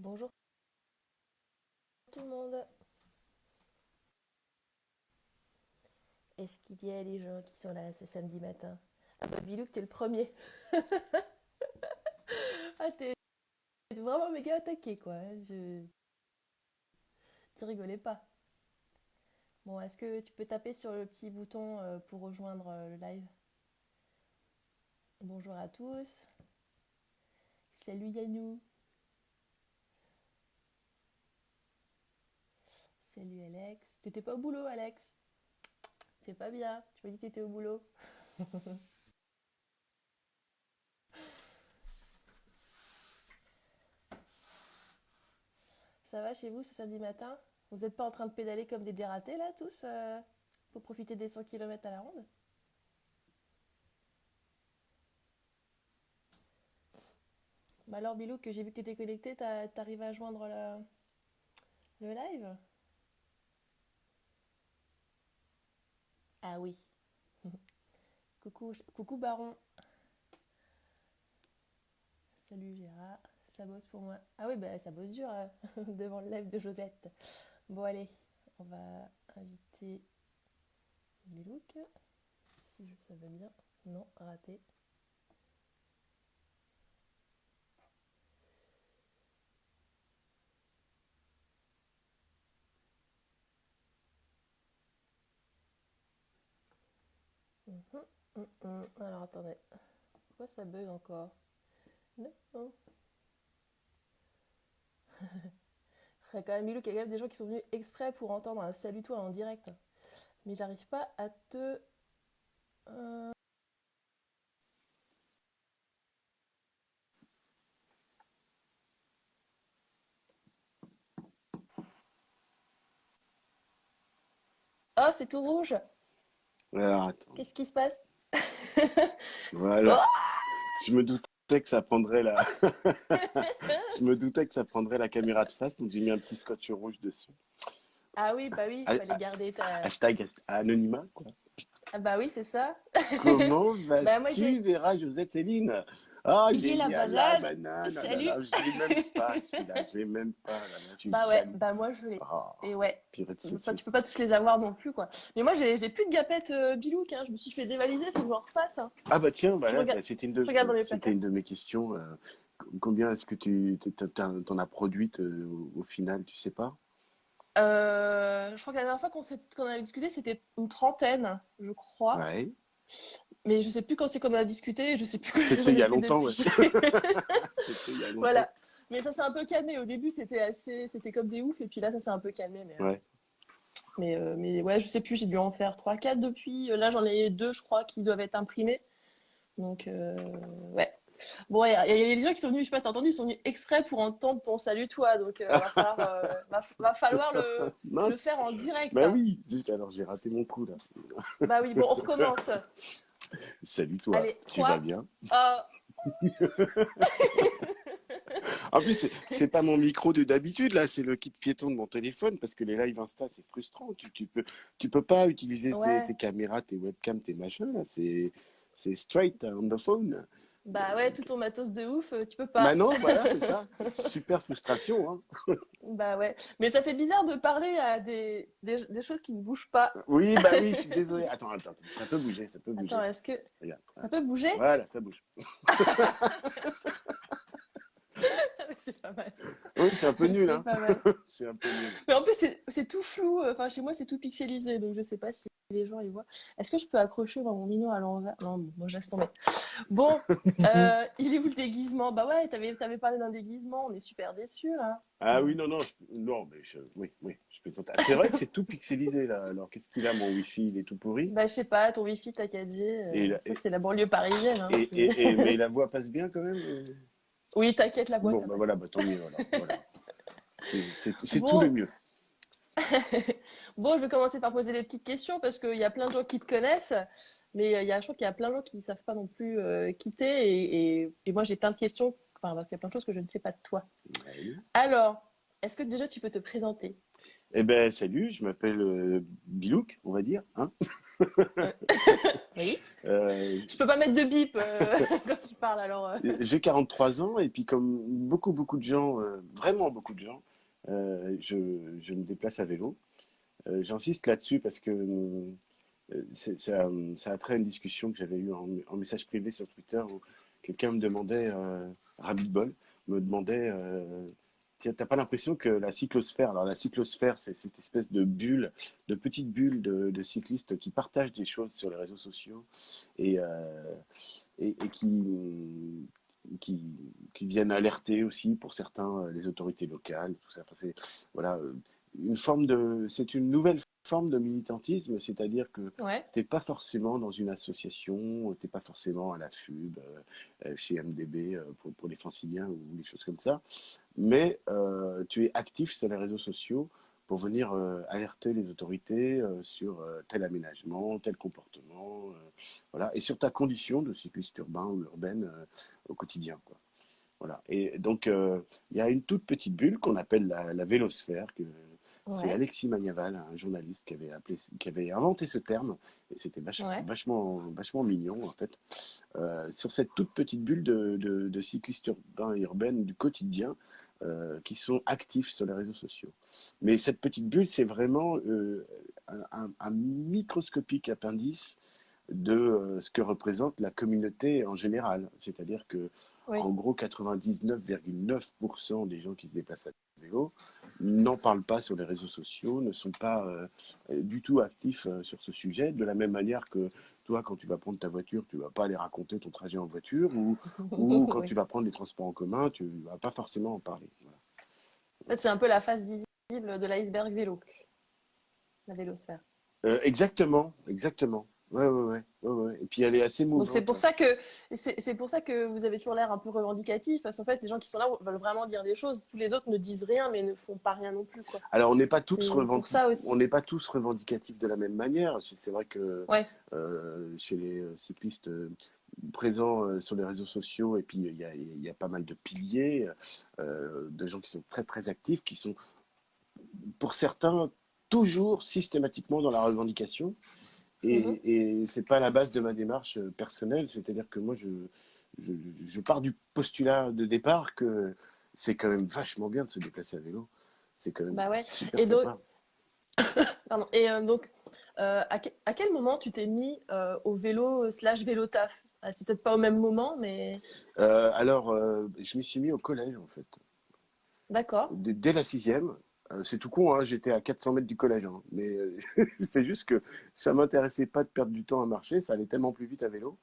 Bonjour tout le monde. Est-ce qu'il y a les gens qui sont là ce samedi matin? Ah bah Bilouk, t'es le premier. ah t'es vraiment méga attaqué quoi. Je... Tu rigolais pas. Bon, est-ce que tu peux taper sur le petit bouton euh, pour rejoindre euh, le live? Bonjour à tous. Salut Yannou. Salut Alex. Tu n'étais pas au boulot, Alex? C'est pas bien. Tu m'as dit que tu étais au boulot. Ça va chez vous ce samedi matin? Vous n'êtes pas en train de pédaler comme des dératés là tous euh, pour profiter des 100 km à la ronde? Bah alors Bilou, que j'ai vu que tu étais connecté, t'arrives à joindre le live? Ah oui. coucou, coucou Baron. Salut Gérard. Ça bosse pour moi. Ah oui, bah ça bosse dur hein, devant le live de Josette. Bon allez, on va inviter les looks. Si je savais bien. Non, raté. Mhm, mhm. Alors attendez. Pourquoi ça bug encore? Non. Il y a quand même eu qu'il y a des gens qui sont venus exprès pour entendre un salut toi en direct. Mais j'arrive pas à te... Euh, oh, c'est tout rouge. Qu'est-ce qui se passe? Voilà. Oh je me doutais que ça prendrait la. je me doutais que ça prendrait la caméra de face, donc j'ai mis un petit scotch rouge dessus. Ah oui, bah oui, il Ah, fallait garder ta. Hashtag anonymat, quoi. Ah bah oui, c'est ça. Comment Bah vas-tu, j'ai. Vera Josette Céline? Ah, la génial, la banane oh là Salut. là, je l'ai même pas, celui-là, je l'ai même pas. Là, là, tu Bah ouais, bah moi je l'ai. Ah, Et ouais. purée de Enfin, saucisson. tu peux pas tous les avoir non plus, quoi. Mais moi, j'ai plus de gapettes euh, Bilouk, hein. Je me suis fait dévaliser, faut que je m'en refasse. hein. Ah bah tiens, bah là, bah, c'était une de, mes c'était placards. une de mes questions. euh, combien est-ce que tu t'en as produite euh, au, au final, tu sais pas? Euh, je crois que la dernière fois qu'on avait discuté, c'était une trentaine, je crois. Ouais. Mais je sais plus quand c'est qu'on a discuté, je sais plus C'était il y a longtemps, ouais. depuis. C'était il y a longtemps. Voilà. Mais ça s'est un peu calmé. Au début, c'était assez, c'était comme des oufs, et puis là, ça s'est un peu calmé. Mais, euh, Ouais. mais, euh, mais ouais, je sais plus, j'ai dû en faire 3-4 depuis. Euh, Là, j'en ai deux, je crois, qui doivent être imprimés. Donc, euh, ouais. Bon, il y, a des gens qui sont venus, je sais pas, t'as entendu, ils sont venus exprès pour entendre ton salut, toi. Donc, euh, va falloir, va, va falloir le, faire en direct. Bah hein. oui, zut, alors j'ai raté mon coup là. Bah oui, bon, on recommence. Salut toi, Allez, tu vas bien? Oh, En plus, c'est- pas mon micro de d'habitude là, c'est le kit piéton de mon téléphone parce que les lives Insta c'est frustrant. Tu, tu peux, tu peux pas utiliser tes, ouais. tes caméras, tes webcams, tes machins là. C'est, c'est straight on the phone. Bah ouais, tout ton matos de ouf, euh, tu peux Bah pas. non, voilà, c'est ça. Super frustration. Hein. Bah ouais. Mais ça fait bizarre de parler à des, des, des choses qui ne bougent pas. Oui, bah oui, je suis désolé. Attends, attends, ça peut bouger, ça peut bouger. Attends, est-ce que Regarde. ça peut bouger? Voilà, ça bouge. C'est pas mal. Oui, c'est un peu nul, C'est hein. C'est un peu nul. Mais en plus, c'est tout flou. Enfin, chez moi, c'est tout pixelisé. Donc, je sais pas si les gens ils voient. Est-ce que je peux accrocher mon mignon à l'envers? Non, bon, je laisse tomber. Bon, euh, il est où le déguisement? Bah ouais, t'avais, t'avais parlé d'un déguisement. On est super déçus, là. Ah oui, non, non, je- non, mais je, oui, oui, je plaisante. Ah, C'est vrai que c'est tout pixelisé là. Alors qu'est-ce qu'il a, mon wifi, il est tout pourri? Bah, je sais pas, ton wifi, ta 4G. euh, c'est la banlieue parisienne. hein, et, c'est- et- et- mais la voix passe bien quand même. Oui, t'inquiète, la voix, Bon, ça bah passe. voilà, bah tant mieux, voilà. voilà. C'est tout le mieux. bon, je vais commencer par poser des petites questions parce qu'il y a plein de gens qui te connaissent, mais euh, il y a, je trouve qu'il y a plein de gens qui ne savent pas non plus euh, quitter. Et, et- et moi, j'ai plein de questions, enfin, parce qu'il y a plein de choses que je ne sais pas de toi. Ouais. Alors, est-ce que déjà tu peux te présenter? Eh ben, salut, je m'appelle euh, Bilouk, on va dire. Hein oui. Euh, je peux pas mettre de bip quand tu parles alors. J'ai 43 ans et puis comme beaucoup beaucoup de gens, vraiment beaucoup de gens, je, je, me déplace à vélo. J'insiste là-dessus parce que ça, ça, a trait à une discussion que j'avais eue en, en, message privé sur Twitter où quelqu'un me demandait, Rabbit Ball, me demandait tu n'as pas l'impression que la cyclosphère, alors la cyclosphère, c'est cette espèce de bulle, de petite bulle de, cyclistes qui partagent des choses sur les réseaux sociaux et, euh, et, qui, qui, viennent alerter aussi pour certains euh, les autorités locales, tout ça. Enfin, voilà, euh, une forme de, c'est une nouvelle forme de militantisme, c'est-à-dire que tu n'es pas forcément dans une association, tu n'es pas forcément à la FUB, euh, chez MDB euh, pour, pour, les franciliens ou des choses comme ça, mais euh, tu es actif sur les réseaux sociaux pour venir alerter les autorités sur tel aménagement, tel comportement, voilà, et sur ta condition de cycliste urbain ou urbaine au quotidien. Quoi. Voilà. Et donc, il y a une toute petite bulle qu'on appelle la, la vélosphère, que, c'est Alexis Magnaval, un journaliste qui avait, appelé, qui avait inventé ce terme, et c'était vachement, vachement, mignon en fait, euh, sur cette toute petite bulle de, de, cyclistes urbains et urbaines du quotidien euh, qui sont actifs sur les réseaux sociaux. Mais cette petite bulle, c'est vraiment euh, un, microscopique appendice de ce que représente la communauté en général. C'est-à-dire que, en gros, 99,9% des gens qui se déplacent à vélo n'en parlent pas sur les réseaux sociaux, ne sont pas euh, du tout actifs euh, sur ce sujet, de la même manière que toi, quand tu vas prendre ta voiture, tu vas pas aller raconter ton trajet en voiture, ou, ou quand tu vas prendre les transports en commun, tu vas pas forcément en parler. En fait, c'est un peu la face visible de l'iceberg vélo, la vélosphère. Euh, exactement, exactement. Ouais, ouais, ouais, ouais, Et puis elle est assez mouvante. Donc c'est pour ça que c'est pour ça que vous avez toujours l'air un peu revendicatif, parce qu'en fait les gens qui sont là veulent vraiment dire des choses. Tous les autres ne disent rien, mais ne font pas rien non plus, quoi. Alors on n'est pas tous revendicatifs. On n'est pas tous revendicatifs de la même manière. C'est vrai que euh, chez les euh, cyclistes euh, présents sur les réseaux sociaux, et puis il y a, y a, pas mal de piliers, de gens qui sont très très actifs, qui sont pour certains toujours systématiquement dans la revendication. Et, mmh et c'est pas la base de ma démarche euh, personnelle, c'est-à-dire que moi, je, je, je, pars du postulat de départ que c'est quand même vachement bien de se déplacer à vélo. C'est quand même bah ouais. super et donc... Pardon. Et euh, donc, euh, à, à, quel moment tu t'es mis euh, au vélo slash vélo taf? Ah, C'est peut-être pas au même moment, mais... alors, je m'y suis mis au collège, en fait. D'accord. Dès la sixième, c'est tout con, hein, j'étais à 400 mètres du collège, hein. mais euh, c'est juste que ça m'intéressait pas de perdre du temps à marcher, ça allait tellement plus vite à vélo.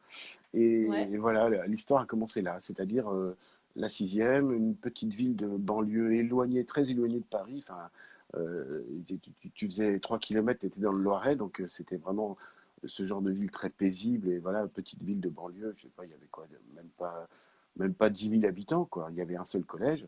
Et, voilà, l'histoire a commencé là, c'est-à-dire euh, la sixième, une petite ville de banlieue éloignée, très éloignée de Paris. Enfin, tu, faisais 3 km, tu étais dans le Loiret, donc c'était vraiment ce genre de ville très paisible. Et voilà, petite ville de banlieue, je sais pas, il y avait quoi, même pas, même pas 10 000 habitants, quoi. Il y avait un seul collège.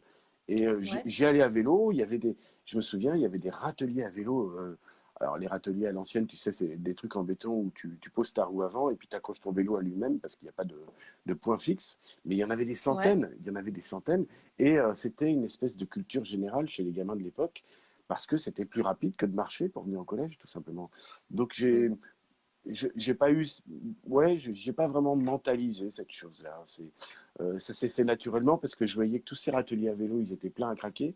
Et j'y allais à vélo, il y avait des, je me souviens, il y avait des râteliers à vélo. Euh, alors, les râteliers à l'ancienne, tu sais, c'est des trucs en béton où tu, poses ta roue avant et puis tu accroches ton vélo à lui-même parce qu'il n'y a pas de, de, point fixe. Mais il y en avait des centaines, il y en avait des centaines. Et euh, c'était une espèce de culture générale chez les gamins de l'époque parce que c'était plus rapide que de marcher pour venir au collège, tout simplement. Donc, j'ai mm j'ai pas eu, ouais, j'ai pas vraiment mentalisé cette chose-là. C'est, euh, ça s'est fait naturellement parce que je voyais que tous ces râteliers à vélo, ils étaient pleins à craquer.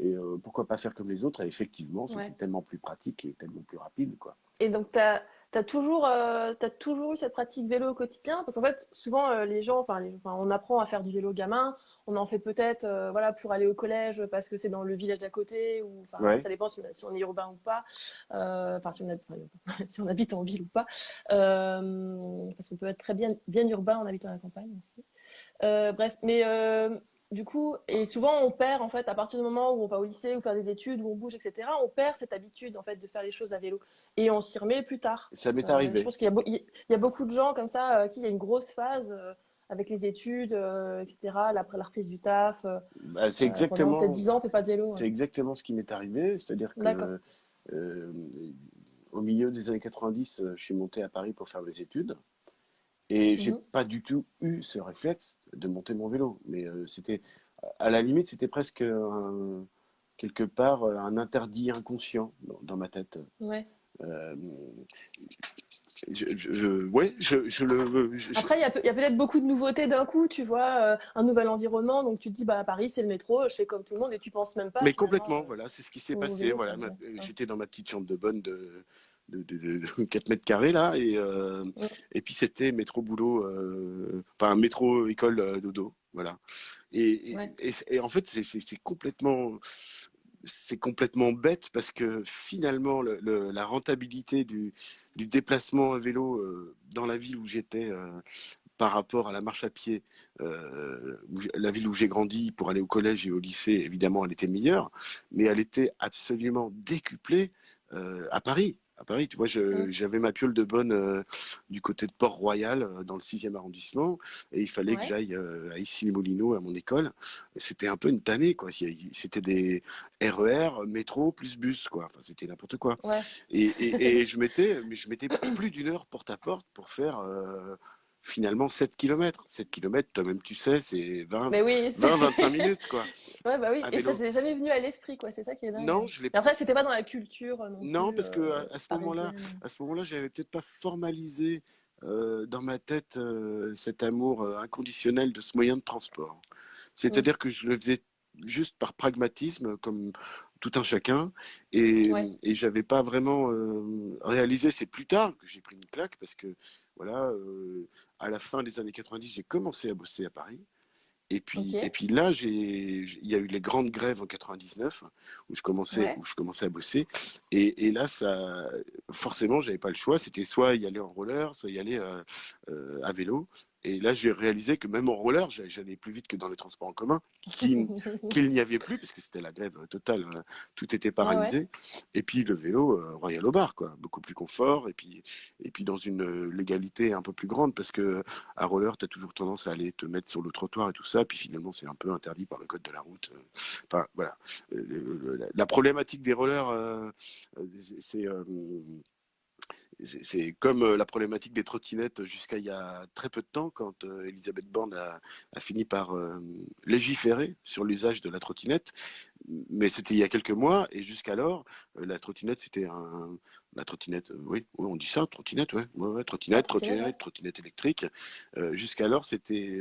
Et euh, pourquoi pas faire comme les autres? Et effectivement, c'était tellement plus pratique et tellement plus rapide, quoi. Et donc, tu as, tu as toujours, euh, toujours eu cette pratique vélo au quotidien? Parce qu'en fait, souvent, euh, les gens, enfin, on apprend à faire du vélo gamin, on en fait peut-être euh, voilà, pour aller au collège parce que c'est dans le village d'à côté, ou ça dépend si on, est urbain ou pas, enfin, si, si, on habite en ville ou pas. parce qu'on peut être très bien, bien urbain en habitant à la campagne aussi. bref, mais du coup, et souvent on perd en fait à partir du moment où on va au lycée ou faire des études, où on bouge, etc. On perd cette habitude en fait de faire les choses à vélo et on s'y remet plus tard. Ça m'est arrivé. je pense qu'il y, a beaucoup de gens comme ça euh, qui il y a une grosse phase euh, avec les études, euh, etc. Après la reprise du taf. Bah, c'est exactement. Peut-être 10 ans, on fait pas de vélo. C'est exactement ce qui m'est arrivé, c'est-à-dire que au milieu des années 90, je suis monté à Paris pour faire mes études. Et j'ai mhm. pas du tout eu ce réflexe de monter mon vélo. Mais euh, c'était, à la limite, c'était presque quelque part un interdit inconscient dans, ma tête. Ouais. Euh, je, je- ouais, je, je le, je- je- Après, il y a, peut-être beaucoup de nouveautés d'un coup, tu vois, euh, un nouvel environnement, donc tu te dis, bah, à Paris, c'est le métro, je fais comme tout le monde, et tu penses même pas mais complètement, euh, voilà, c'est ce qui s'est passé. vélo, Voilà, Ouais, euh, j'étais dans ma petite chambre de bonne de, de, de, de 4 mètres carrés là, et, euh, et puis c'était métro boulot, euh, enfin métro école dodo, voilà. Et, et, Ouais. et c'est- et en fait, c'est complètement, c'est complètement bête parce que finalement, le, le- la rentabilité du, déplacement à vélo euh, dans la ville où j'étais euh, par rapport à la marche à pied, euh, la ville où j'ai grandi pour aller au collège et au lycée, évidemment, elle était meilleure, mais elle était absolument décuplée à Paris. À Paris, tu vois, Mm. j'avais ma piole de bonne euh, du côté de Port-Royal, euh, dans le 6e arrondissement, et il fallait que j'aille euh, à Issy-les-Moulineaux, à mon école. C'était un peu une tannée, quoi. C'était des RER, métro, plus bus, quoi. Enfin, c'était n'importe quoi. Ouais. Et, et, et je mettais plus d'une heure porte à porte pour faire euh, finalement 7 km. 7 km, toi-même tu sais, c'est 20, Mais oui, c'est- 20, 25 minutes, quoi. Ouais, bah oui, À et ça, vélo. c'est jamais venu à l'esprit, quoi, c'est ça qui est dingue. Non, je l'ai après, c'était pas dans la culture euh, non Non, plus, parce que euh, à, ce moment-là, à ce moment-là, j'avais peut-être pas formalisé euh, dans ma tête euh, cet amour inconditionnel de ce moyen de transport. C'est-à-dire que je le faisais juste par pragmatisme, comme tout un chacun, et, Ouais. et j'avais pas vraiment réalisé. C'est plus tard que j'ai pris une claque parce que voilà, euh, à la fin des années 90, j'ai commencé à bosser à Paris. Et puis, et puis là, il y a eu les grandes grèves en 99 où je commençais, Ouais. où je commençais à bosser. Et, et là, ça, forcément, j'avais pas le choix. C'était soit y aller en roller, soit y aller euh, euh, à vélo. Et là, j'ai réalisé que même en roller, j'a- j'allais plus vite que dans les transports en commun, qu'il n'y avait plus, parce que c'était la grève totale, euh, tout était paralysé. Et puis le vélo, euh, royal au bar, quoi, beaucoup plus confort, et puis, et puis dans une euh, légalité un peu plus grande, parce que à roller, tu as toujours tendance à aller te mettre sur le trottoir et tout ça, puis finalement, c'est un peu interdit par le code de la route. euh. Enfin, voilà. Euh, la- problématique des rollers, euh, euh, c'est- c'est. euh, c'est comme euh, la problématique des trottinettes jusqu'à il y a très peu de temps, quand euh, Elisabeth Borne a, a fini par euh, légiférer sur l'usage de la trottinette. Mais c'était il y a quelques mois, et jusqu'alors, euh, la trottinette, c'était un. La trottinette, euh, oui, oui, on dit ça, trottinette, ouais, ouais, ouais, trottinette, trottinette, trottinette, électrique. Euh, jusqu'alors, c'était.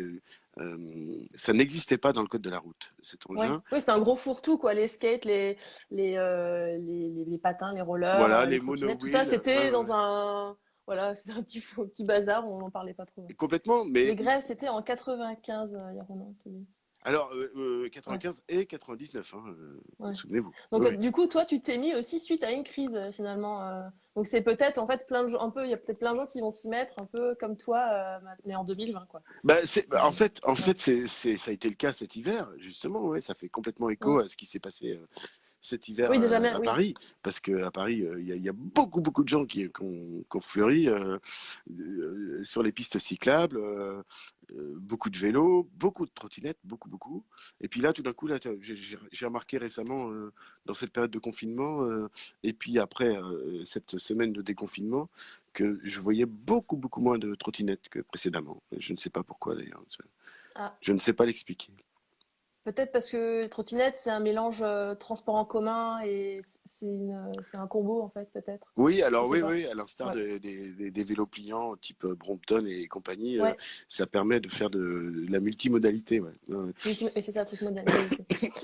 Euh, ça n'existait pas dans le code de la route, cet Ouais. engin. Oui, c'était un gros fourre-tout, quoi. Les skates, les, les, euh, les, les, les patins, les rollers, Voilà, euh, les trottinettes, tout ça, c'était ouais, ouais. dans un, voilà, c'est un petit, petit bazar, on n'en parlait pas trop. Complètement, mais Les grèves, c'était en 95, euh, il y a Ronan qui dit. Alors euh, euh, 95 et 99, hein, euh, Ouais. souvenez-vous. Donc, Oui, euh, du coup, toi, tu t'es mis aussi suite à une crise, euh, finalement. euh. Donc, c'est peut-être, en fait, plein de gens, un peu, il y a peut-être plein de gens qui vont s'y mettre, un peu comme toi, euh, mais en 2020, quoi. Bah, c'est, bah, en fait, en Ouais. fait, c'est, ça a été le cas cet hiver, justement. Ouais, ça fait complètement écho à ce qui s'est passé euh, cet hiver Oui, déjà à oui. Paris, parce que à Paris, il y, a, il y a beaucoup, beaucoup de gens qui, qui ont, qui ont fleuri euh, euh, sur les pistes cyclables, euh, beaucoup de vélos, beaucoup de trottinettes, beaucoup, beaucoup. Et puis là, tout d'un coup, là, j'ai, remarqué récemment euh, dans cette période de confinement, euh, et puis après euh, cette semaine de déconfinement, que je voyais beaucoup, beaucoup moins de trottinettes que précédemment. Je ne sais pas pourquoi d'ailleurs. Ah. Je ne sais pas l'expliquer. Peut-être parce que les trottinettes, c'est un mélange euh, transport en commun et c'est une, c'est un combo, en fait, peut-être. Oui, alors oui, pas. oui, à l'instar Ouais. des, des- des vélos pliants type euh, Brompton et compagnie, euh, ça permet de faire de, de la multimodalité. Ouais. Mais c'est ça, le truc moderne.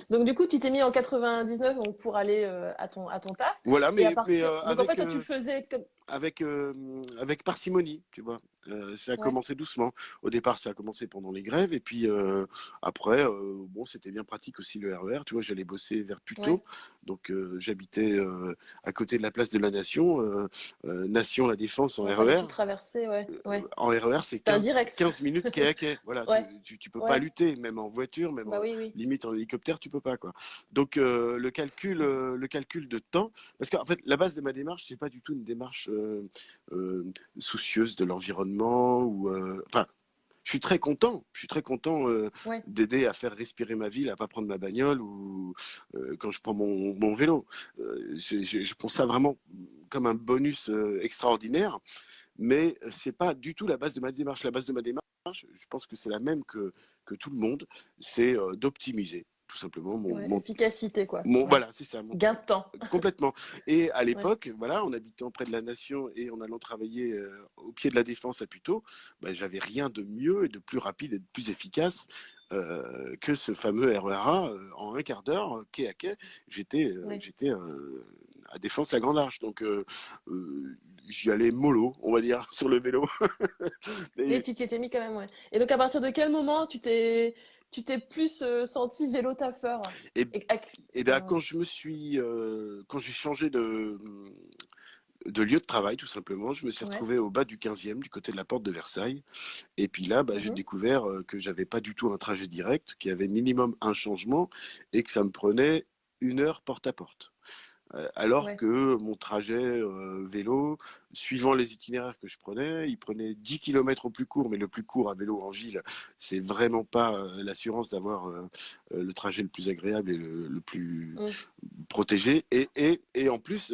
Donc, du coup, tu t'es mis en 99 donc, pour aller euh, à ton, à ton taf. Voilà, Et mais, à partir... euh, Donc, en fait, toi, tu euh, le faisais comme... avec, euh, avec parcimonie, tu vois. Euh, ça a Ouais. commencé doucement. Au départ, ça a commencé pendant les grèves, et puis euh, après, bon, c'était bien pratique aussi le RER. Tu vois, j'allais bosser vers Puteaux, Ouais. donc j'habitais à côté de la place de la Nation, Nation La Défense en On fallait RER. ouais. En RER, c'est C'était 15, indirect. 15 minutes quai à quai. Voilà, tu, tu, tu peux pas lutter, même en voiture, même Bah en, oui, oui. limite en hélicoptère, tu peux pas quoi. Donc le calcul, le calcul de temps, parce qu'en fait la base de ma démarche, c'est pas du tout une démarche euh, euh, soucieuse de l'environnement ou, euh, enfin, je suis très content, je suis très content euh, Ouais. d'aider à faire respirer ma ville, à pas prendre ma bagnole ou euh, quand je prends mon, mon vélo. Euh, je, je, je prends ça vraiment comme un bonus extraordinaire, mais c'est pas du tout la base de ma démarche. La base de ma démarche, je pense que c'est la même que, que tout le monde, c'est d'optimiser, tout simplement. Mon, Ouais, mon, efficacité, quoi. mon- Ouais. voilà, c'est ça. mon- Gain de temps. complètement. Et à Ouais. l'époque, voilà, en habitant près de la Nation et en allant travailler euh, au pied de la Défense à Puteaux, bah, j'avais rien de mieux et de plus rapide et de plus efficace euh, que ce fameux RERA euh, en un quart d'heure, quai à quai. J'étais, à Défense à Grande Arche, donc j'y allais mollo, on va dire, sur le vélo. Et Et, tu t'y étais mis quand même, ouais. Et donc, à partir de quel moment tu t'es, tu t'es plus euh, senti vélo taffeur? et, Et, ac- et ben, enfin, quand je me suis, euh, quand j'ai changé de, de lieu de travail, tout simplement, je me suis ouais. retrouvé au bas du 15e, du côté de la porte de Versailles. Et puis là, bah, j'ai Mhm. découvert euh, que j'avais pas du tout un trajet direct, qu'il y avait minimum un changement et que ça me prenait une heure porte à porte. Alors Ouais. que mon trajet euh, vélo, suivant les itinéraires que je prenais, il prenait 10 km au plus court, mais le plus court à vélo en ville, c'est vraiment pas euh, l'assurance d'avoir euh, le trajet le plus agréable et le, le plus Mm. protégé. Et, et, et en plus,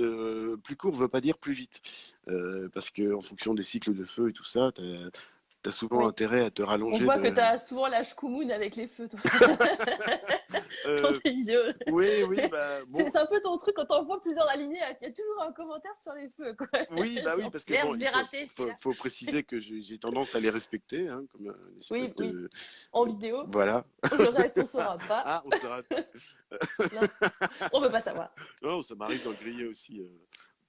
plus court veut pas dire plus vite. Parce que en fonction des cycles de feu et tout ça, tu as, souvent Oui. intérêt à te On rallonger. voit de... que tu as souvent la Shkumun avec les feux, toi, dans Euh, tes vidéos. oui, oui, bah, bon, C'est un peu ton truc quand on voit plusieurs alignés, il y a toujours un commentaire sur les feux, quoi. Oui, bah oui, parce que bon, il faut, raté, faut, faut préciser que j'ai tendance à les respecter, hein, comme une Oui, espèce oui, de... en vidéo. Voilà. Le reste, on saura pas. Ah, on sera... Non, on peut pas savoir. Non, ça m'arrive d'en griller aussi. euh,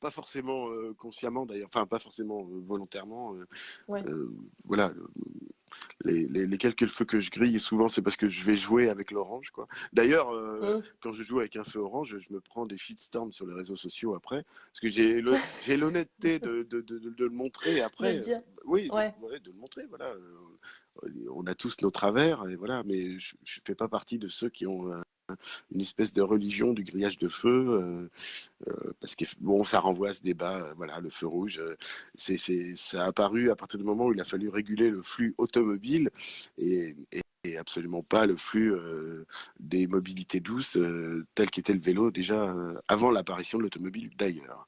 pas forcément euh, consciemment d'ailleurs, enfin pas forcément euh, volontairement. euh, Ouais. voilà, le- les, les, les quelques feux que je grille, souvent c'est parce que je vais jouer avec l'orange. quoi. D'ailleurs, euh, Mm. quand je joue avec un feu orange, je me prends des shitstorms sur les réseaux sociaux après, parce que j'ai l'honnêteté de, de, de, de- le montrer après. Oui, de- Ouais. ouais, de le montrer. Voilà. On a tous nos travers, et voilà, mais je ne fais pas partie de ceux qui ont une espèce de religion du grillage de feu, euh, euh, parce que bon, ça renvoie à ce débat. euh, voilà, le feu rouge, c'est, ça a apparu à partir du moment où il a fallu réguler le flux automobile et, absolument pas le flux des mobilités douces euh, tel qu'était le vélo déjà avant l'apparition de l'automobile d'ailleurs.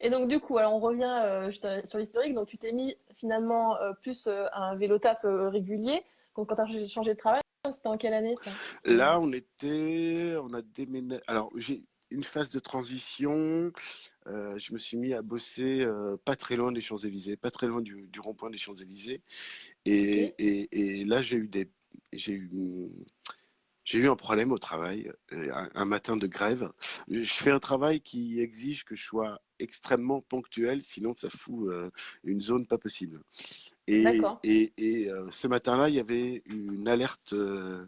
Et donc, du coup, alors on revient sur l'historique. Donc, tu t'es mis finalement plus à un vélo taf régulier. Quand tu as changé de travail, c'était en quelle année ça? Là, on était, on a déménagé. Alors, j'ai une phase de transition. Euh, je me suis mis à bosser euh, pas très loin des Champs-Élysées, pas très loin du, du rond-point des Champs-Élysées. Et, Ok. et, et là, j'ai eu des, j'ai eu, j'ai eu un problème au travail, euh, un, un matin de grève. Je fais un travail qui exige que je sois extrêmement ponctuel, sinon ça fout euh, une zone pas possible. Et, D'accord. et, et euh, ce matin-là, il y avait une alerte, euh,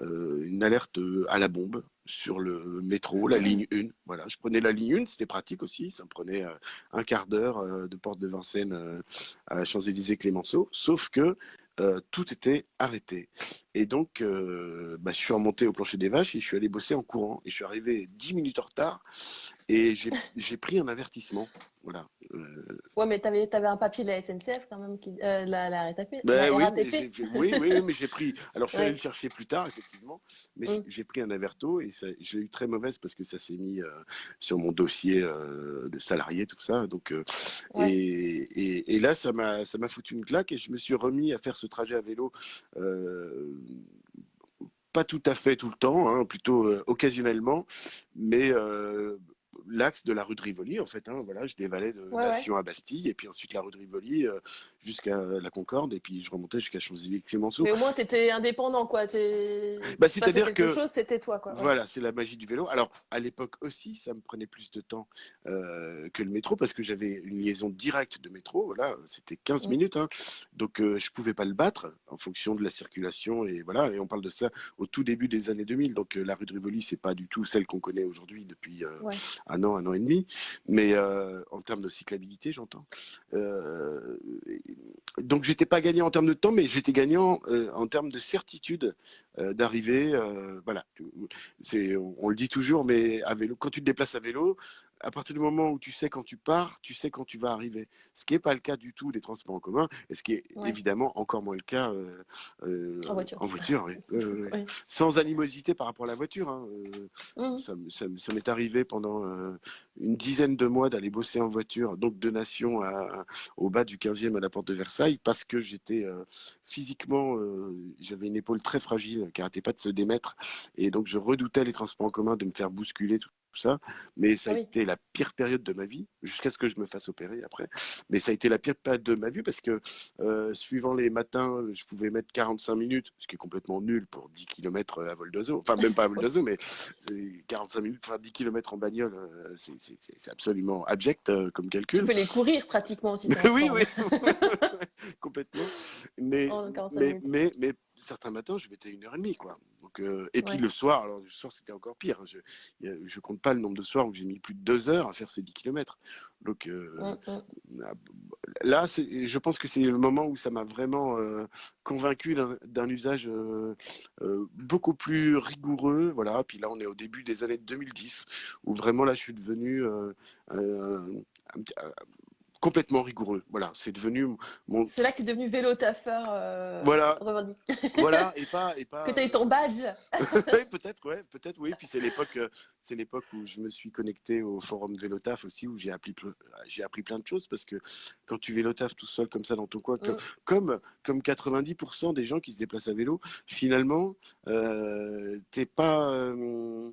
euh, une alerte à la bombe sur le métro, la ligne 1. Voilà, je prenais la ligne 1, c'était pratique aussi. Ça me prenait euh, un quart d'heure euh, de porte de Vincennes euh, à Champs-Élysées-Clémenceau. Sauf que euh, tout était arrêté. Et donc, euh, bah, je suis remonté au plancher des vaches et je suis allé bosser en courant. Et je suis arrivé 10 minutes en retard et j'ai pris un avertissement. Voilà. Euh, Ouais, mais tu avais, un papier de la SNCF quand même, qui, euh, la, la RATP. Ben la oui, mais oui, mais j'ai pris. Alors, je suis Ouais. allé le chercher plus tard, effectivement, mais j'ai- Mm. j'ai pris un averto et j'ai eu très mauvaise parce que ça s'est mis euh, sur mon dossier de salarié, tout ça. Donc, Ouais. et, et, et là, ça m'a, ça m'a foutu une claque et je me suis remis à faire ce trajet à vélo. pas tout à fait tout le temps, hein, plutôt euh, occasionnellement, mais euh, l'axe de la rue de Rivoli, en fait. Hein, voilà, je dévalais de Ouais, ouais. Nation à Bastille, et puis ensuite la rue de Rivoli euh, jusqu'à la Concorde, et puis je remontais jusqu'à Champs-Élysées-Clémenceau. Mais au moins, tu étais indépendant, quoi. Bah, c'est-à-dire que- chose, c'était toi, quoi. Ouais. Voilà, c'est la magie du vélo. Alors, à l'époque aussi, ça me prenait plus de temps euh, que le métro parce que j'avais une liaison directe de métro. Voilà, c'était 15 Mm. minutes. hein. Donc, euh, je pouvais pas le battre en fonction de la circulation. Et voilà, et on parle de ça au tout début des années 2000. Donc, euh, la rue de Rivoli, c'est pas du tout celle qu'on connaît aujourd'hui depuis. Un an, un an et demi. Mais euh, en termes de cyclabilité, j'entends. Euh, donc, j'étais pas gagnant en termes de temps, mais j'étais gagnant euh, en termes de certitude euh, d'arriver. voilà. C'est, on, on le dit toujours, mais à vélo, quand tu te déplaces à vélo, à partir du moment où tu sais quand tu pars, tu sais quand tu vas arriver. Ce qui n'est pas le cas du tout des transports en commun, et ce qui est Ouais. évidemment encore moins le cas euh, euh, En voiture. en voiture. oui. Euh, oui. Oui. Sans animosité par rapport à la voiture. hein, euh, Mhm. ça, m'est arrivé pendant une dizaine de mois d'aller bosser en voiture, donc de Nation à, à- au bas du 15e à la porte de Versailles, parce que j'étais physiquement, j'avais une épaule très fragile qui n'arrêtait pas de se démettre, et donc je redoutais les transports en commun de me faire bousculer, tout, tout ça. Mais ça a été la pire période de ma vie, jusqu'à ce que je me fasse opérer après. Mais ça a été la pire période de ma vie parce que euh, suivant les matins, je pouvais mettre 45 minutes, ce qui est complètement nul pour 10 km à vol d'oiseau. Enfin, même pas à vol d'oiseau, mais c'est 45 minutes pour faire 10 km en bagnole, euh, c'est- absolument abject euh, comme Tu calcul. peux les courir pratiquement aussi. oui, oui, complètement. Mais, En 45 mais, mais, mais certains matins, je mettais une heure et demie, quoi. Donc, euh, et puis le soir, alors le soir, c'était encore pire. hein. Je, je compte pas le nombre de soirs où j'ai mis plus de deux heures à faire ces 10 km. Donc, euh, Mm, Là, je pense que c'est le moment où ça m'a vraiment euh, convaincu d'un usage euh, beaucoup plus rigoureux. Voilà. Puis là, on est au début des années 2010, où vraiment là, je suis devenu un euh, complètement rigoureux. Voilà, c'est devenu mon C'est là que tu es devenu vélo taffeur euh, voilà, revendiqué. voilà, et pas et pas. Que tu as eu ton badge. Oui, peut-être, ouais, peut-être, oui. Puis c'est l'époque, euh, c'est l'époque où je me suis connecté au forum Vélotaf aussi, où j'ai appris, ple- j'ai appris plein de choses parce que quand tu vélotaf tout seul comme ça dans ton coin, que- Mm. comme comme 90% des gens qui se déplacent à vélo, finalement, euh, t'es pas euh,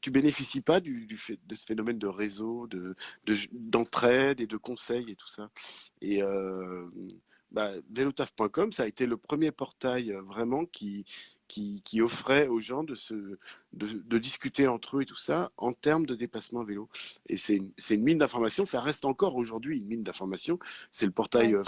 tu bénéficies pas du, du fait, de ce phénomène de réseau, de de- d'entraide et de conseils et tout ça. Et euh, bah, velotaf.com, ça a été le premier portail euh, vraiment qui, qui, qui offrait aux gens de, se, de, de discuter entre eux et tout ça en termes de déplacement à vélo. Et c'est une, une mine d'informations, ça reste encore aujourd'hui une mine d'informations. C'est le portail Ouais. euh,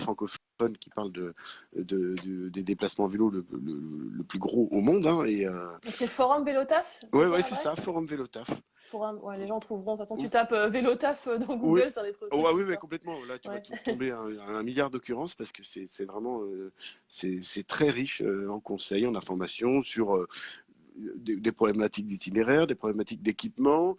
qui parle de, de, de- des déplacements à vélo le, le, le plus gros au monde. Hein, et, euh, C'est forum vélo taf c'est ouais, c'est ça, Forum Vélotaf. Forum, ouais, les gens trouveront. De toute façon, tu tapes euh, vélo taf euh, dans Google, sur des trucs. Oh, ah oui, qui mais sortent. complètement. Là, tu Ouais. vas tomber à un, à un milliard d'occurrences parce que c'est vraiment euh, c'est très riche en conseils, en informations sur des, des problématiques d'itinéraire, des problématiques d'équipement,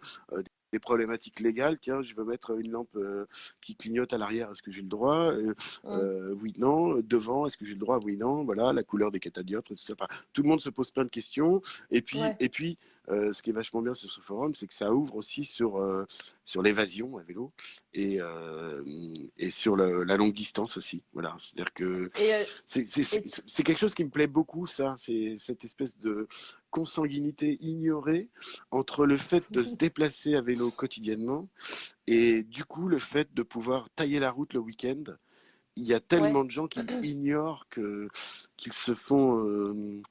des problématiques légales. Tiens, je veux mettre une lampe euh, qui clignote à l'arrière. Est-ce que j'ai le droit Euh, Mm. euh, Oui, non. Devant, est-ce que j'ai le droit Oui, non. Voilà, la couleur des catadioptres, tout ça. Enfin, tout le monde se pose plein de questions. Et puis, Ouais. et puis, euh, ce qui est vachement bien sur ce forum, c'est que ça ouvre aussi sur euh, sur l'évasion à vélo et euh, et sur le- la longue distance aussi. Voilà, c'est-à-dire que c'est quelque chose qui me plaît beaucoup, ça. C'est cette espèce de consanguinité ignorée entre le fait de se déplacer à vélo quotidiennement et du coup le fait de pouvoir tailler la route le week-end. Il y a tellement de gens qui ignorent que qu'ils se font euh,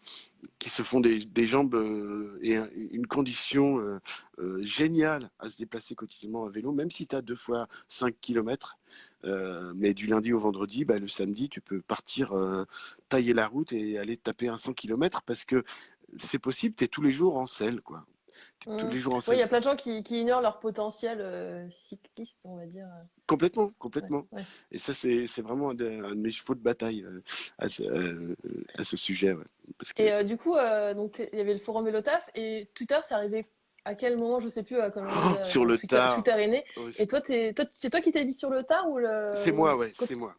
qui se font des, des jambes euh, et un- une condition euh, euh, géniale à se déplacer quotidiennement à vélo, même si tu as deux fois 5 km. mais du lundi au vendredi, bah, le samedi, tu peux partir tailler la route et aller taper un 100 km parce que c'est possible, tu es tous les jours en selle. quoi. Tous Mm. les jours en oui, il y a plein de gens qui, qui ignorent leur potentiel euh, cycliste, on va dire. Complètement, complètement. Ouais, ouais. Et ça, c'est vraiment un de, un de mes chevaux de bataille euh, à, ce, euh, à ce sujet. ouais. Parce que... Et du coup, donc il y avait le forum vélo taf et Twitter, c'est arrivé à quel moment Je sais plus à euh, sur le Twitter, tard. Twitter est né. Et toi, toi, c'est toi qui t'es mis sur le tard ou le c'est moi, ouais, c'est moi.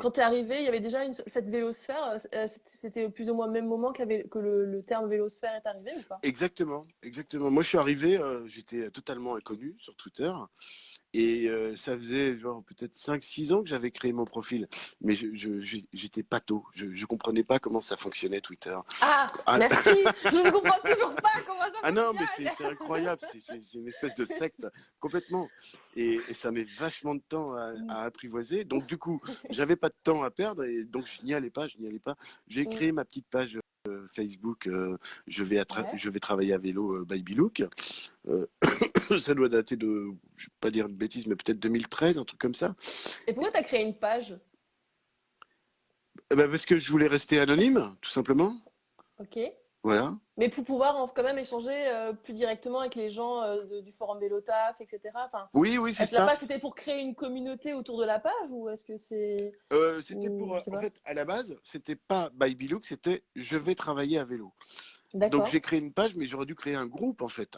Quand t'es arrivé, il y avait déjà une, cette vélosphère. euh, c'était- C'était plus ou moins au même moment que, le terme vélosphère est arrivé ou pas? Exactement, exactement. Moi, je suis arrivé, euh, j'étais totalement inconnu sur Twitter. Et euh, ça faisait genre peut-être 5-6 ans que j'avais créé mon profil. Mais je, je- je- j'étais pato. Je, je comprenais pas comment ça fonctionnait Twitter. Ah, Ah. merci. Je ne comprends toujours pas comment ça Ah non, mais fonctionne. c'est incroyable. C'est- une espèce de secte complètement. Et, et ça met vachement de temps à, à apprivoiser. Donc du coup, j'avais pas de temps à perdre et donc je n'y allais pas. Je n'y allais pas. J'ai Mm. créé ma petite page Facebook. euh, je vais Ouais. je vais travailler à vélo euh, by Bilouk. Euh, ça doit dater de, je vais pas dire une bêtise, mais peut-être 2013, un truc comme ça. Et pourquoi t'as créé une page? Eh ben, parce que je voulais rester anonyme, tout simplement. Ok. Voilà. Mais pour pouvoir en- quand même échanger euh, plus directement avec les gens euh, de- du forum Vélotaf, etc. Enfin, Oui, oui, c'est que la ça. page c'était pour créer une communauté autour de la page ou est-ce que c'est Euh, c'était Ou- pour, en fait, à la base, c'était pas by Bilouk, c'était je vais travailler à vélo. Donc j'ai créé une page, mais j'aurais dû créer un groupe en fait.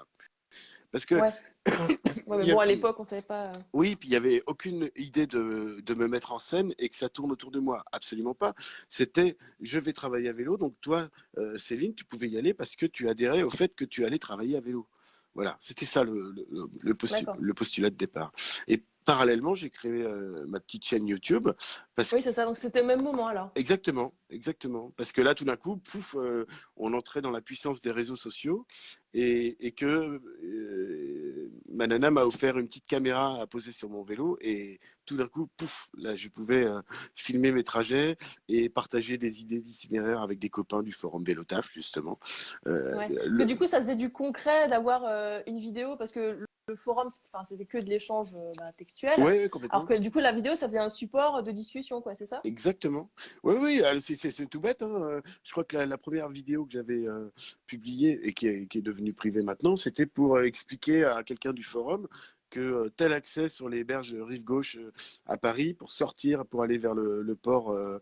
Parce que Ouais. Ouais, mais bon, a- à l'époque, on savait pas. euh, oui, puis il y avait aucune idée de, de me mettre en scène et que ça tourne autour de moi. Absolument pas. C'était, je vais travailler à vélo. Donc toi, euh, Céline, tu pouvais y aller parce que tu adhérais au fait que tu allais travailler à vélo. Voilà, c'était ça le, le, le postu- le postulat de départ. Et parallèlement, j'ai créé euh, ma petite chaîne YouTube parce Oui, c'est ça. Donc c'était au même moment alors. Exactement, exactement. Parce que là, tout d'un coup, pouf, euh, on entrait dans la puissance des réseaux sociaux et, et que euh, ma nana m'a offert une petite caméra à poser sur mon vélo et tout d'un coup, pouf, là, je pouvais filmer mes trajets et partager des idées d'itinéraire avec des copains du forum Vélotaf, justement. Ouais. Le- que du coup, ça faisait du concret d'avoir une vidéo parce que le, forum, c'était que de l'échange euh, bah, textuel. Ouais, ouais, complètement. Alors que du coup, la vidéo, ça faisait un support de discussion, quoi, c'est ça? Exactement. Oui, oui, alors, c'est tout bête. hein. Euh, Je crois que la, la première vidéo que j'avais euh, publiée et qui est, qui est devenue privée maintenant, c'était pour euh, expliquer à quelqu'un du forum que euh, tel accès sur les berges rive gauche euh, à Paris pour sortir, pour aller vers le, port, euh,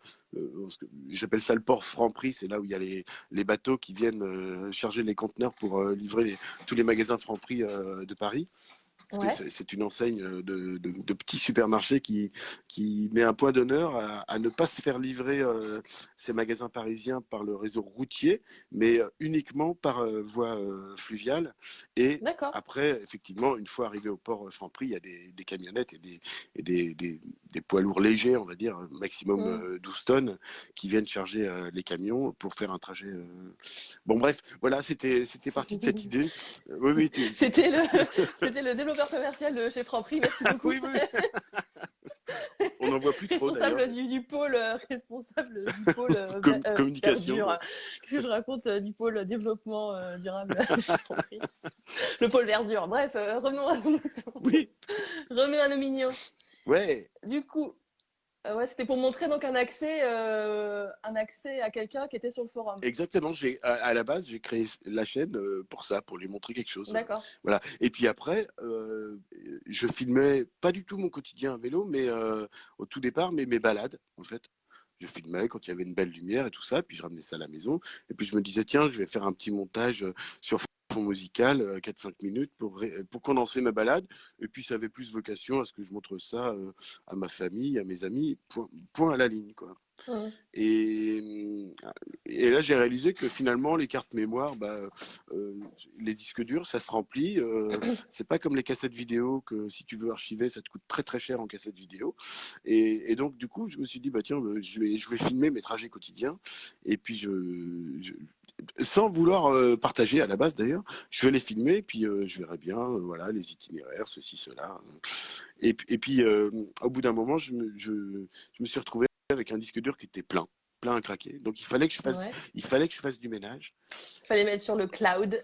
j'appelle ça le port Franprix, c'est là où il y a les, bateaux qui viennent charger les conteneurs pour livrer tous les magasins Franprix de Paris. Parce Ouais. que c'est- une enseigne euh, de, de, de petits supermarchés qui, qui met un point d'honneur à, à ne pas se faire livrer euh, ces magasins parisiens par le réseau routier, mais euh, uniquement par euh, voie euh, fluviale. Et après, effectivement, une fois arrivé au port Franprix, il y a des, des camionnettes et, des, et des, des, des poids lourds légers, on va dire, maximum Mm. euh, 12 tonnes, qui viennent charger les camions pour faire un trajet. Bon, bref, voilà, c'était parti de cette idée. Oui, oui, tu- C'était le, le développeur commercial de chez Franprix. Merci beaucoup. oui, oui. On n'en voit plus trop responsable du, du pôle, euh, responsable du pôle euh, Com- euh, communication. Qu'est-ce que je raconte euh, du pôle développement durable chez Franprix? Le pôle verdure. Bref, revenons à nos moutons. Oui, Revenons à nos mignons. ouais, Du coup, euh, ouais, c'était pour montrer donc un accès, euh, un accès à quelqu'un qui était sur le forum. exactement. J'ai à, à la base, j'ai créé la chaîne euh, pour ça, pour lui montrer quelque chose. D'accord. Voilà. Et puis après, euh, je filmais pas du tout mon quotidien à vélo, mais au tout départ, mais mes balades, en fait. Je filmais quand il y avait une belle lumière et tout ça, puis je ramenais ça à la maison. Et puis je me disais, tiens, je vais faire un petit montage euh, sur fond musical, euh, 4-5 minutes, pour, ré- pour condenser ma balade. Et puis ça avait plus vocation à ce que je montre ça euh, à ma famille, à mes amis, point, point à la ligne, quoi. Et, et là, j'ai réalisé que finalement, les cartes mémoire, bah, euh, les disques durs, ça se remplit. Euh, c'est pas comme les cassettes vidéo que si tu veux archiver, ça te coûte très très cher en cassette vidéo. Et, et donc, du coup, je me suis dit, bah tiens, euh, je vais, je vais filmer mes trajets quotidiens. Et puis, je, je- sans vouloir euh, partager à la base d'ailleurs, je vais les filmer. Puis, euh, je verrai bien, euh, voilà, les itinéraires, ceci, cela. Et, puis- et puis, euh, au bout d'un moment, je me, je, je me suis retrouvé avec un disque dur qui était plein, plein à craquer. Donc il fallait que je fasse, Ouais. il fallait que je fasse du ménage. Fallait mettre sur le cloud.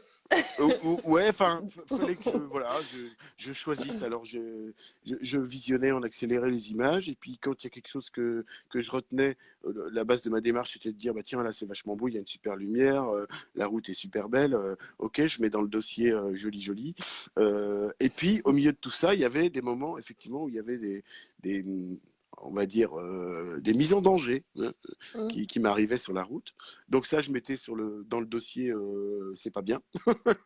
Ou- ou- ouais, enfin, fallait que voilà, je, je choisisse. Alors je, je, je visionnais en accéléré les images et puis quand il y a quelque chose que que je retenais, euh, la base de ma démarche c'était de dire bah tiens là c'est vachement beau, il y a une super lumière, euh, la route est super belle. euh, ok, je mets dans le dossier joli joli. Et puis au milieu de tout ça, il y avait des moments effectivement où il y avait des des on va dire euh, des mises en danger hein, Mhm. qui, qui m'arrivaient sur la route. Donc ça, je mettais sur le dans le dossier euh, c'est pas bien.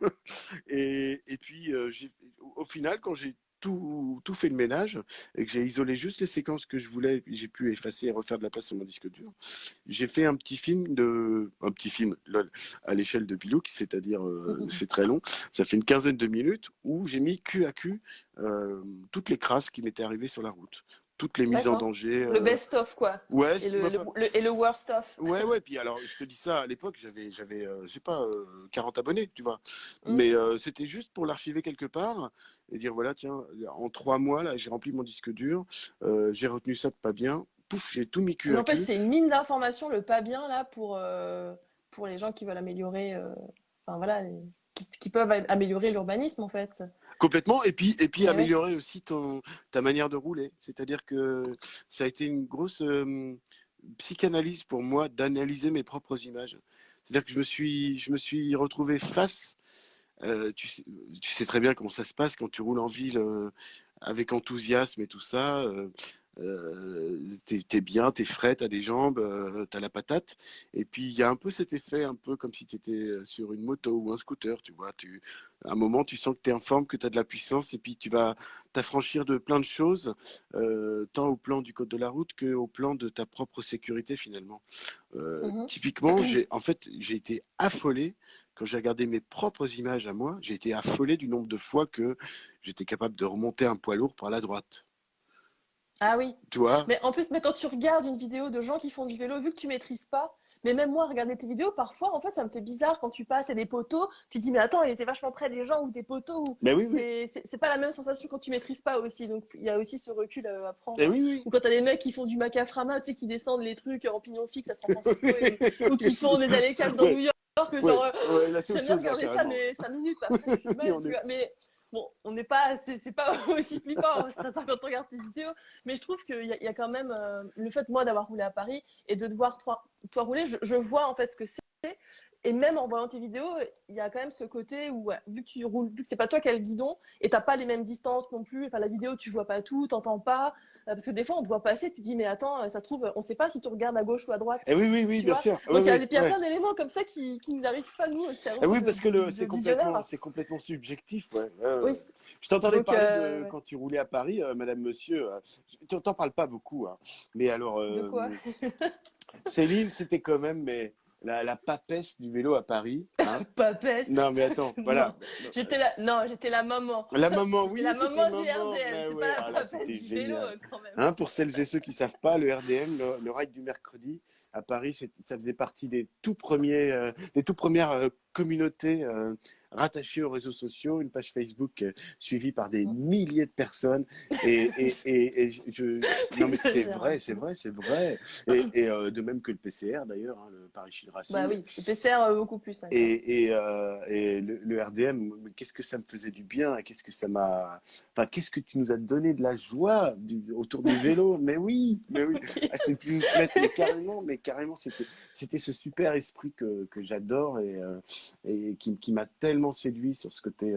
et, et puis euh, au final, quand j'ai tout, tout fait le ménage et que j'ai isolé juste les séquences que je voulais, j'ai pu effacer et refaire de la place sur mon disque dur. J'ai fait un petit film de un petit film lol, à l'échelle de Bilouk, c'est-à-dire euh, c'est très long. Ça fait une quinzaine de minutes où j'ai mis cul à cul euh, toutes les crasses qui m'étaient arrivées sur la route, toutes les mises en danger. Le euh, best-of, quoi. Ouais, Et le, le- et le worst-of. Ouais, ouais, puis alors, je te dis ça, à l'époque, j'avais, j'avais, euh, je sais pas, euh, 40 abonnés, tu vois. Mm. Mais euh, c'était juste pour l'archiver quelque part et dire, voilà, tiens, en trois mois, là, j'ai rempli mon disque dur, euh, j'ai retenu ça de pas bien, pouf, j'ai tout mis cul N'empêche, cul. c'est une mine d'informations, le pas bien, là, pour, pour les gens qui veulent améliorer, enfin voilà, les- qui, qui peuvent am- améliorer l'urbanisme, en fait. Complètement, et puis, et puis Ouais, améliorer aussi ton, ta manière de rouler. C'est-à-dire que ça a été une grosse euh, psychanalyse pour moi d'analyser mes propres images. C'est-à-dire que je me suis, je me suis retrouvé face Euh, tu, sais, tu sais très bien comment ça se passe quand tu roules en ville euh, avec enthousiasme et tout ça. Euh, t'es, t'es bien, t'es frais, t'as des jambes, euh, t'as la patate. Et puis il y a un peu cet effet, un peu comme si t'étais euh, sur une moto ou un scooter, tu vois. Tu, à un moment, tu sens que t'es en forme, que t'as de la puissance, et puis tu vas t'affranchir de plein de choses, euh, tant au plan du code de la route que au plan de ta propre sécurité finalement. Mhm. typiquement, j'ai, en fait, j'ai été affolé quand j'ai regardé mes propres images à moi. J'ai été affolé du nombre de fois que j'étais capable de remonter un poids lourd par la droite. Ah oui. Tu vois? Mais en plus, mais quand tu regardes une vidéo de gens qui font du vélo, vu que tu maîtrises pas, mais même moi, regarder tes vidéos, parfois, en fait, ça me fait bizarre quand tu passes à des poteaux, tu te dis, mais attends, il était vachement près des gens ou des poteaux, ou Mais oui, oui. c'est pas la même sensation quand tu maîtrises pas aussi. Donc, il y a aussi ce recul euh, à prendre. Eh oui, oui. Ou quand t'as des mecs qui font du macaframa, tu sais, qui descendent les trucs en pignon fixe à San Francisco, et- ou qui font des allées dans Ouais. New York, ouais, J'aime bien là, regarder ça, mais 5 minutes après, je suis mal, tu vois. Mais bon, on n'est pas, c'est pas aussi flippant, stressant quand on regarde tes vidéos. Mais je trouve qu'il y, y a quand même euh, le fait, moi, d'avoir roulé à Paris et de devoir toi, toi rouler, je vois en fait ce que c'est. Et même en voyant tes vidéos, il y a quand même ce côté où, ouais, vu que tu roules, vu que c'est pas toi qui as le guidon et t'as pas les mêmes distances non plus, enfin la vidéo tu vois pas tout, t'entends pas, euh, parce que des fois on te voit passer, tu te dis mais attends, euh, ça se trouve, on sait pas si tu regardes à gauche ou à droite. Eh oui, oui, oui, bien sûr. Donc il y a, y ouais. plein d'éléments comme ça qui, qui nous arrivent pas nous au cerveau Eh oui, de, parce que le, c'est complètement, c'est complètement subjectif, ouais. Oui. Je t'entendais parler euh, de ouais. quand tu roulais à Paris, euh, Madame, Monsieur. tu t'en parles pas beaucoup, hein. Mais alors, De quoi? Céline, c'était quand même mais, la, la papesse du vélo à Paris. Hein. Papesse. non, mais attends, voilà. J'étais la, non, j'étais la maman. La maman, oui, la maman du maman, RDM, mais c'est ouais, pas la ah là, papesse c'était du vélo génial. quand même. Hein, pour celles et ceux qui savent pas, le RDM, le, le ride du mercredi à Paris, ça faisait partie des tout premiers, euh, des tout premières euh, communautés euh, rattachées aux réseaux sociaux, une page Facebook euh, suivie par des milliers de personnes. Et, et, et, et je, non mais c'est vrai, un c'est vrai, c'est vrai. Et, euh, de même que le PCR d'ailleurs, hein, le Paris Chine Racing. Bah oui, le PCR beaucoup plus. hein. Et, et, euh, et le, le RDM, qu'est-ce que ça me faisait du bien, qu'est-ce que ça m'a, enfin, qu'est-ce que tu nous as donné de la joie du- autour du vélo? Mais oui, mais oui, ah, c'est plus mais carrément, mais carrément, c'était, c'était ce super esprit que, que j'adore et, et qui, m'a tellement séduit sur ce côté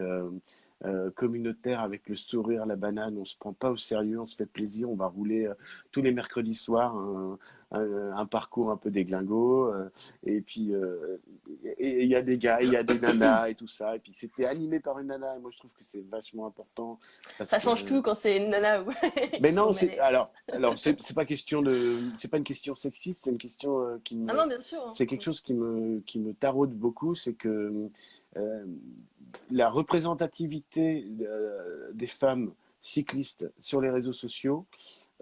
euh, communautaire avec le sourire, la banane. On se prend pas au sérieux, on se fait plaisir, on va rouler euh, tous les mercredis soirs un, un, un parcours un peu déglingo. euh, et puis, il y a des gars, il y a des nanas et tout ça. Et puis, c'était animé par une nana. Et moi, je trouve que c'est vachement important. Ça que- change tout quand c'est une nana. Mais non, c'est alors, alors c'est c'est pas question de, c'est pas une question sexiste, c'est une question qui me, Ah non, bien sûr. hein. c'est quelque chose qui me, qui me taraude beaucoup, c'est que euh, la représentativité euh, des femmes cyclistes sur les réseaux sociaux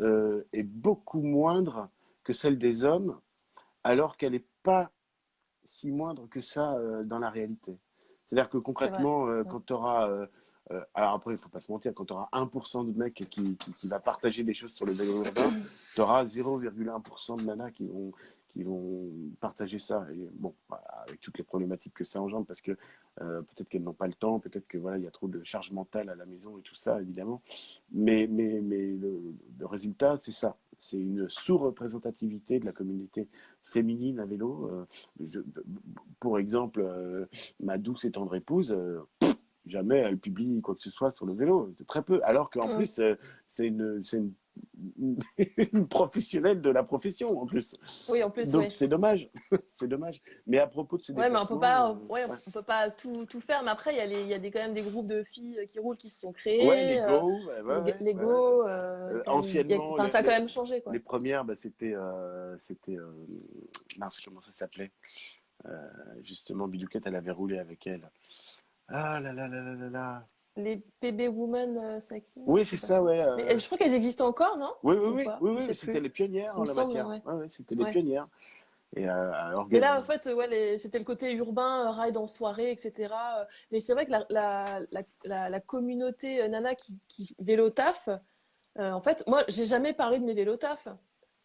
euh, est beaucoup moindre que celle des hommes, alors qu'elle n'est pas si moindre que ça euh, dans la réalité. C'est-à-dire que concrètement, quand tu auras... euh, alors après, il faut pas se mentir, quand tu auras 1% de mecs qui, qui, qui va partager des choses sur le vélo urbain, tu auras 0,1% de nanas qui vont, qui vont partager ça. Et bon, voilà, avec toutes les problématiques que ça engendre, parce que euh, peut-être qu'elles n'ont pas le temps, peut-être que voilà, il y a trop de charge mentale à la maison et tout ça, évidemment. Mais, mais, mais le, le résultat, c'est ça. C'est une sous-représentativité de la communauté féminine à vélo. Euh, je- pour exemple, euh, ma douce et tendre épouse, jamais elle publie quoi que ce soit sur le vélo, très peu. Alors qu'en Mm. plus, c'est une, c'est une, une professionnelle de la profession en plus. Oui, en plus, Donc ouais. c'est dommage, c'est dommage. Mais à propos de ces Ouais, mais on peut pas, euh, ouais, on peut pas tout, tout faire. Mais après, il y a les, y a des, quand même des groupes de filles qui roulent qui se sont créés. ouais, les euh, go, les, les go, euh, Euh, anciennement, a- les- ça a quand même changé, quoi. Les premières, bah, c'était, euh, c'était, euh, mince, comment ça s'appelait? Euh, Justement, Bidouquette, elle avait roulé avec elle. Ah là là là là là là. Les PB Women, euh, c'est qui Oui, c'est ça, ouais. euh, Mais, je crois qu'elles existent encore, non? Oui, oui, ou oui, oui, c'était les pionnières en la matière. ouais. Ouais, ouais, c'était les pionnières. Et euh, Mais là, en fait, ouais, c'était le côté urbain, ride en soirée, etc. Mais c'est vrai que la, la, la, communauté nana qui, qui vélo taf, euh, en fait, moi, j'ai jamais parlé de mes vélos taf.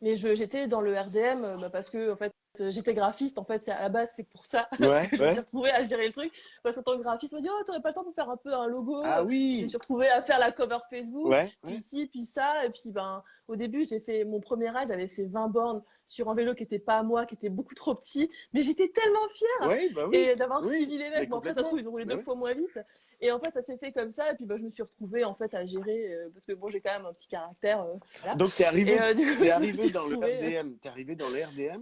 Mais j'étais dans le RDM bah, parce que, en fait, j'étais graphiste, en fait, c'est à la base, c'est pour ça Ouais, que je me suis retrouvée à gérer le truc. Parce qu'en tant que graphiste, on m'a dit, oh, t'aurais pas le temps pour faire un peu un logo. Ah Je oui. me suis retrouvée à faire la cover Facebook, Ouais. puis ci, puis ça. Et puis, ben, au début, j'ai fait mon premier ride, j'avais fait 20 bornes sur un vélo qui était pas à moi, qui était beaucoup trop petit. Mais j'étais tellement fière bah oui. et d'avoir Oui, suivi les mecs. Bon, après, ça se trouve, ils ont roulé Bah deux oui. fois moins vite. Et en fait, ça s'est fait comme ça. Et puis, ben, je me suis retrouvée, en fait, à gérer, euh, parce que bon, j'ai quand même un petit caractère, euh, voilà. Donc t'es arrivé, Et, euh, du coup, t'es je me arrivé suis dans le retrouvée, euh, RDM. T'es arrivé dans le RDM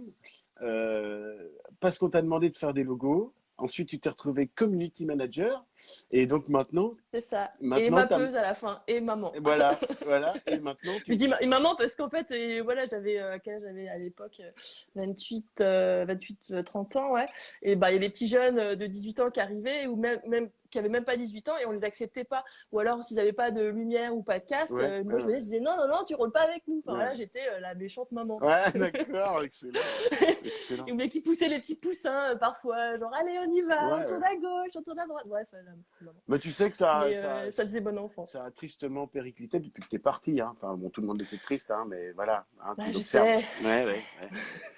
euh, parce qu'on t'a demandé de faire des logos. Ensuite, tu t'es retrouvé community manager. Et donc maintenant, C'est ça. Et Maintenant, t'as- mappeuse à la fin. Et maman. et voilà, voilà. Et maintenant, tu Je dis ma- et maman parce qu'en fait, et voilà, j'avais euh, j'avais à l'époque euh, 28, euh, 28, euh, 30 ans, ouais. Et bah il y a des petits jeunes euh, de 18 ans qui arrivaient ou même, même qui avaient même pas 18 ans et on les acceptait pas. Ou alors s'ils avaient pas de lumière ou pas de casque, Ouais, euh, moi ouais. je venais, je disais non non non, tu roules pas avec nous. Enfin Ouais. voilà, j'étais euh, la méchante maman. Ouais, d'accord, excellent. excellent. Et mais qui poussait les petits poussins euh, parfois, genre allez on y va, on tourne à gauche, on tourne à droite. Bref, euh, maman. Mais tu sais que ça, Mais, ça, euh, ça faisait bon enfant. ça a tristement périclité depuis que t'es parti. Hein. Enfin, bon, tout le monde était triste, hein, mais voilà. Hein, Bah, tu je sais. Ouais, ouais, ouais.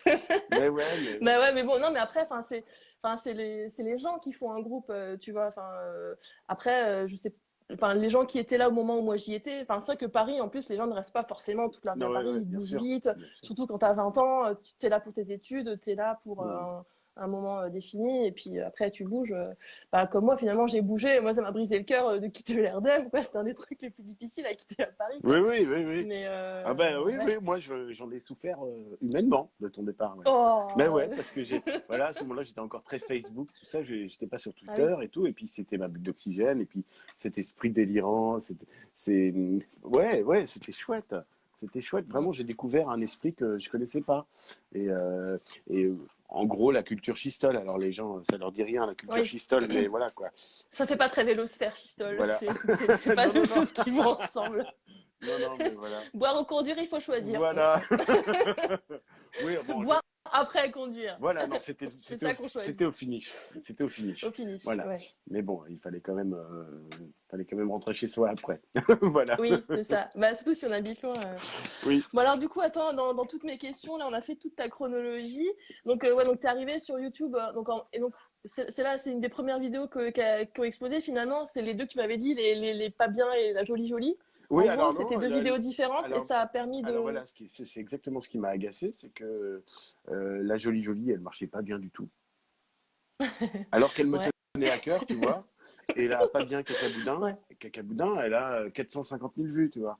mais ouais, mais... Bah ouais, mais bon, non, mais après, c'est, les, les gens qui font un groupe, euh, tu vois. Enfin, euh, après, euh, je sais, enfin, les gens qui étaient là au moment où moi j'y étais. Enfin, c'est vrai que Paris, en plus, les gens ne restent pas forcément toute leur vie à ouais, Paris, ouais, ils bien bougent vite. sûr. Surtout quand tu as 20 ans, euh, tu es là pour tes études, tu es là pour euh, Ouais. un, un moment euh, défini, et puis euh, après tu bouges. euh, bah, comme moi, finalement, j'ai bougé. Moi, ça m'a brisé le cœur de quitter quoi. C'était un des trucs les plus difficiles à quitter à Paris. Oui, oui, oui, oui. Mais, euh, Ah ben oui, ouais. oui, moi je- j'en ai souffert humainement de ton départ. ouais. Oh, Mais ouais, parce que j'ai, voilà, à ce moment-là, j'étais encore très Facebook, tout ça, j'étais pas sur Twitter Ah et tout, et puis c'était ma bulle d'oxygène, et puis cet esprit délirant, c'est, ouais, ouais, c'était chouette, c'était chouette. Vraiment, j'ai découvert un esprit que je connaissais pas, et, euh, et en gros, la culture schistole. Alors les gens, ça leur dit rien, la culture Oui. schistole, mais voilà quoi. Ça fait pas très vélosphère, Chistol. Voilà. C'est, pas deux choses qui vont ensemble. Non, non, mais voilà. Boire ou conduire, il faut choisir. Voilà. oui, bon, Boire après conduire. voilà, non, c'était, au, au finish, c'était au finish. Au finish. Voilà. ouais. Mais bon, il fallait quand même, euh, fallait quand même rentrer chez soi après. voilà. Oui, c'est ça. Bah, surtout si on habite loin. euh. Oui. Bon, alors, du coup, attends, dans, dans toutes mes questions, là, on a fait toute ta chronologie. Donc, euh, ouais, donc, t'es arrivé sur YouTube. euh, donc, en- et donc, c'est là, c'est une des premières vidéos que, qui, a- qui ont explosé finalement. C'est les deux que tu m'avais dit, les, les, les pas bien et la jolie jolie. Oui, en alors gros, non, c'était deux la- vidéos différentes alors- et ça a permis de. Alors voilà, c'est exactement ce qui m'a agacé, c'est que euh, la jolie jolie, elle marchait pas bien du tout. Alors qu'elle me Ouais. tenait à cœur, tu vois. Et là, pas bien Cacaboudin. Ouais. Cacaboudin, elle a euh, 450 000 vues, tu vois.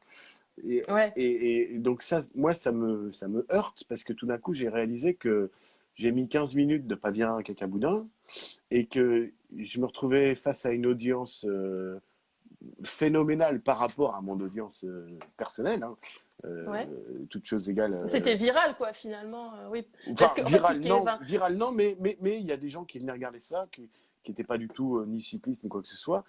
Et, Ouais. et, et donc ça, moi, ça me, ça me heurte parce que tout d'un coup, j'ai réalisé que j'ai mis 15 minutes de pas bien Cacaboudin et que je me retrouvais face à une audience euh, phénoménale par rapport à mon audience euh, personnelle. Hein. Euh, Ouais. Toutes choses égales. euh, C'était viral, quoi, finalement. oui. Enfin, Parce que, en fait, viral, est- non, viral, non, mais mais mais il y a des gens qui venaient regarder ça, qui qui n'étaient pas du tout euh, ni cyclistes ni quoi que ce soit,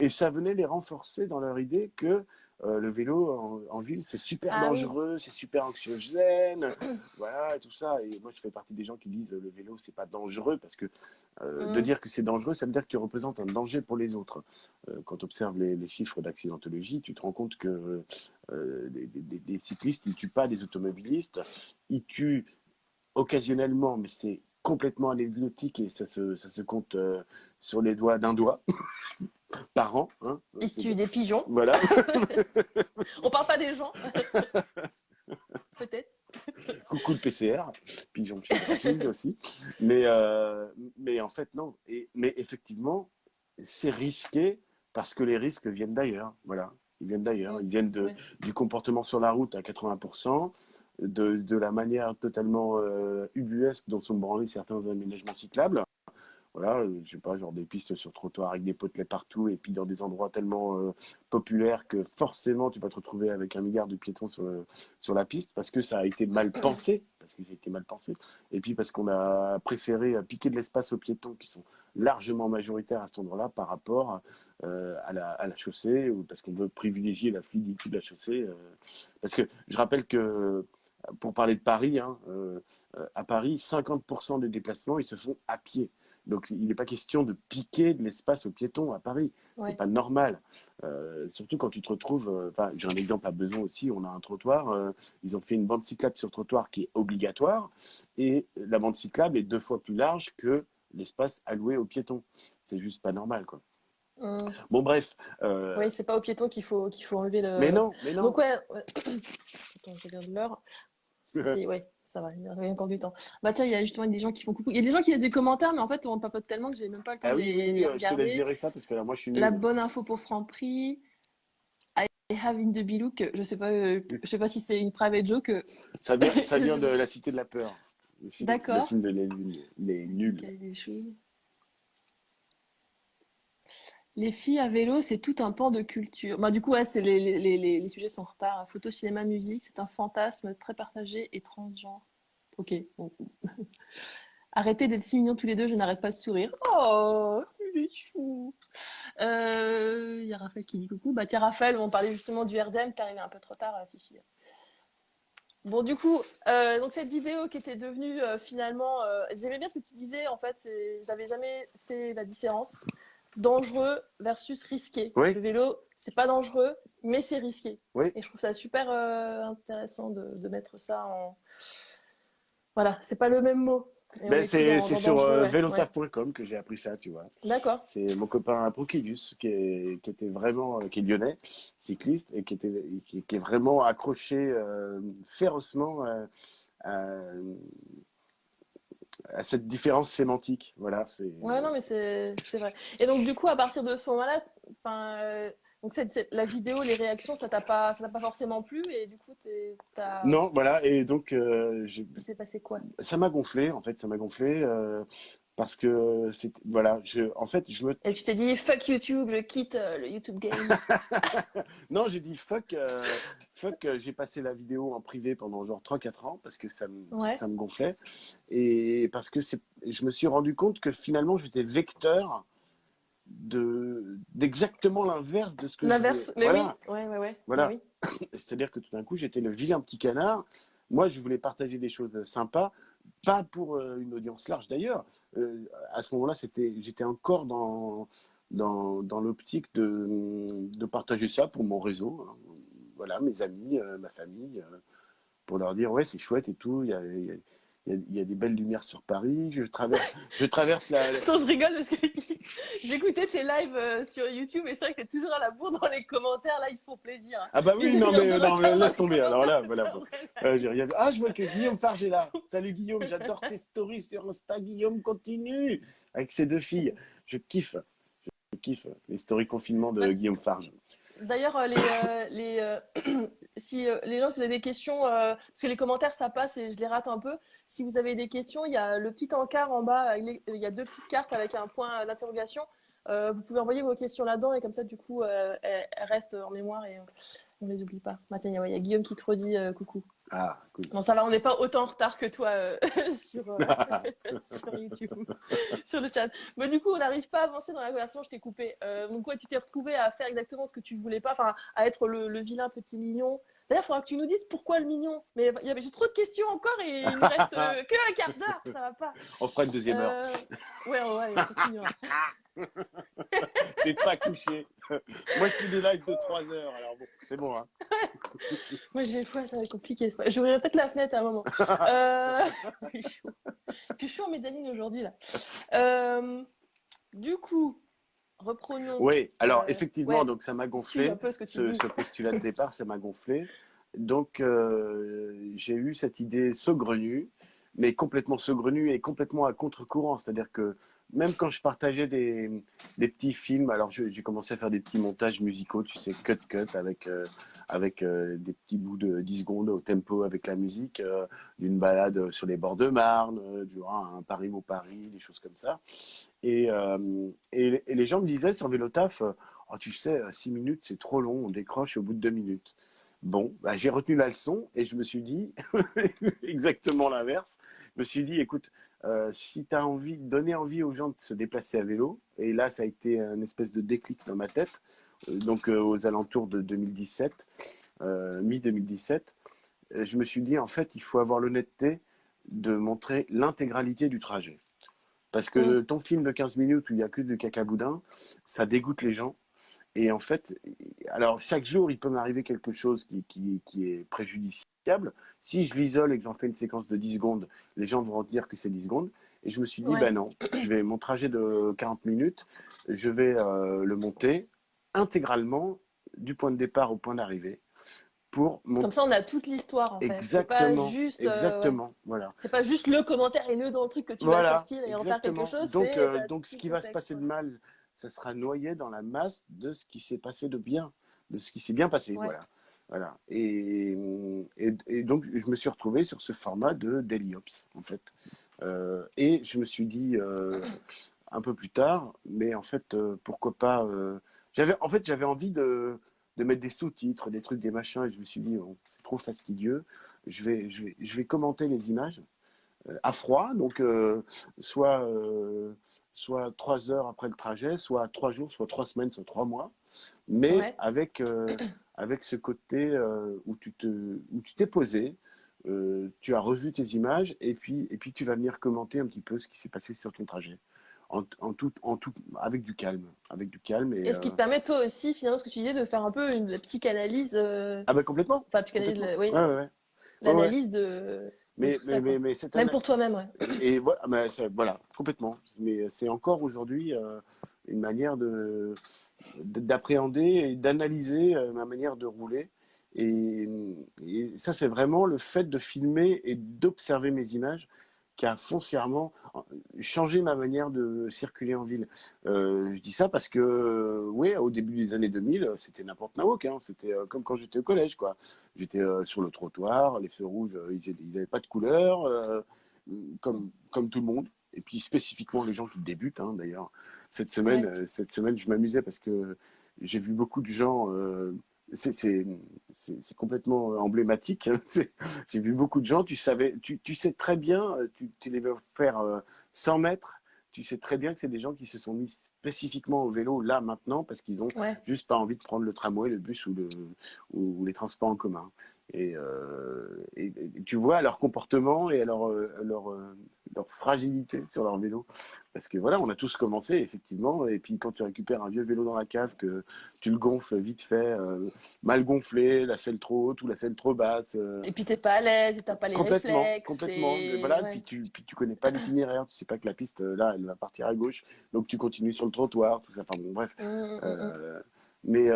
et ça venait les renforcer dans leur idée que euh, le vélo en, en ville c'est super Ah oui. dangereux, c'est super anxiogène, voilà et tout ça. Et moi je fais partie des gens qui disent le vélo c'est pas dangereux parce que euh, Mm. de dire que c'est dangereux, ça veut dire que tu représentes un danger pour les autres. Euh, quand tu observes les, les chiffres d'accidentologie, tu te rends compte que des, des- des cyclistes ils tuent pas des automobilistes, ils tuent occasionnellement, mais c'est complètement anecdotique et ça se, ça se compte sur les doigts d'un doigt par an. Hein. Des pigeons. Voilà, On parle pas des gens. Peut-être. coucou le PCR, pigeon pigeon aussi. Mais, euh, mais en fait, non. Et, mais effectivement, c'est risqué parce que les risques viennent d'ailleurs. Voilà, ils viennent d'ailleurs. Ils viennent de, Ouais. du comportement sur la route à 80%, de, de la manière totalement euh, ubuesque dont sont branlés certains aménagements cyclables. Voilà, euh, je sais pas, genre des pistes sur trottoir avec des potelets partout et puis dans des endroits tellement euh, populaires que forcément tu vas te retrouver avec un milliard de piétons sur, le- sur la piste parce que ça a été mal pensé, parce que ça a été mal pensé, et puis parce qu'on a préféré euh, piquer de l'espace aux piétons qui sont largement majoritaires à cet endroit-là par rapport euh, à, la, à la chaussée ou parce qu'on veut privilégier la fluidité de la chaussée. euh, parce que je rappelle que pour parler de Paris, hein, à Paris, 50% des déplacements, ils se font à pied. Donc, il n'est pas question de piquer de l'espace aux piétons à Paris. Ouais. C'est pas normal. Euh, surtout quand tu te retrouves. euh, Enfin, j'ai un exemple à Besançon aussi. On a un trottoir. euh, ils ont fait une bande cyclable sur trottoir qui est obligatoire, et la bande cyclable est deux fois plus large que l'espace alloué aux piétons. C'est juste pas normal, quoi. Hum. Bon, bref. euh, Oui, c'est pas aux piétons qu'il faut, qu'il faut enlever le. Mais non, mais non. Donc, ouais. ouais. Attends, je regarde l'heure. Ouais, ça va, il y a encore du temps. Bah, tiens, il y a justement des gens qui font coucou. Il y a des gens qui laissent des commentaires, mais en fait, on papote tellement que j'ai même pas le temps Ah de oui, les, oui, les je te laisse gérer ça parce que là, moi, je suis. La bonne info pour Franprix. I have in the Bilouk. Je sais pas, euh, je sais pas si c'est une private joke. euh, Ça vient, ça vient de La Cité de la Peur. D'accord. Le film de Les. Les Nuls. Les filles à vélo, c'est tout un pan de culture. Bah, du coup, ouais, les, les, les, sujets sont en retard. Photo, cinéma, musique, c'est un fantasme très partagé et transgenre. Ok. bon. Arrêtez d'être si mignons tous les deux, je n'arrête pas de sourire. Oh, il est. Euh, Il y a Raphaël qui dit coucou. Bah tiens, Raphaël, on parlait justement du RDM, t'es arrivé un peu trop tard, euh, Fifi. Bon, du coup, euh, donc cette vidéo qui était devenue euh, finalement, euh, j'aimais bien ce que tu disais en fait, j'avais jamais fait la différence dangereux versus risqué. Oui. Le vélo, c'est pas dangereux, mais c'est risqué. Oui. Et je trouve ça super euh, intéressant de, de mettre ça en, voilà, c'est pas le même mot. Ben, c'est sur euh, ouais. que j'ai appris ça, tu vois. D'accord. C'est mon copain Proquilius qui, est, qui était vraiment, euh, qui est lyonnais, cycliste, et qui, était, et qui, qui est vraiment accroché euh, férocement à, à cette différence sémantique. Voilà, c'est. Ouais, non, mais c'est c'est vrai. Et donc, du coup, à partir de ce moment-là, enfin, euh, donc cette, cette- la vidéo, les réactions, ça t'a pas, ça t'a pas forcément plu, et du coup, t'as, Non, voilà, et donc euh, j'ai- il s'est passé quoi? ça m'a gonflé, en fait, ça m'a gonflé. euh, parce que c'est voilà je en fait je me Et tu t'es dit, fuck YouTube, je quitte euh, le YouTube game. non j'ai dit fuck euh, fuck euh, j'ai passé la vidéo en privé pendant genre 3 4 ans parce que ça me Ouais. ça me gonflait et parce que c'est je me suis rendu compte que finalement j'étais vecteur de d'exactement l'inverse de ce que L'inverse, mais voilà oui, ouais, ouais, ouais. Voilà. Oui. c'est-à-dire que tout d'un coup j'étais le vilain petit canard moi je voulais partager des choses sympas pas pour euh, une audience large d'ailleurs Euh, à ce moment-là j'étais encore dans dans, dans l'optique de, de partager ça pour mon réseau hein. voilà mes amis euh, ma famille pour leur dire ouais c'est chouette et tout il y a- il y a des belles lumières sur Paris je traverse je traverse la, Attends, je rigole parce que j'écoutais tes lives euh, sur YouTube et c'est vrai que t'es toujours à la bourre dans les commentaires. Là, ils se font plaisir. ah bah oui non mais, non, mais laisse tomber alors là voilà. Euh, rien. Ah, je vois que Guillaume Farge est là. Salut Guillaume, j'adore tes stories sur Insta. Guillaume continue avec ses deux filles. Je kiffe. Je kiffe les stories confinement de. Guillaume Farge. D'ailleurs, euh, les, euh, les, euh, si les gens, si vous avez des questions, parce que les commentaires, ça passe et je les rate un peu. Si vous avez des questions, il y a le petit encart en bas, il y a deux petites cartes avec un point d'interrogation. Vous pouvez envoyer vos questions là-dedans et comme ça, du coup, elles, restent en mémoire et on les oublie pas. Tiens, il y a- Guillaume qui te redit coucou. Ah, cool. Bon, ça va, on n'est pas autant en retard que toi euh, sur, euh, sur YouTube, sur le chat. Mais du coup, on n'arrive pas à avancer dans la conversation, je t'ai coupé. Euh, donc, ouais, tu t'es retrouvé à faire exactement ce que tu voulais pas, enfin, à être le, le vilain petit mignon. D'ailleurs, il faudra que tu nous dises pourquoi le mignon. Mais j'ai trop de questions encore et il ne reste euh, que un quart d'heure, ça va pas. On fera une deuxième heure. Ouais, ouais, ouais, on continuera. T'es pas couché. Moi, je fais des lives de 3 heures. Alors bon, c'est bon. Hein. Moi, j'ai ouais, ça va être compliqué. c'est pas- J'ouvrirai peut-être la fenêtre à un moment. Euh... je suis chaud. Je suis chaud en mezzanine aujourd'hui, là. Euh, Du coup, reprenons. Oui, alors Euh, effectivement, ouais. donc ça m'a gonflé. un peu ce que tu ce, dis. ce postulat de départ, ça m'a gonflé. Donc, euh, j'ai eu cette idée saugrenue, mais complètement saugrenue et complètement à contre-courant. C'est-à-dire que même quand je partageais des, petits films, alors j'ai commencé à faire des petits montages musicaux, tu sais, cut-cut, avec, euh, avec euh, des petits bouts de 10 secondes au tempo avec la musique, euh, d'une balade sur les bords de Marne, du un Paris au Paris, des choses comme ça. Et, les gens me disaient sur Vélotaf, oh, tu sais, 6 minutes, c'est trop long, on décroche au bout de 2 minutes. Bon, bah, j'ai retenu la leçon et je me suis dit exactement l'inverse. Je me suis dit, écoute, euh, si tu as envie de donner envie aux gens de se déplacer à vélo, et là, ça a été un espèce de déclic dans ma tête, euh, donc euh, aux alentours de 2017, euh, mi-2017, euh, je me suis dit, en fait, il faut avoir l'honnêteté de montrer l'intégralité du trajet. Parce que ton film de 15 minutes où il n'y a que du cacaboudin, ça dégoûte les gens. Et en fait, alors chaque jour, il peut m'arriver quelque chose qui, qui, est préjudiciable. Si je l'isole et que j'en fais une séquence de 10 secondes, les gens vont retenir que c'est 10 secondes. Et je me suis dit, ben non, je vais, mon trajet de 40 minutes, je vais euh, le monter intégralement du point de départ au point d'arrivée. Pour Comme ça, on a toute l'histoire en fait. Exactement. Pas juste, euh, exactement. Voilà. C'est pas juste le commentaire haineux dans le truc que tu vas sortir et en faire quelque chose. Donc, euh, donc ce qui va se passer de mal, ça sera noyé dans la masse de ce qui s'est passé de bien, de ce qui s'est bien passé. Voilà. Voilà. Et, et, donc, je me suis retrouvé sur ce format de Daily Ops, en fait. Euh, et je me suis dit, euh, un peu plus tard, mais en fait, euh, pourquoi pas. j'avais, en fait, j'avais envie de, de mettre des sous-titres, des trucs, des machins, et je me suis dit, c'est trop fastidieux. Je vais, je, vais, je vais commenter les images à froid, donc soit soit trois heures après le trajet, soit trois jours, soit trois semaines, soit trois mois, mais avec, euh, avec ce côté euh, où tu te, où tu t'es posé, euh, tu as revu tes images et puis, et puis tu vas venir commenter un petit peu ce qui s'est passé sur ton trajet. En, en, tout, en tout, avec du calme, avec du calme. Et, ce qui te permet toi aussi, finalement, ce que tu disais, de faire un peu une psychanalyse. Ah ben complètement. Pas psychanalyse, oui. L'analyse de mais, mais, mais, mais Même pour toi-même, ouais. Et voilà, mais voilà complètement. Mais c'est encore aujourd'hui euh, une manière de d'appréhender et d'analyser euh, ma manière de rouler. Et, ça, c'est vraiment le fait de filmer et d'observer mes images qui a foncièrement changé ma manière de circuler en ville. Euh, je dis ça parce que, oui, au début des années 2000, c'était n'importe quoi. Hein. C'était euh, comme quand j'étais au collège, quoi. J'étais euh, sur le trottoir, les feux rouges, ils n'avaient pas de couleur, comme, comme tout le monde. Et puis spécifiquement les gens qui débutent, hein, d'ailleurs. Cette semaine, cette semaine, je m'amusais parce que j'ai vu beaucoup de gens c'est complètement emblématique. Hein. J'ai vu beaucoup de gens, tu, savais, tu, tu sais très bien, tu, tu les veux faire 100 euh, mètres, tu sais très bien que c'est des gens qui se sont mis spécifiquement au vélo là maintenant parce qu'ils ont juste pas envie de prendre le tramway, le bus ou, le, ou les transports en commun. Euh, et, tu vois leur comportement et leur, euh, leur, euh, leur, fragilité sur leur vélo. Parce que voilà, on a tous commencé, effectivement. Et puis quand tu récupères un vieux vélo dans la cave, que tu le gonfles vite fait, mal gonflé, la selle trop haute ou la selle trop basse. et puis t'es pas à l'aise et t'as pas les complètement, réflexes. Complètement. Voilà, puis, tu, puis tu connais pas l'itinéraire, tu sais pas que la piste, là, elle va partir à gauche. Donc tu continues sur le trottoir, tout ça. Enfin bon, bref. Mmh, mmh, mmh. mais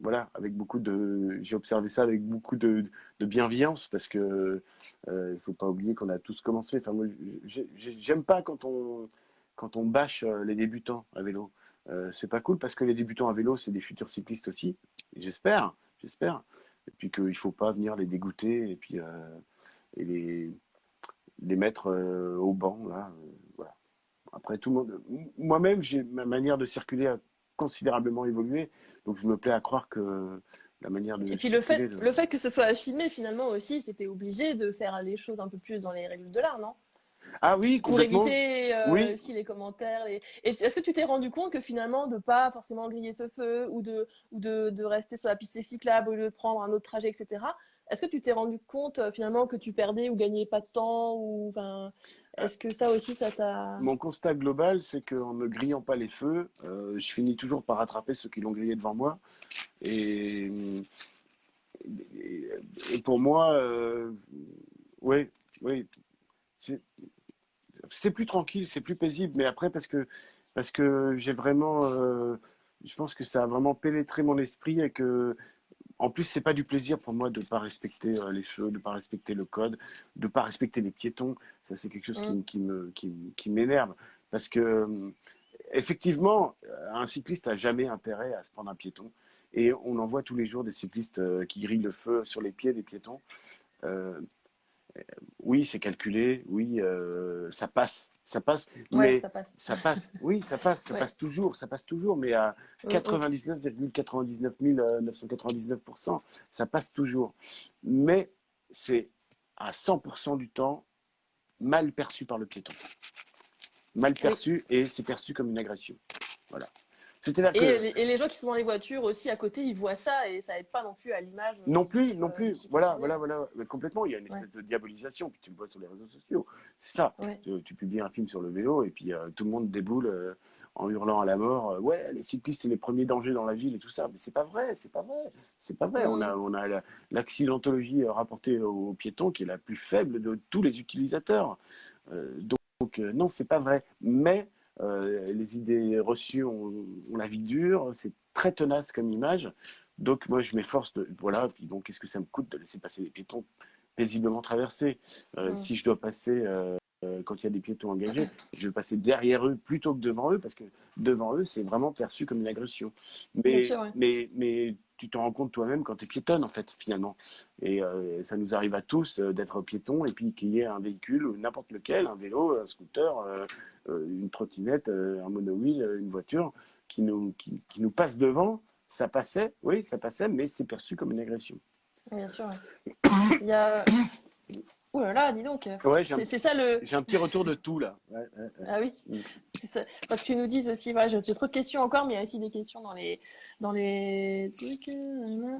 voilà, avec beaucoup de, j'ai observé ça avec beaucoup de, bienveillance parce que euh, il faut pas oublier qu'on a tous commencé. Enfin, moi, j'aime pas quand on quand on bâche euh, les débutants à vélo. Euh, c'est pas cool parce que les débutants à vélo, c'est des futurs cyclistes aussi. J'espère, j'espère. Et puis qu'il faut pas venir les dégoûter et puis euh, et les les mettre au banc là. voilà. Après tout le monde, moi-même, j'ai ma manière de circuler a considérablement évolué. Donc je me plais à croire que la manière de. Et puis le fait, le fait que ce soit filmé finalement aussi, tu étais obligé de faire les choses un peu plus dans les règles de l'art, non? Ah oui, Pour éviter euh, aussi les commentaires. Les... Est-ce que tu t'es rendu compte que finalement, de pas forcément griller ce feu ou de, ou de, de rester sur la piste cyclable au lieu de prendre un autre trajet, etc., est-ce que tu t'es rendu compte euh, finalement que tu perdais ou gagnais pas de temps ou enfin, Est-ce que ça aussi, ça t'a... Mon constat global, c'est qu'en ne grillant pas les feux, euh, je finis toujours par rattraper ceux qui l'ont grillé devant moi. Et, pour moi, euh, oui, oui, c'est plus tranquille, c'est plus paisible. Mais après, parce que, parce que j'ai vraiment... je pense que ça a vraiment pénétré mon esprit et que en plus, c'est pas du plaisir pour moi de pas respecter euh, les feux, de pas respecter le code, de pas respecter les piétons. Ça, c'est quelque chose qui, mm. me, qui, m'énerve. Parce que, euh, effectivement, un cycliste a jamais intérêt à se prendre un piéton. Et on en voit tous les jours des cyclistes euh, qui grillent le feu sur les pieds des piétons. oui, c'est calculé. Oui, ça passe ça passe. mais ça passe. ça passe. Oui, ça passe, ça passe toujours, ça passe toujours, mais à 99,99 999%, ça passe toujours. Mais c'est à 100% du temps mal perçu par le piéton. Mal perçu et c'est perçu comme une agression. Voilà. C'est-à-dire Et, que les, et les gens qui sont dans les voitures aussi à côté, ils voient ça et ça aide pas non plus à l'image. non du plus, non euh, plus. Voilà, voilà, voilà. Mais complètement, il y a une Ouais. espèce de diabolisation. Puis tu le vois sur les réseaux sociaux. C'est ça. Ouais. Tu, tu publies un film sur le vélo et puis euh, tout le monde déboule euh, en hurlant à la mort. euh, ouais, les cyclistes, c'est les premiers dangers dans la ville et tout ça. Mais c'est pas vrai, c'est pas vrai. C'est pas vrai. On a, on a la- l'accidentologie euh, rapportée aux piétons qui est la plus faible de tous les utilisateurs. Euh, donc, euh, non, c'est pas vrai. Mais euh, les idées reçues ont, la vie dure. C'est très tenace comme image. Donc moi, je m'efforce de voilà. Puis donc, qu'est-ce que ça me coûte de laisser passer les piétons paisiblement traverser Euh, Mm. Si je dois passer euh, quand il y a des piétons engagés, je vais passer derrière eux plutôt que devant eux parce que devant eux, c'est vraiment perçu comme une agression. Mais Bien sûr, ouais. mais mais tu te rends compte toi-même quand tu es piétonne en fait finalement. Et euh, ça nous arrive à tous euh, d'être piétons et puis qu'il y ait un véhicule, n'importe lequel, un vélo, un scooter, euh, euh, une trottinette, euh, un monowheel, euh, une voiture qui nous qui, qui nous passe devant. Ça passait, oui, ça passait, mais c'est perçu comme une agression. Bien sûr. ouais. Il y a. Ouh là là, dis donc. Ouais, j'ai un, C'est ça le. j'ai un petit retour de tout là. Ouais, ouais, ouais. Ah oui. Mm. Ça. Parce que tu nous dises aussi, voilà, j'ai trop de questions encore, mais il y a aussi des questions dans les dans les trucs. euh,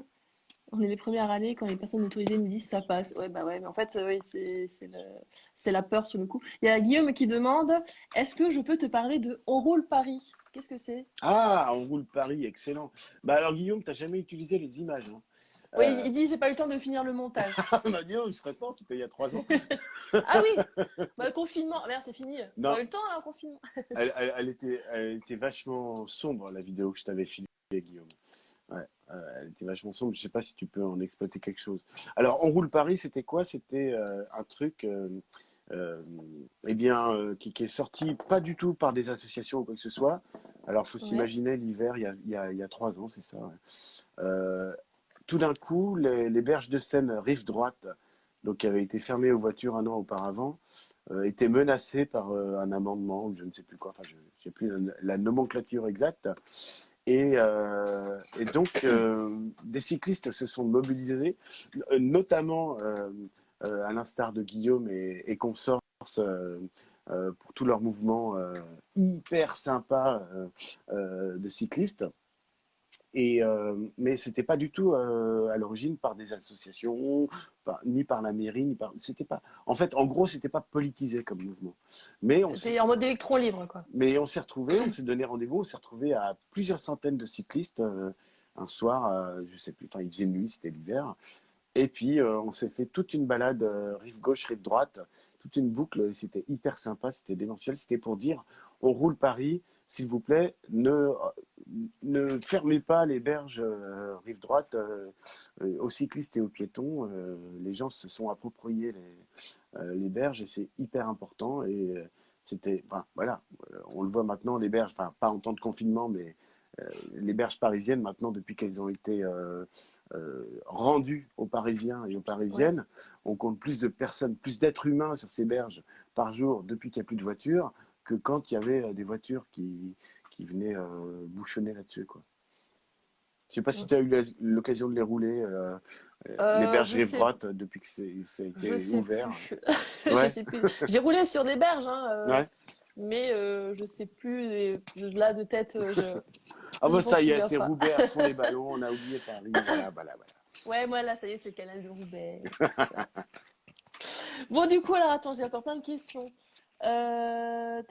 On est les premiers à râler quand les personnes autorisées nous disent ça passe. Ouais, bah ouais, mais en fait, euh, oui, c'est c'est le- c'est la peur sur le coup. Il y a Guillaume qui demande, est-ce que je peux te parler de On roule Paris? Qu'est-ce que c'est? Ah, on roule Paris, excellent. Bah alors Guillaume, t'as jamais utilisé les images. Hein. Oui, Euh, il dit, j'ai pas eu le temps de finir le montage. Ah bah dis donc, il serait temps, c'était il y a trois ans. Ah oui, bah, le confinement, merde, c'est fini. Non. T'as eu le temps, là, le confinement? Elle, elle- elle était, elle était vachement sombre, la vidéo que je t'avais filmée, Guillaume. Ouais, euh, elle était vachement sombre. Je sais pas si tu peux en exploiter quelque chose. Alors, On roule Paris, c'était quoi? C'était euh, un truc euh, eh bien, qui, qui est sorti pas du tout par des associations ou quoi que ce soit. Alors, faut Ouais. s'imaginer l'hiver, il y a, il y, a, il y a trois ans, c'est ça. ouais. Tout d'un coup, les, berges de Seine rive droite, donc qui avaient été fermées aux voitures un an auparavant, euh, étaient menacées par euh, un amendement ou je ne sais plus quoi. Enfin, je n'ai plus la, la nomenclature exacte. Et, euh, donc, des cyclistes se sont mobilisés, notamment à l'instar de Guillaume et, et consorts, pour tout leur mouvement hyper sympa de cyclistes. Et, euh, mais c'était pas du tout euh, à l'origine par des associations, par- ni par la mairie, ni par. C'était pas. En fait, en gros, c'était pas politisé comme mouvement. Mais on C'était en mode électron libre, quoi. mais on s'est retrouvés, on s'est donné rendez-vous, on s'est retrouvés à plusieurs centaines de cyclistes euh, un soir, je sais plus, enfin il faisait nuit, c'était l'hiver. Et puis on s'est fait toute une balade rive gauche, rive droite, toute une boucle. C'était hyper sympa, c'était démentiel. C'était pour dire on roule Paris, s'il vous plaît, ne, ne fermez pas les berges euh, rive droite euh, euh, aux cyclistes et aux piétons. Les gens se sont appropriés les, les berges et c'est hyper important. Et c'était, enfin, voilà, on le voit maintenant, les berges, enfin pas en temps de confinement, mais les berges parisiennes, maintenant, depuis qu'elles ont été rendues aux Parisiens et aux Parisiennes, on compte plus de personnes, plus d'êtres humains sur ces berges par jour depuis qu'il n'y a plus de voitures que quand il y avait des voitures qui, qui venaient euh, bouchonner là-dessus. Quoi. Je sais pas si tu as eu l'occasion de les rouler, euh, euh, Euh, les berges sais- droite, depuis que c'est- ça a été Je sais ouvert. Ouais. Je sais plus. J'ai roulé sur des berges, hein, euh, Ouais. mais euh, je sais plus. et là, de tête, euh, je... Ah bah ça y est, c'est. Roubaix à fond les ballons, on a oublié Paris, voilà, voilà, voilà. Ouais, moi, là, ça y est, c'est le canal de Roubaix. bon, du coup, alors, attends, j'ai encore plein de questions. Euh...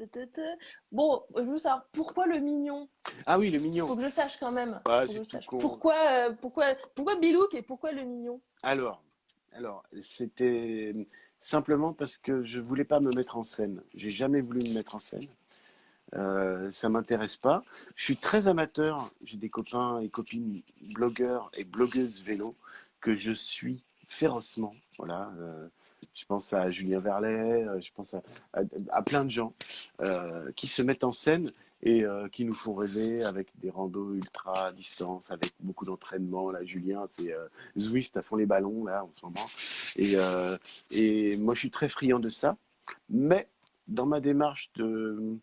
Bon, je veux savoir, pourquoi le mignon? Ah oui, le mignon. Faut que je sache quand même. Ouais, Faut que c'est je tout sache. con. Pourquoi, euh, pourquoi, pourquoi Bilouk et pourquoi le mignon? Alors, alors, c'était simplement parce que je voulais pas me mettre en scène. J'ai jamais voulu me mettre en scène. Euh, ça m'intéresse pas. Je suis très amateur. J'ai des copains et copines blogueurs et blogueuses vélo que je suis férocement. Voilà. Je pense à Julien Verlet, euh, je pense à, plein de gens euh, qui se mettent en scène et euh, qui nous font rêver avec des randos ultra à distance, avec beaucoup d'entraînement. Là, Julien, c'est euh, Zwift à fond les ballons là en ce moment. Et, moi, je suis très friand de ça. Mais dans ma démarche de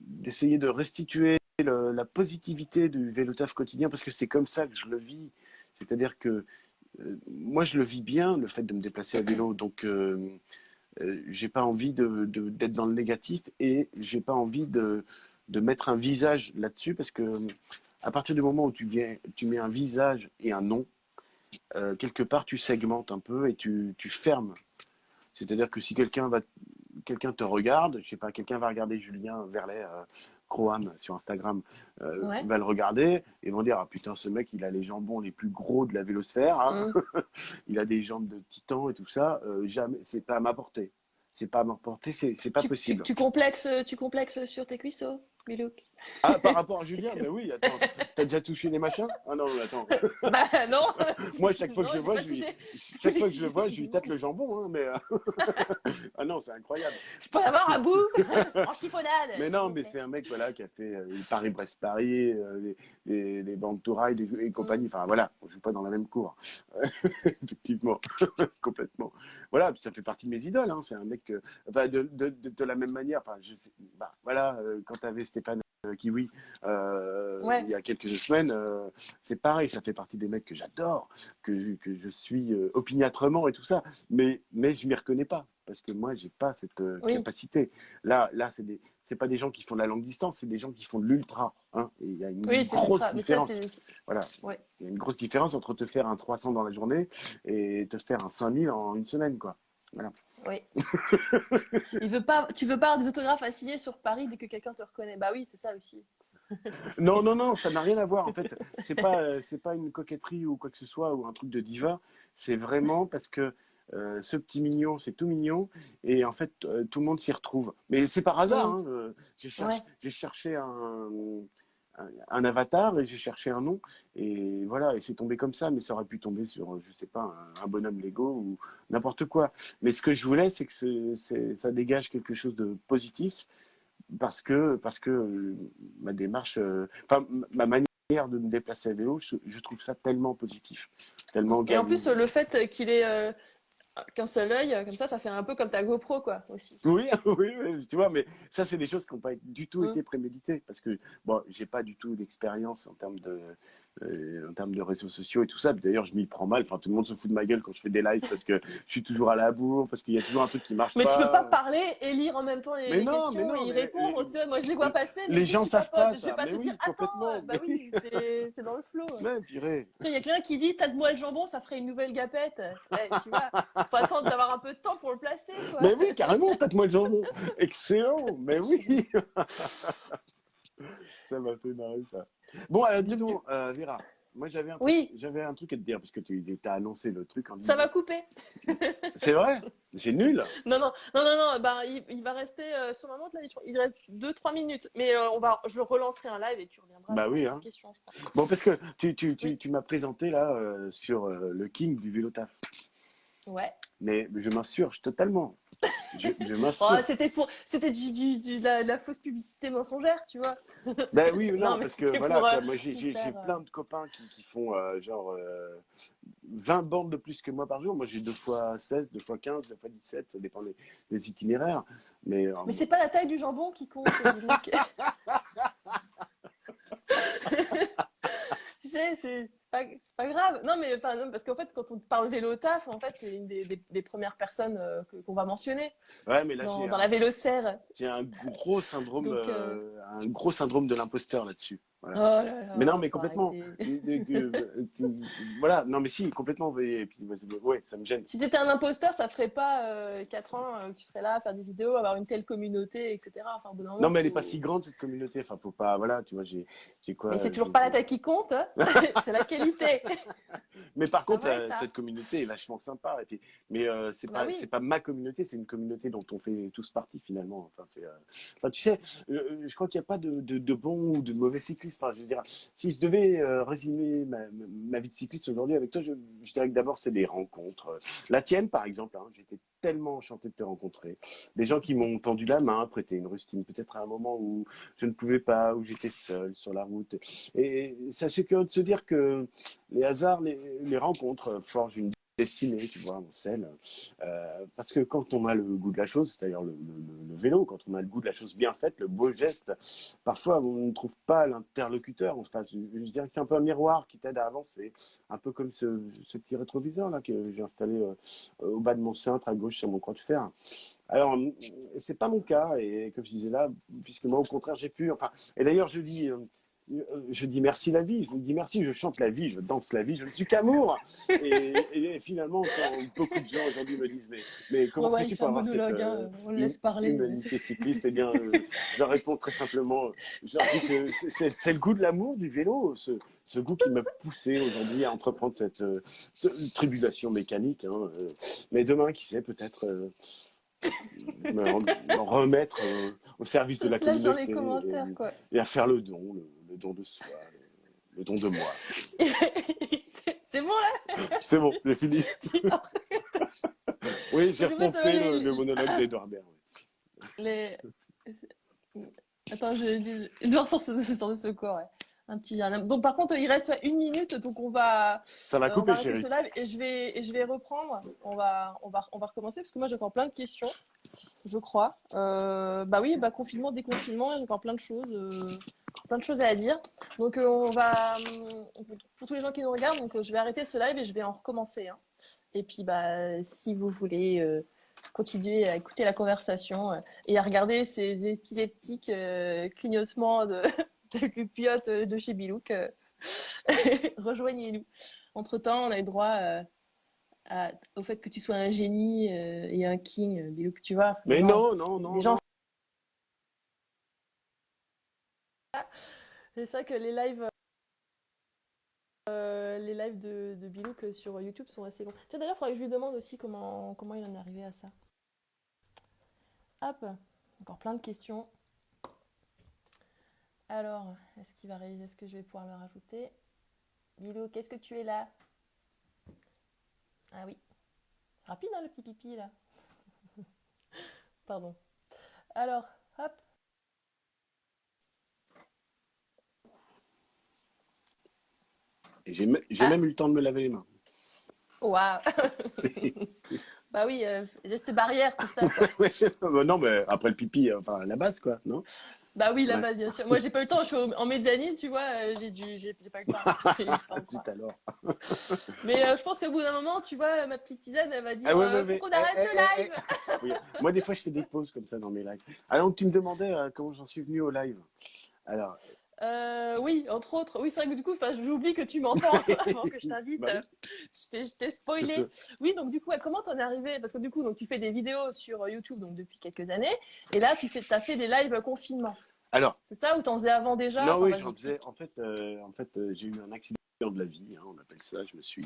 d'essayer de restituer la positivité du vélo taf quotidien, parce que c'est comme ça que je le vis. C'est-à-dire que moi, je le vis bien, le fait de me déplacer à vélo. Donc, euh, euh, j'ai pas envie de, de- d'être dans le négatif et j'ai pas envie de, de mettre un visage là-dessus parce que à partir du moment où tu, viens, tu mets un visage et un nom, euh, quelque part tu segmentes un peu et tu, tu fermes. C'est-à-dire que si quelqu'un va quelqu'un te regarde, je sais pas, quelqu'un va regarder Julien Verlet euh, Croham sur Instagram, euh, va le regarder et vont dire ah putain ce mec il a les jambons les plus gros de la vélosphère, hein. mm. il a des jambes de titan et tout ça, euh, jamais, c'est pas à ma portée, c'est pas à ma portée, c'est pas possible. Tu, tu, complexes, tu complexes sur tes cuisseaux ah, par rapport à Julien, mais oui, attends, t'as déjà touché les machins? Ah non, attends. Bah non Moi, chaque fois que je vois, je lui, chaque fois que je vois, je lui tâte le jambon, hein, mais... Euh, ah non, c'est incroyable. Je peux avoir un bout en chiffonnade Mais non, mais c'est un mec, voilà, qui a fait euh, Paris-Brest-Paris, euh, les, les, bandes Touraille et compagnie, enfin voilà, on joue pas dans la même cour. Effectivement, complètement. Voilà, ça fait partie de mes idoles, hein. c'est un mec, enfin, de, de, de, la même manière, enfin, je sais, bah, voilà, quand t'avais Stéphane euh, Kiwi euh, il y a quelques semaines, euh, c'est pareil, ça fait partie des mecs que j'adore, que, que, je suis opiniâtrement et tout ça, mais, mais je m'y reconnais pas parce que moi j'ai pas cette capacité. Là, là des c'est pas des gens qui font de la longue distance, c'est des gens qui font de l'ultra. Hein, et il y a une grosse différence. voilà. Il y a une grosse différence entre te faire un 300 dans la journée et te faire un 5000 en une semaine, quoi. Voilà. Oui. Il veut pas, tu veux pas avoir des autographes à signer sur Paris dès que quelqu'un te reconnaît. Bah oui, c'est ça aussi. non, non, non, ça n'a rien à voir. En fait, c'est pas, euh, c'est pas une coquetterie ou quoi que ce soit ou un truc de diva. C'est vraiment parce que euh, ce petit mignon, c'est tout mignon, et en fait, euh, tout le monde s'y retrouve. Mais c'est par hasard. Hein, j'ai cherché un, un avatar et j'ai cherché un nom. Et voilà et c'est tombé comme ça mais ça aurait pu tomber sur je sais pas un, bonhomme Lego ou n'importe quoi. Mais ce que je voulais c'est que ça dégage quelque chose de positif parce que parce que ma démarche euh, enfin ma manière de me déplacer à vélo je, trouve ça tellement positif tellement et en plus le fait qu'il est euh, qu'un seul œil, comme ça, ça fait un peu comme ta GoPro, quoi, aussi. Oui, oui, oui tu vois, mais ça, c'est des choses qui n'ont pas du tout mm. été préméditées, parce que, bon, j'ai pas du tout d'expérience en termes de, euh, en termes de réseaux sociaux et tout ça. D'ailleurs, je m'y prends mal. Enfin, tout le monde se fout de ma gueule quand je fais des lives parce que je suis toujours à la bourre, parce qu'il y a toujours un truc qui marche mais pas. Mais tu peux pas parler et lire en même temps les, questions et y répondre. Tu sais, moi, je les vois passer. les gens savent pas, ça. Je vais pas mais te oui, dire, attends, bah oui, c'est dans le flow. Même, purée. Il y a quelqu'un qui dit, tâte-moi le jambon, ça ferait une nouvelle gapette. Tu vois, faut attendre d'avoir un peu de temps pour le placer. Quoi. Mais oui, carrément, tâte-moi le jambon. Excellent, mais oui. ça m'a fait marrer, ça. Bon, alors dis-nous, euh, Vera. Moi, j'avais un, oui. j'avais un truc à te dire, parce que tu as annoncé le truc en disant... Ça va couper. c'est vrai? C'est nul Non, non, non, non, non bah, il, va rester, euh, sur ma montre, là, il reste 2-3 minutes. Mais euh, on va, je relancerai un live et tu reviendras bah oui, hein. question, je crois. Bon, parce que tu, tu, tu, tu m'as présenté, là, euh, sur le king du vélo taf. Ouais. Mais je m'insurge totalement. Je, oh, c'était pour, c'était du, du, du la, la, fausse publicité mensongère, tu vois. Ben oui, non, non parce que voilà, euh, moi j'ai plein de copains qui, qui font euh, genre euh, 20 bandes de plus que moi par jour. Moi j'ai deux fois 16, deux fois 15, deux fois 17, ça dépend des, des itinéraires. Mais, mais c'est pas la taille du jambon qui compte. tu sais, c'est pas, pas grave. Non, mais enfin, parce qu'en fait, quand on parle vélo taf, en fait, c'est une des, des, premières personnes euh, qu'on va mentionner. Ouais, mais là, dans, dans la vélosphère. J'ai un gros syndrome, euh, euh, un gros syndrome de l'imposteur là-dessus. Oh mais non, mais complètement. voilà, non, mais si, complètement. Et puis, ouais, ça me gêne. Si tu étais un imposteur, ça ferait pas 4 ans que tu serais là à faire des vidéos, avoir une telle communauté, etc. Enfin, non, mais elle est pas si grande cette communauté. Enfin, faut pas, voilà, tu vois, j'ai quoi. Mais c'est toujours pas la taille qui compte, hein. c'est la qualité. mais par contre, cette communauté est vachement sympa. Et puis, mais euh, c'est bah pas, pas ma communauté, c'est une communauté dont on fait tous partie finalement. Enfin, c'est, enfin tu sais, je crois qu'il n'y a pas de, de, de bons ou de mauvais si je devais euh, résumer ma, vie de cycliste aujourd'hui avec toi, je, dirais que d'abord, c'est des rencontres. La tienne, par exemple, hein, j'étais tellement enchanté de te rencontrer. Des gens qui m'ont tendu la main, prêté une rustine, peut-être à un moment où je ne pouvais pas, où j'étais seul sur la route. Et c'est assez curieux de se dire que les hasards, les rencontres forgent une destiné, tu vois, mon sel. Euh, parce que quand on a le goût de la chose, c'est-à-dire le, vélo, quand on a le goût de la chose bien faite, le beau geste, parfois on ne trouve pas l'interlocuteur en face. Je, dirais que c'est un peu un miroir qui t'aide à avancer. Un peu comme ce, petit rétroviseur là que j'ai installé euh, au bas de mon cintre à gauche sur mon croix de fer. Alors, c'est pas mon cas, et comme je disais là, puisque moi, au contraire, j'ai pu. Enfin, et d'ailleurs, je dis, euh, je dis merci la vie, je vous dis merci, je chante la vie, je danse la vie, je ne suis qu'amour. Et, et, finalement, beaucoup de gens aujourd'hui me disent, mais, mais comment ouais, fais-tu pour avoir cette hein, euh, on le laisse parler, humanité cycliste? Eh bien, euh, je leur réponds très simplement, je leur dis que c'est le goût de l'amour du vélo, ce, ce goût qui m'a poussé aujourd'hui à entreprendre cette euh, tribulation mécanique. Hein, euh. mais demain, qui sait, peut-être euh, me, me remettre euh, au service de la communauté et, à faire le don, le, le don de soi, le, le don de moi. C'est- bon là C'est bon, j'ai fini. Oui, j'ai fait, repompé le, les- le monologue d'Edouard Baird. oui. Les... Attends, je Edouard sort de sort de secours, ouais. Un petit un- Donc par contre, il reste une minute, donc on va, Ça va euh, on couper, va arrêter chérie. ce live et je vais et je vais reprendre. On va on va on va recommencer parce que moi j'ai encore plein de questions, je crois. Euh, bah oui, bah confinement, déconfinement, il y a encore plein de choses, euh, plein de choses à dire. Donc euh, on va euh, pour tous les gens qui nous regardent, donc euh, je vais arrêter ce live et je vais en recommencer. hein. Et puis bah si vous voulez euh, continuer à écouter la conversation et à regarder ces épileptiques clignotements de, de Lupiote de chez Bilouk, rejoignez-nous. Entre-temps, on a le droit à- au fait que tu sois un génie et un king, Bilouk, tu vois. Mais Non, non, non, non. les gens C'est ça que les lives, euh, les lives de, de Bilouk euh, sur YouTube sont assez longs. Tiens, d'ailleurs, il faudrait que je lui demande aussi comment, il en est arrivé à ça. Hop, encore plein de questions. Alors, est-ce qu'il va ré- est-ce que je vais pouvoir le rajouter? Bilouk, qu'est-ce que tu es là? Ah oui. Rapide, hein, le petit pipi, là. Pardon. Alors, hop. J'ai Ah. même eu le temps de me laver les mains. Waouh Bah oui, euh, geste barrière, tout ça. quoi. Non, mais après le pipi, euh, enfin la base, quoi, non? Bah oui, Ouais. là-bas, bien sûr. Moi, j'ai pas eu le temps, je suis en mezzanine, tu vois, euh, j'ai dû, j'ai pas eu le temps. Zut alors. Mais euh, je pense qu'au bout d'un moment, tu vois, ma petite tisane, elle va dire Ah ouais, euh, faut mais- qu'on arrête eh, le eh, eh, live Oui. Moi, des fois, je fais des pauses comme ça dans mes lives. Alors, tu me demandais comment j'en suis venu au live? Alors, Euh, Oui, entre autres. Oui, c'est vrai que du coup, j'oublie que tu m'entends avant que je t'invite. Bah oui. euh, Je t'ai- spoilé. Oui, donc du coup, comment t'en es arrivé Parce que du coup, donc, tu fais des vidéos sur YouTube donc, depuis quelques années. Et là, tu fais, as fait des lives confinement. alors C'est ça ou t'en faisais avant déjà? Non, oui, j'en disais. En fait, euh, en fait euh, j'ai eu un accident de la vie, hein, on appelle ça. Je me suis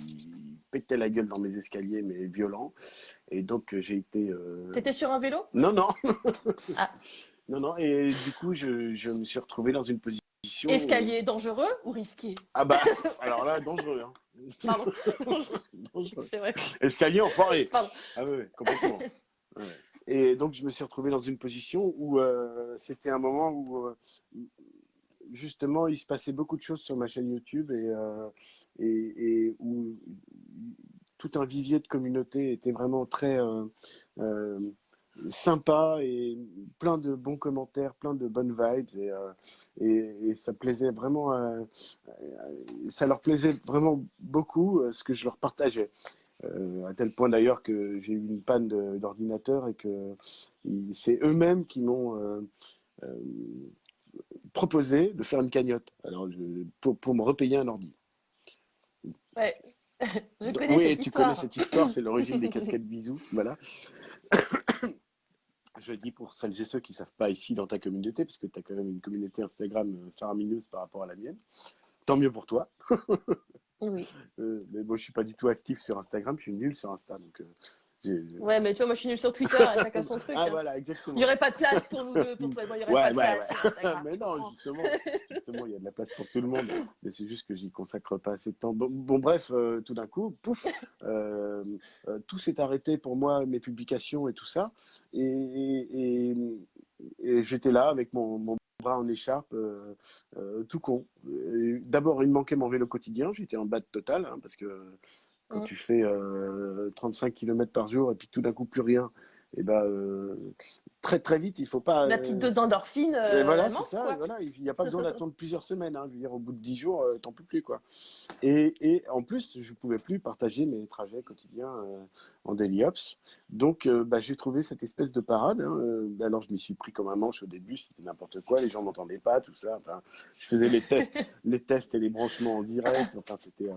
pété la gueule dans mes escaliers, mais violent. Et donc, euh, j'ai été. euh, T'étais sur un vélo? Non, non. Ah. Non, non. Et du coup, je, je me suis retrouvé dans une position. Escalier dangereux ou risqué? Ah bah, alors là, dangereux. Hein. Pardon. Dangereux, dangereux. c'est vrai. Escalier enfoiré. Pardon. Ah oui, complètement. Ouais. Et donc, je me suis retrouvé dans une position où euh, c'était un moment où, euh, justement, il se passait beaucoup de choses sur ma chaîne YouTube et, euh, et, et où tout un vivier de communauté était vraiment très sympa et plein de bons commentaires, plein de bonnes vibes et, euh, et, et ça plaisait vraiment, euh, euh, ça leur plaisait vraiment beaucoup euh, ce que je leur partageais. À tel point d'ailleurs que j'ai eu une panne d'ordinateur et que c'est eux-mêmes qui m'ont proposé de faire une cagnotte alors je- pour, pour me repayer un ordi. Ouais. Je connais oui, cette tu connais cette histoire, c'est l'origine des casquettes bisous, voilà. Je le dis pour celles et ceux qui savent pas ici dans ta communauté, parce que tu as quand même une communauté Instagram euh, faramineuse par rapport à la mienne. Tant mieux pour toi. Oui. Euh, mais bon, je suis pas du tout actif sur Instagram, je suis nul sur Insta, donc euh, Ouais, mais tu vois, moi je suis nulle sur Twitter, à chacun son truc. Ah hein. voilà, exactement. Il n'y aurait pas de place pour nous deux, pour toi et moi, il n'y aurait Ouais, pas de ouais, place. ouais. mais non, comprends. justement, justement, il y a de la place pour tout le monde. Mais c'est juste que j'y consacre pas assez de temps. Bon, bon, bref, euh, tout d'un coup, pouf, euh, euh, tout s'est arrêté pour moi, mes publications et tout ça. Et, et, et- et j'étais là avec mon, mon bras en écharpe, euh, euh, tout con. D'abord, il me manquait mon vélo quotidien. J'étais en bas de total hein, parce que Quand Mm. tu fais euh, 35 km par jour et puis tout d'un coup plus rien, et ben euh, très très vite, il faut pas. La petite euh, dose d'endorphine, euh, voilà, c'est ça. quoi. voilà, il n'y a pas besoin d'attendre plusieurs semaines. hein. Je veux dire, au bout de 10 jours, euh, t'en peux plus quoi. Et, et en plus, je pouvais plus partager mes trajets quotidiens euh, en daily ops. Donc, bah, j'ai trouvé cette espèce de parade. hein. Alors, je m'y suis pris comme un manche au début. C'était n'importe quoi. Les gens m'entendaient pas, tout ça. Enfin, je faisais les tests, les tests et les branchements en direct. Enfin, c'était.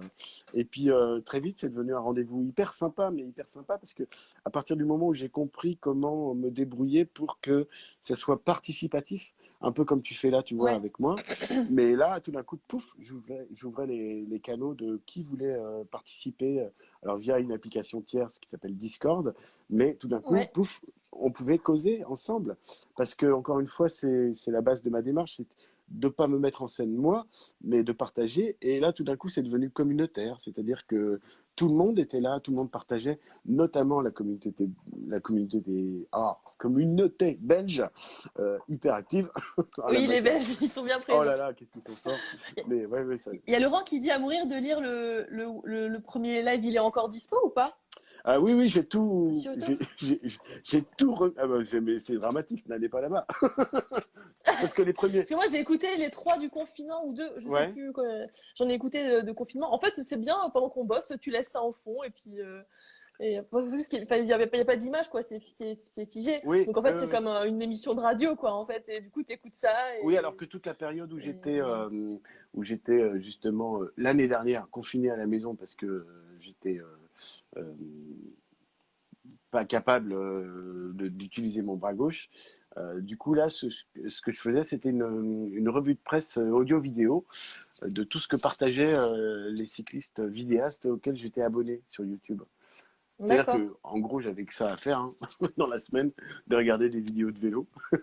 Et puis très vite, c'est devenu un rendez-vous hyper sympa, mais hyper sympa parce que à partir du moment où j'ai compris comment me débrouiller pour que ça soit participatif, un peu comme tu fais là, tu vois, Ouais. avec moi. Mais là, tout d'un coup, pouf, j'ouvrais, les, les canaux de qui voulait euh, participer, euh, alors via une application tierce qui s'appelle Discord, mais tout d'un coup, Ouais. pouf, on pouvait causer ensemble. Parce que, encore une fois, c'est, la base de ma démarche, de pas me mettre en scène moi, mais de partager. Et là, tout d'un coup, c'est devenu communautaire, c'est-à-dire que tout le monde était là, tout le monde partageait, notamment la communauté, la communauté des ah, communauté belge euh, hyper active. Ah, Oui, les. Belges, ils sont bien présents. Oh là là, qu'est-ce qu'ils sont forts. Mais ouais, ouais, ça. Il y a Laurent qui dit à mourir de lire le, le, le, le premier live, il est encore dispo ou pas? Ah oui, oui, j'ai tout, j'ai- tout. re- Ah c'est- mais c'est dramatique, n'allez pas là-bas. Parce que les premiers. Parce que moi, j'ai écouté les trois du confinement ou deux, je Ouais. sais plus. J'en ai écouté de, de confinement. En fait, c'est bien pendant qu'on bosse, tu laisses ça en fond et puis. euh, et, il n'y a, a pas d'image, quoi. C'est figé. Oui, Donc en fait, c'est comme euh, une émission de radio, quoi. En fait, et du coup, tu écoutes ça. Et... Oui, alors que toute la période où et- j'étais, euh, où j'étais justement l'année dernière confiné à la maison parce que j'étais pas capable euh, d'utiliser mon bras gauche. euh, du coup, là, ce, que je faisais, c'était une, une revue de presse euh, audio-vidéo euh, de tout ce que partageaient euh, les cyclistes vidéastes auxquels j'étais abonné sur YouTube. C'est-à-dire que, en gros, j'avais que ça à faire hein, dans la semaine, de regarder des vidéos de vélo.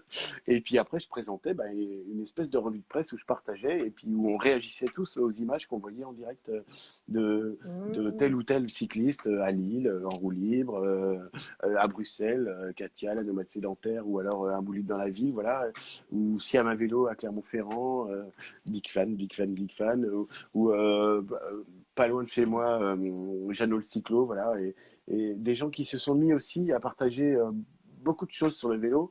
Et puis après, je présentais bah, une espèce de revue de presse où je partageais et puis où on réagissait tous aux images qu'on voyait en direct euh, de, de Mmh. tel ou tel cycliste euh, à Lille, euh, en roue libre, euh, à Bruxelles, Katia, la nomade sédentaire, ou alors un libre dans la ville, voilà, ou Siam à vélo à Clermont-Ferrand, euh, big fan, big fan, big fan, ou, ou, euh, bah, pas loin de chez moi, Jeannot le cyclo, voilà, et, et des gens qui se sont mis aussi à partager euh, beaucoup de choses sur le vélo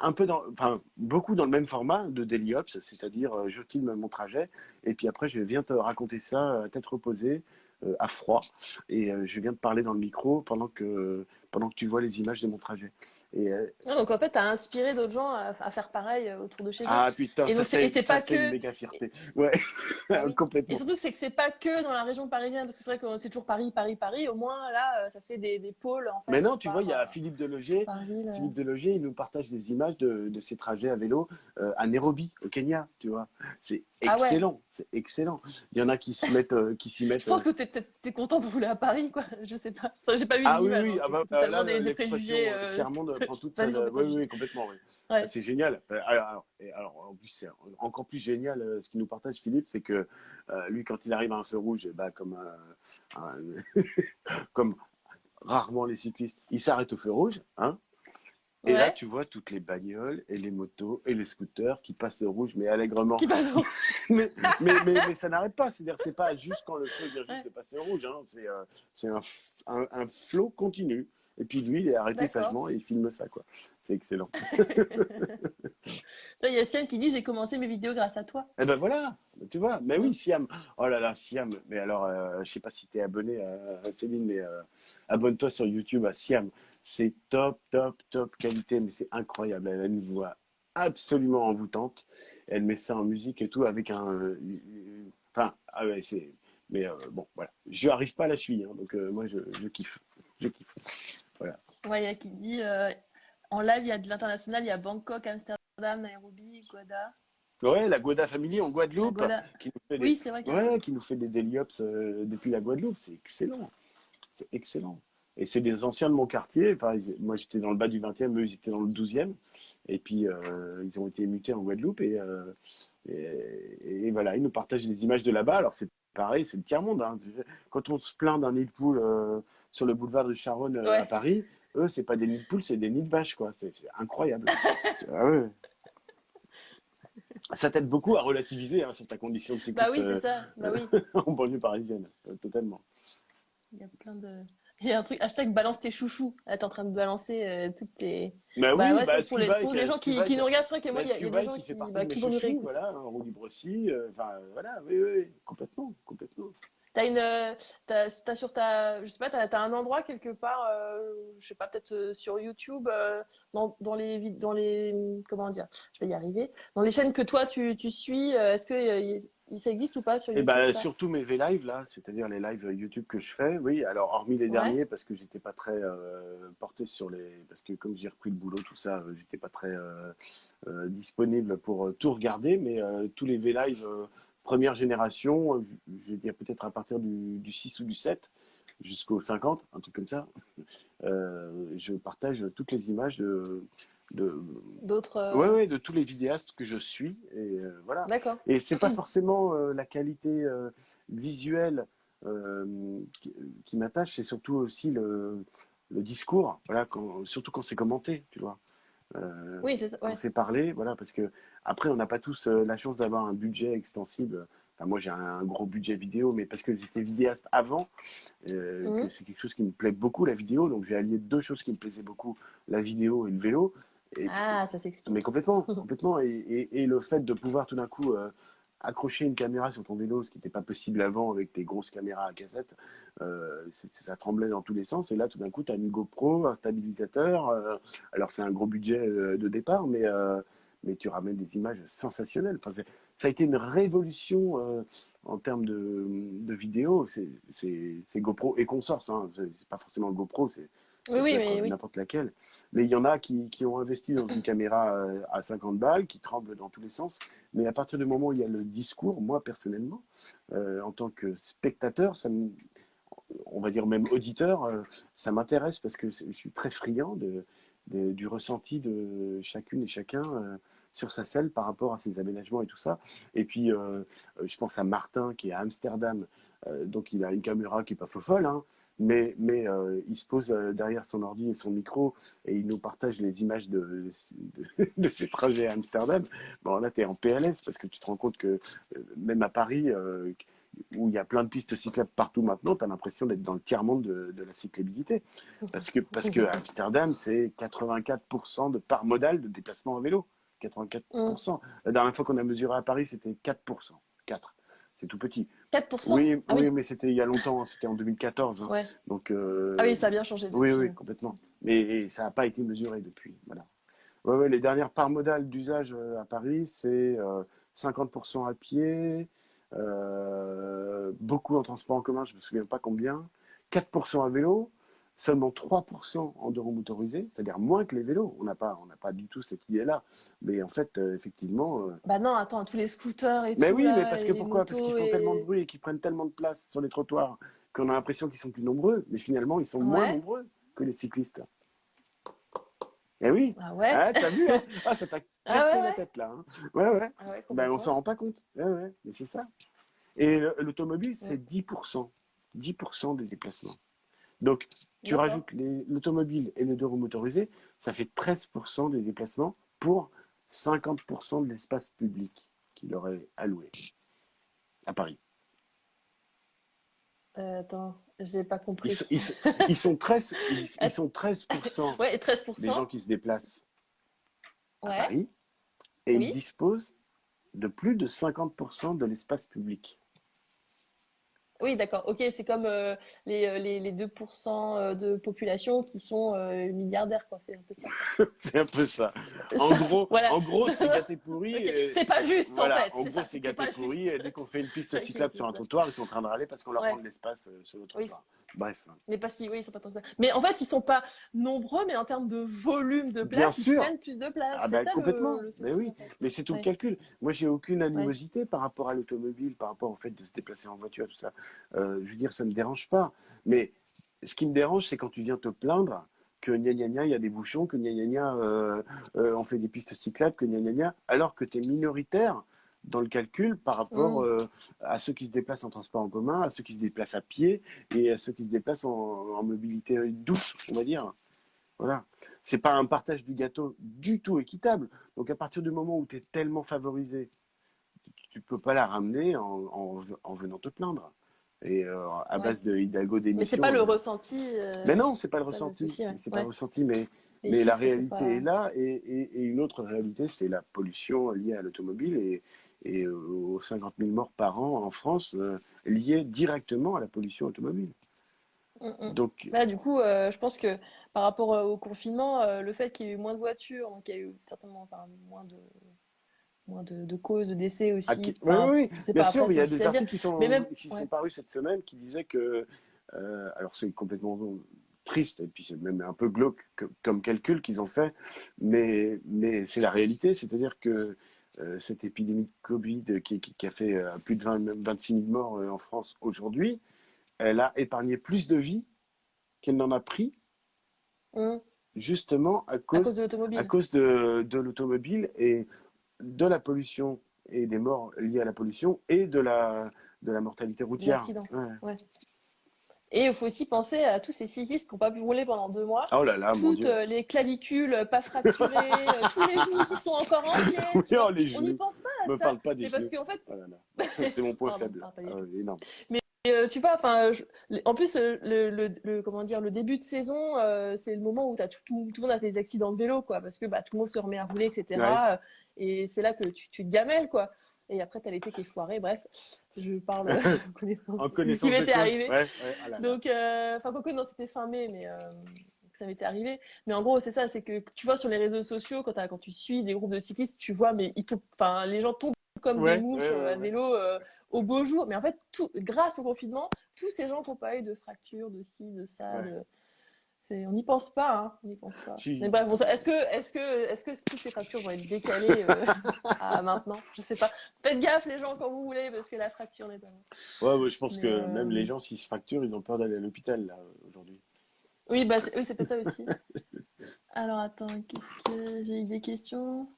un peu dans, enfin, beaucoup dans le même format de Daily Ops, c'est-à-dire euh, je filme mon trajet et puis après je viens te raconter ça à tête reposée, euh, à froid, et je viens te parler dans le micro pendant que, pendant que tu vois les images de mon trajet. Et, euh, Ah, donc en fait, tu as inspiré d'autres gens à, à faire pareil euh, autour de chez eux. ah putain, Et ça donc, c'est- pas que- une méga fierté. Ouais, oui. Et complètement. surtout que c'est que c'est pas que dans la région parisienne, parce que c'est vrai que c'est toujours Paris, Paris, Paris. Au moins là, euh, ça fait des, des pôles en fait. Mais non, tu vois, il y a Philippe Deloger, par ville. Philippe Deloger, il nous partage des images de, de ses trajets à vélo euh, à Nairobi, au Kenya, tu vois. C'est Ah ouais. excellent, c'est excellent. Il y en a qui s'y mettent, euh, qui s'y mettent. Je pense euh, que t'es, t'es, t'es content de rouler à Paris, quoi. Je sais pas. J'ai pas vu Ah les oui, images. oui, hein. ah bah, totalement là, l'expression, euh, euh, Clermont prend toute sa... Oui, oui, complètement, oui. Ouais. C'est génial. Alors, alors, et alors, en plus, c'est encore plus génial ce qu'il nous partage, Philippe, c'est que lui, quand il arrive à un feu rouge, bah, comme, un- comme rarement les cyclistes, il s'arrête au feu rouge, hein, et là, tu vois toutes les bagnoles et les motos et les scooters qui passent au rouge, mais allègrement. Qui passe au- mais, mais, mais, mais ça n'arrête pas. C'est-à-dire, c'est pas juste quand le feu vient juste Ouais. de passer au rouge. Hein. C'est euh, c'est un, un, un flot continu. Et puis lui, il est arrêté sagement et il filme ça, quoi. C'est excellent. Il y a Sian qui dit J'ai commencé mes vidéos grâce à toi. Et ben voilà, tu vois. Mais oui, Siam. Oh là là, Siam. Mais alors, euh, je sais pas si tu es abonné à, à Céline, mais euh, abonne-toi sur YouTube à Siam. C'est top, top, top qualité, mais c'est incroyable. Elle a une voix absolument envoûtante. Elle met ça en musique et tout avec un. euh, Enfin, ah ouais, c'est. Mais euh, bon, voilà. Je n'arrive pas à la suivre, hein, donc euh, moi, je, je kiffe. Je kiffe. Ouais, il y a qui dit euh, En live, il y a de l'international, il y a Bangkok, Amsterdam, Nairobi, Guada. Ouais, la Goda Family en Guadeloupe, Guada. qui nous fait des, Oui, c'est vrai que. ouais, qui nous fait des daily ops euh, depuis la Guadeloupe. C'est excellent. C'est excellent. Et c'est des anciens de mon quartier. Enfin, ils- moi, j'étais dans le bas du 20e, eux, ils étaient dans le 12e. Et puis, euh, ils ont été mutés en Guadeloupe. Et, euh, et, et voilà, ils nous partagent des images de là-bas. Alors, c'est pareil, c'est le tiers-monde. hein. Quand on se plaint d'un nid de poule euh, sur le boulevard de Charonne Ouais. à Paris, eux, c'est pas des nids de poules, c'est des nids de vaches, quoi. C'est incroyable. Ah ouais. ça t'aide beaucoup à relativiser hein, sur ta condition de Bah cycliste oui, c'est ça. Bah oui. en banlieue parisienne, totalement. Il y a plein de. Il y a un truc, hashtag balance tes chouchous. Là, t'es en train de balancer euh, toutes tes. Bah oui, Bah ouais, bah, c'est pour les, pour les gens qui, qui nous regardent. C'est vrai moi, il y, a des gens qui bah, qui vont nous réécouter. voilà, en roue libre aussi, euh, enfin euh, voilà, oui, oui, oui, complètement, complètement. T'as une, euh, t'as, t'as sur ta, je sais pas, t'as, t'as un endroit quelque part, euh, je sais pas, peut-être sur YouTube, dans, dans les, dans les, comment dire, je vais y arriver, dans les chaînes que toi tu, tu suis, est-ce que ça existe ou pas sur Et YouTube ben ça? surtout mes V-Live là, c'est-à-dire les lives YouTube que je fais, oui. Alors hormis les Ouais. derniers parce que j'étais pas très euh, porté sur les, parce que comme j'ai repris le boulot tout ça, euh, j'étais pas très euh, euh, disponible pour tout regarder, mais tous les V-Live première génération, je vais dire peut-être à partir du, du 6 ou du 7 jusqu'au 50, un truc comme ça, je partage toutes les images de, de, D'autres. euh, ouais, ouais, de tous les vidéastes que je suis et euh, voilà. Et c'est pas forcément euh, la qualité euh, visuelle qui, qui m'attache, c'est surtout aussi le, le discours, voilà, quand- surtout quand c'est commenté, tu vois. Oui, c'est Ouais. c'est parlé, voilà, parce que après on n'a pas tous la chance d'avoir un budget extensible. Enfin, moi j'ai un, gros budget vidéo, mais parce que j'étais vidéaste avant, Mhm. que c'est quelque chose qui me plaît beaucoup la vidéo, donc j'ai allié deux choses qui me plaisaient beaucoup, la vidéo et le vélo. Et, Ah, ça s'explique. mais complètement, complètement. Et, et- et le fait de pouvoir tout d'un coup euh, accrocher une caméra sur ton vélo, ce qui n'était pas possible avant avec tes grosses caméras à cassette, euh, ça tremblait dans tous les sens. Et là, tout d'un coup, tu as une GoPro, un stabilisateur. euh, alors, c'est un gros budget de départ, mais, mais tu ramènes des images sensationnelles. Enfin, ça a été une révolution en termes de, de vidéo. C'est GoPro et consorce. Hein. C'est pas forcément GoPro, c'est ça oui, peut mais oui. n'importe laquelle. Mais il y en a qui, qui ont investi dans une caméra euh, à 50 balles, qui tremble dans tous les sens. Mais à partir du moment où il y a le discours, moi personnellement, euh, en tant que spectateur, ça me- on va dire même auditeur, euh, ça m'intéresse parce que je suis très friand de, de- du ressenti de chacune et chacun euh, sur sa selle par rapport à ses aménagements et tout ça. Et puis, je pense à Martin qui est à Amsterdam, donc il a une caméra qui est pas faux folle, hein, mais, euh, il se pose euh, derrière son ordi et son micro et il nous partage les images de, de, ses trajets à Amsterdam. Bon, là, tu es en PLS parce que tu te rends compte que euh, même à Paris, où il y a plein de pistes cyclables partout maintenant, tu as l'impression d'être dans le tiers-monde de, de la cyclabilité. Parce que, parce que Amsterdam, c'est 84% de part modale de déplacement en vélo. 84%. La dernière fois qu'on a mesuré à Paris, c'était 4%. 4. C'est tout petit. 4% Oui, Ah oui, oui. mais c'était il y a longtemps, c'était en 2014. hein. Ouais. Donc, euh, Ah oui, ça a bien changé oui, depuis. oui, complètement. Mais ça n'a pas été mesuré depuis. Voilà. Ouais, ouais, les dernières parts modales d'usage euh, à Paris, c'est euh, 50% à pied, euh, beaucoup en transport en commun, je ne me souviens pas combien, 4% à vélo, seulement 3% en deux roues motorisées, c'est-à-dire moins que les vélos. On n'a pas, on n'a pas du tout cette idée-là. Mais en fait, euh, effectivement. euh, Bah non, attends, tous les scooters et mais tout. oui, là, mais parce que pourquoi? Parce qu'ils font et- tellement de bruit et qu'ils prennent tellement de place sur les trottoirs qu'on a l'impression qu'ils sont plus nombreux, mais finalement, ils sont moins nombreux que les cyclistes. Eh oui, Ah ouais ah, t'as vu hein? Ah, ça t'a cassé Ah ouais, la tête là. hein. Ouais, ouais. Ah ouais, Ben, on s'en rend pas compte. Ouais, ouais, mais c'est ça. Et le- l'automobile, c'est 10%. 10% des déplacements. Donc, tu rajoutes l'automobile et les deux roues motorisées, ça fait 13% des déplacements pour 50% de l'espace public qu'il aurait alloué à Paris. Euh, attends, j'ai pas Ils, compris. sont- ils sont- ils sont 13, ils, ils sont 13% Ouais, et 13%. des gens qui se déplacent à Ouais. Paris et Oui. ils disposent de plus de 50% de l'espace public. Oui, d'accord. Ok, c'est comme euh, les, euh, les, les 2% euh, de population qui sont euh, milliardaires, quoi. C'est un peu ça. C'est un peu ça. En Ça, gros, voilà. en gros, c'est gâté pourri. C'est pas juste, voilà, en fait. en gros, c'est gâté pourri. dès qu'on fait une piste cyclable sur un trottoir, ils sont en train de râler parce qu'on leur Ouais. rend de l'espace sur le Oui. Bref. Mais parce qu'ils oui, ils sont pas tant que ça. Mais en fait, ils sont pas nombreux, mais en termes de volume de Bien place, ils sûr. prennent plus de place. Ah c'est bah, ça le- complètement. le, souci, Mais oui. en fait. Mais c'est tout Ouais. le calcul. Moi, j'ai aucune animosité par rapport à l'automobile, par rapport au fait de se déplacer en voiture, tout ça. Euh, je veux dire, ça ne me dérange pas. Mais ce qui me dérange, c'est quand tu viens te plaindre que gna gna gna, il y a des bouchons, que gna gna gna, euh, euh, on fait des pistes cyclables, que gna gna gna, alors que tu es minoritaire dans le calcul par rapport Mm. euh, à ceux qui se déplacent en transport en commun, à ceux qui se déplacent à pied et à ceux qui se déplacent en, en mobilité douce, on va dire. Voilà. C'est pas un partage du gâteau du tout équitable. Donc à partir du moment où tu es tellement favorisé tu peux pas la ramener en, en, en venant te plaindre. Et euh, à Ouais. base de Hidalgo Mais c'est d'émission. pas le euh, ressenti. euh, Mais non, c'est pas le ressenti. ouais. C'est pas Ouais. le ressenti, mais, Les mais la chiffres, réalité pas- est là. Et, et, et une autre réalité, c'est la pollution liée à l'automobile et, et euh, aux 50 000 morts par an en France euh, liées directement à la pollution automobile. Mm, mm. Donc, Bah, du coup, euh, je pense que par rapport euh, au confinement, euh, le fait qu'il y ait eu moins de voitures, donc il y a eu certainement enfin, moins de, moins de, de causes de décès aussi. qui- oui, Enfin, oui, oui, bien sûr, il y a des articles qui sont, même- qui ouais. sont parus cette semaine qui disaient que, alors c'est complètement triste et puis c'est même un peu glauque que- comme calcul qu'ils ont fait, mais, mais c'est la réalité, c'est-à-dire que cette épidémie de Covid qui, qui- qui a fait euh, plus de 20, même 26 000 morts euh, en France aujourd'hui, elle a épargné plus de vies qu'elle n'en a pris Mm. justement à À cause, de l'automobile. à cause de, de l'automobile et de la pollution et des morts liées à la pollution et de la, de la mortalité routière. Ouais. Et il faut aussi penser à tous ces cyclistes qui n'ont pas pu rouler pendant deux mois. Oh là là, mon Toutes Dieu. euh, les clavicules euh, pas fracturées, euh, tous les genoux qui sont encore entiers. Oui, tu vois. oh, les On n'y pense pas à Me ça. parle pas des Mais parce qu'en fait, Oh. C'est mon point faible. ah, Ah euh, tu vois, enfin, je- en plus, le, le, le- comment dire, le début de saison, c'est le moment où t'as tout, tout, tout le monde a des accidents de vélo, quoi, parce que bah, tout le monde se remet à rouler, etc. Ouais. Et c'est là que tu, tu te gamelles, quoi. Et après, t'as l'été qui est foiré. Bref, je parle euh, en connaissance. En ce qui m'était arrivé. Ouais, ouais, ah là là. Donc, euh, enfin, quoique, non, c'était fin mai, mais euh, ça m'était arrivé. Mais en gros, c'est ça, c'est que tu vois sur les réseaux sociaux, quand, tu suis des groupes de cyclistes, tu vois, mais ils enfin, les gens tombent comme Ouais, des mouches euh, à vélo euh, au beau jour. Mais en fait, tout, grâce au confinement, tous ces gens qui n'ont pas eu de fractures, de ci, de ça, de- on n'y pense pas, hein, on n'y pense pas. Si. Mais bref, bon, est-ce que, est-ce que, est-ce que toutes ces fractures vont être décalées euh, à maintenant? Je sais pas. Faites gaffe les gens quand vous roulez parce que la fracture n'est pas. Ouais, ouais, je pense Mais, que euh, même les gens, s'ils se fracturent, ils ont peur d'aller à l'hôpital là, aujourd'hui. Oui, bah, c'est oui, c'est peut-être ça aussi. Alors, attends, qu'est-ce que j'ai eu des questions?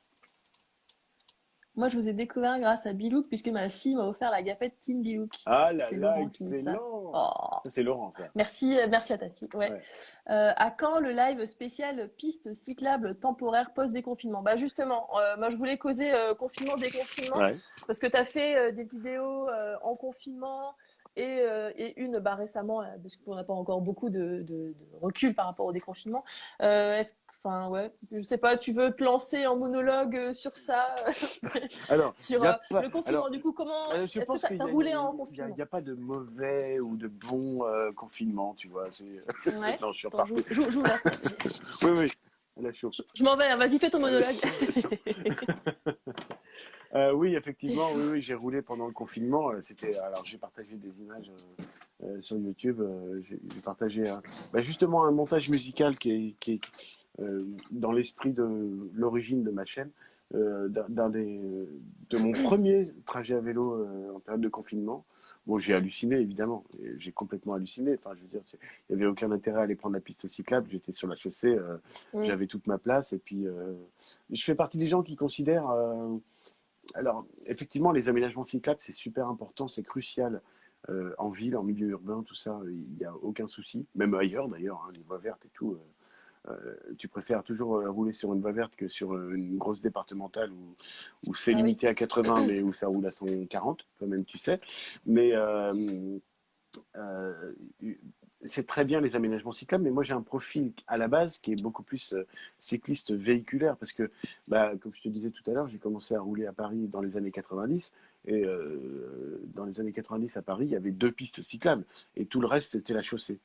Moi, je vous ai découvert grâce à Bilouk, puisque ma fille m'a offert la gafette Team Bilouk. Ah là là, excellent. Oh, c'est Laurent, ça. merci, merci à ta fille. Ouais. Ouais. Euh, à quand le live spécial piste cyclable temporaire post-déconfinement? Bah, justement, euh, moi, je voulais causer euh, confinement, déconfinement. Ouais. Parce que tu as fait des vidéos en confinement et, euh, et une bah, récemment, parce qu'on n'a pas encore beaucoup de, de- de recul par rapport au déconfinement. Euh, est-ce, enfin, ouais, je sais pas, tu veux te lancer en monologue euh, sur ça, Alors, sur euh, pas- le confinement, alors, du coup, comment, Euh, est-ce que y as roulé il y a- en confinement? il y a pas de mauvais ou de bon euh, confinement, tu vois. Ouais. non, je suis Attends, reparti. joue, joue, joue là. Oui, oui. Là, je m'en vais, hein, vas-y, fais ton monologue. Euh, oui, effectivement, oui, oui, j'ai roulé pendant le confinement. Euh, C'était, alors, j'ai partagé des images euh, euh, sur YouTube. euh, j'ai partagé bah, justement un montage musical qui est, qui est euh, dans l'esprit de l'origine de ma chaîne, euh, d'un des, de mon premier trajet à vélo euh, en période de confinement. Bon, j'ai halluciné, évidemment. J'ai complètement halluciné. Enfin, je veux dire, il n'y avait aucun intérêt à aller prendre la piste cyclable. J'étais sur la chaussée, euh, Mm. j'avais toute ma place. Et puis, euh, je fais partie des gens qui considèrent. euh, alors, effectivement, les aménagements cyclables, c'est super important, c'est crucial euh, en ville, en milieu urbain, tout ça, il n'y a aucun souci. Même ailleurs, d'ailleurs, hein, les voies vertes et tout. Euh, tu préfères toujours euh, rouler sur une voie verte que sur euh, une grosse départementale où, où c'est Ah oui. limité à 80, mais où ça roule à 140, toi-même tu sais. Mais c'est très bien les aménagements cyclables, mais moi j'ai un profil à la base qui est beaucoup plus euh, cycliste véhiculaire parce que, bah, comme je te disais tout à l'heure, j'ai commencé à rouler à Paris dans les années 90 et euh, dans les années 90 à Paris, il y avait deux pistes cyclables et tout le reste c'était la chaussée.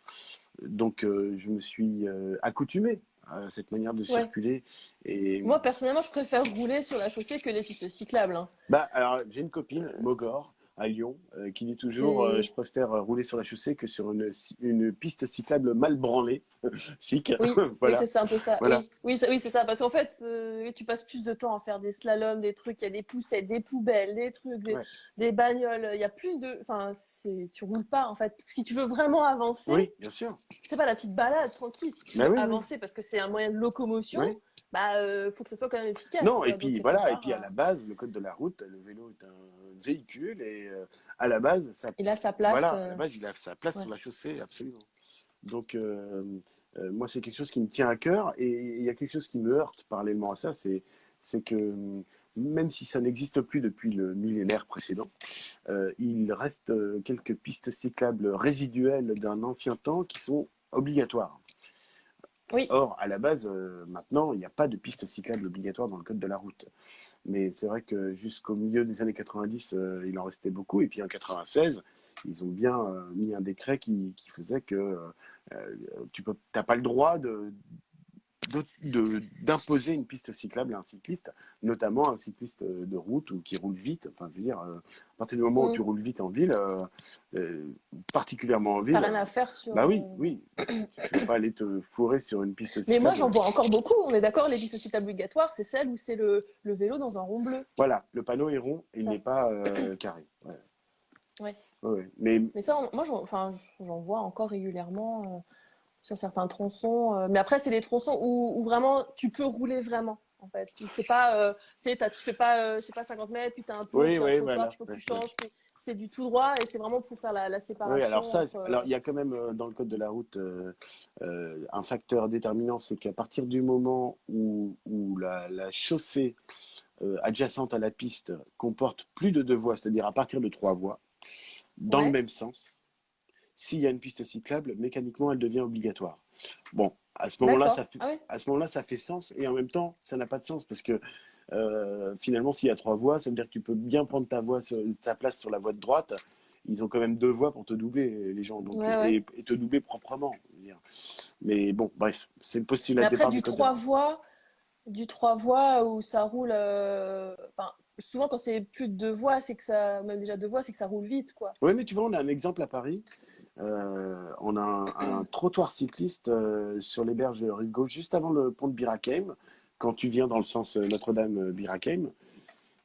Donc euh, je me suis euh, accoutumé à cette manière de circuler et Moi, personnellement, je préfère rouler sur la chaussée que les pistes cyclables. hein. bah alors j'ai une copine Mogor à Lyon euh, qui dit toujours je préfère rouler sur la chaussée que sur une, une piste cyclable mal branlée Oui, voilà Oui, c'est un peu ça. Voilà. Oui, oui, c'est ça. Parce qu'en fait, euh, tu passes plus de temps à faire des slaloms, des trucs, il y a des poussettes, des poubelles, des trucs, des, Ouais. des bagnoles. Il y a plus de. Enfin, tu roules pas, en fait. Si tu veux vraiment avancer, oui bien sûr c'est pas la petite balade tranquille. Si tu Bah veux avancer parce que c'est un moyen de locomotion, bah, euh, faut que ça soit quand même efficace. non et puis voilà et puis à euh, la base le code de la route le vélo est un véhicule et euh, à la base ça Il a sa place. voilà à la base il a sa place ouais. sur la chaussée absolument donc euh, euh, moi c'est quelque chose qui me tient à cœur et il y a quelque chose qui me heurte parallèlement à ça c'est que même si ça n'existe plus depuis le millénaire précédent, euh, il reste quelques pistes cyclables résiduelles d'un ancien temps qui sont obligatoires. Oui. Or, à la base, euh, maintenant, il n'y a pas de pistes cyclables obligatoires dans le code de la route. Mais c'est vrai que jusqu'au milieu des années 90, euh, il en restait beaucoup. Et puis en 96, ils ont bien euh, mis un décret qui, qui faisait que euh, tu n'as pas le droit de, d'imposer une piste cyclable à un cycliste, notamment un cycliste de route ou qui roule vite. Enfin, je veux dire, euh, à partir du moment où Mm. tu roules vite en ville, euh, euh, particulièrement en ville, T'as rien à faire sur. bah oui, euh, oui, tu ne vas pas aller te fourrer sur une piste cyclable. Mais moi, j'en vois encore beaucoup. On est d'accord, les pistes cyclables obligatoires, c'est celle où c'est le, le vélo dans un rond bleu. Voilà, le panneau est rond et il n'est pas euh, carré. Ouais. Ouais. Mais Mais ça, on- moi, j'en enfin, j'en vois encore régulièrement euh, sur certains tronçons. euh, mais après, c'est des tronçons où, où vraiment tu peux rouler vraiment. En fait, c'est pas, euh, tu t'as- fais pas, euh, je sais pas, 50 mètres, puis tu as un peu Oui, oui, trottoir, voilà. il faut que tu ouais. changes, c'est du tout droit et c'est vraiment pour faire la, la séparation. oui, alors ça, entre- alors il y a quand même dans le code de la route un facteur déterminant, c'est qu'à partir du moment où, où la, la chaussée adjacente à la piste comporte plus de deux voies, c'est-à-dire à partir de trois voies, dans Ouais. le même sens, s'il y a une piste cyclable, mécaniquement, elle devient obligatoire. Bon, à ce moment-là, ça fait, Ah ouais à ce moment-là, ça fait sens et en même temps, ça n'a pas de sens parce que euh, finalement, s'il y a trois voies, ça veut dire que tu peux bien prendre ta, voie sur- ta place sur la voie de droite. Ils ont quand même deux voies pour te doubler, les gens, donc, Ouais, ouais. Et, te doubler proprement. dire. Mais bon, bref, c'est le postulat de après, départ du du trois voies, du trois voies où ça roule. euh, souvent, quand c'est plus de deux voies, c'est que ça, même déjà deux voies, c'est que ça roule vite, quoi. Oui, mais tu vois, on a un exemple à Paris. Euh, on a un, un trottoir cycliste euh, sur les berges de rive gauche, juste avant le pont de Birakeim, quand tu viens dans le sens euh, Notre-Dame-Birakeim.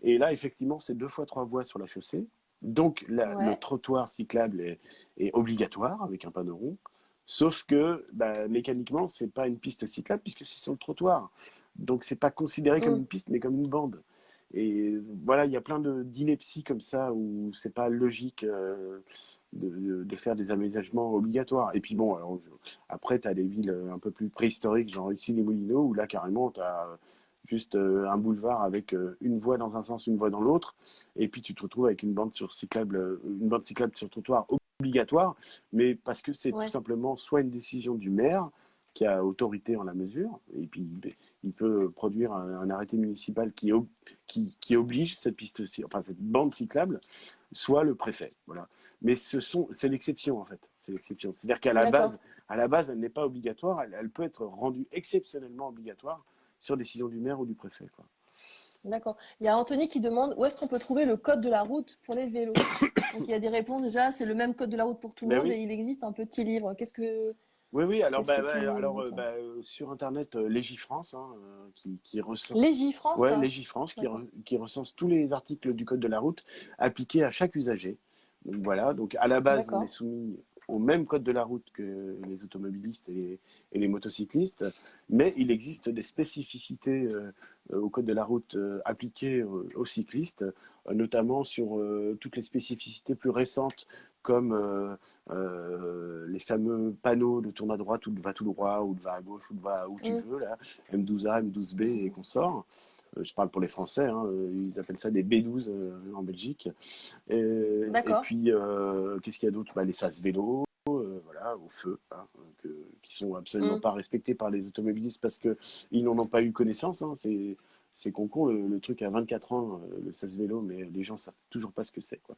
Et là, effectivement, c'est deux fois trois voies sur la chaussée. Donc, la- Ouais. le trottoir cyclable est, est obligatoire avec un panneau rond. Sauf que bah, mécaniquement, c'est pas une piste cyclable puisque c'est sur le trottoir. Donc, c'est pas considéré comme Mm. une piste, mais comme une bande. Et voilà, il y a plein d'inepties comme ça où c'est pas logique euh, de, faire des aménagements obligatoires. Et puis bon, alors, je- après, tu as des villes un peu plus préhistoriques, genre ici les Moulineaux, où là, carrément, tu as juste euh, un boulevard avec euh, une voie dans un sens, une voie dans l'autre. Et puis tu te retrouves avec une bande sur cyclable, euh, une bande cyclable sur trottoir obligatoire, mais parce que c'est Ouais. tout simplement soit une décision du maire qui a autorité en la mesure, et puis il- peut produire un, un arrêté municipal qui, ob- qui, qui oblige cette piste, enfin cette bande cyclable, soit le préfet. Voilà. Mais ce sont, c'est l'exception en fait. C'est l'exception. C'est-à-dire qu'à la base, à la base, elle n'est pas obligatoire. Elle, elle peut être rendue exceptionnellement obligatoire sur décision du maire ou du préfet. Quoi. D'accord. Il y a Anthony qui demande où est-ce qu'on peut trouver le code de la route pour les vélos? Donc il y a des réponses déjà, c'est le même code de la route pour tout le Ben monde oui. et il existe un petit livre. Qu'est-ce que Oui, oui. Alors, bah, alors euh, bah, euh, sur internet, euh, Légifrance, hein, euh, qui, qui recense. Légifrance Ouais, ça Légifrance qui, D'accord. re- qui recense tous les articles du code de la route appliqués à chaque usager. Donc voilà, donc à la base, on est soumis au même code de la route que les automobilistes et les, et les motocyclistes, mais il existe des spécificités au code de la route appliquées aux cyclistes, notamment sur toutes les spécificités plus récentes comme euh, euh, les fameux panneaux de tourne à droite ou de va tout droit ou de va à gauche ou de va où tu Mm. veux, là, M12A, M12B et consorts. Euh, je parle pour les Français, hein, euh, ils appellent ça des B12 euh, en Belgique. Et, puis, qu'est-ce qu'il y a d'autre? Bah, Les sas vélo, euh, voilà, au feu, hein, que- qui sont absolument Mm. pas respectés par les automobilistes parce qu'ils n'en ont pas eu connaissance. hein, c'est c'est con con le, le truc à 24 ans, euh, le sas vélo, mais les gens savent toujours pas ce que c'est. quoi.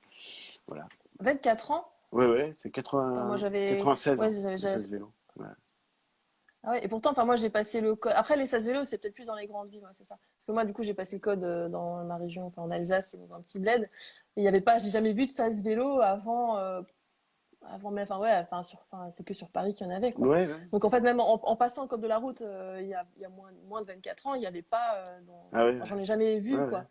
Voilà. 24 ans? Ouais, ouais, c'est 80 Attends, moi, j'avais- 96 ouais, le j'avais- sas vélo. Ouais. Ah ouais, et pourtant, enfin, moi j'ai passé le code. Après, les SAS vélos, c'est peut-être plus dans les grandes villes, ouais, c'est ça. Parce que moi, du coup, j'ai passé le code euh, dans ma région, enfin, en Alsace, dans un petit bled. Et il n'y avait pas, j'ai jamais vu de SAS vélo avant, euh, avant, mais enfin, ouais, enfin, enfin, c'est que sur Paris qu'il y en avait, quoi. Ouais, ouais. Donc en fait, même en, en passant le code de la route, euh, il y a, il y a moins, moins de 24 ans, il n'y avait pas. euh, dans- Ah ouais. enfin, J'en ai jamais vu, quoi.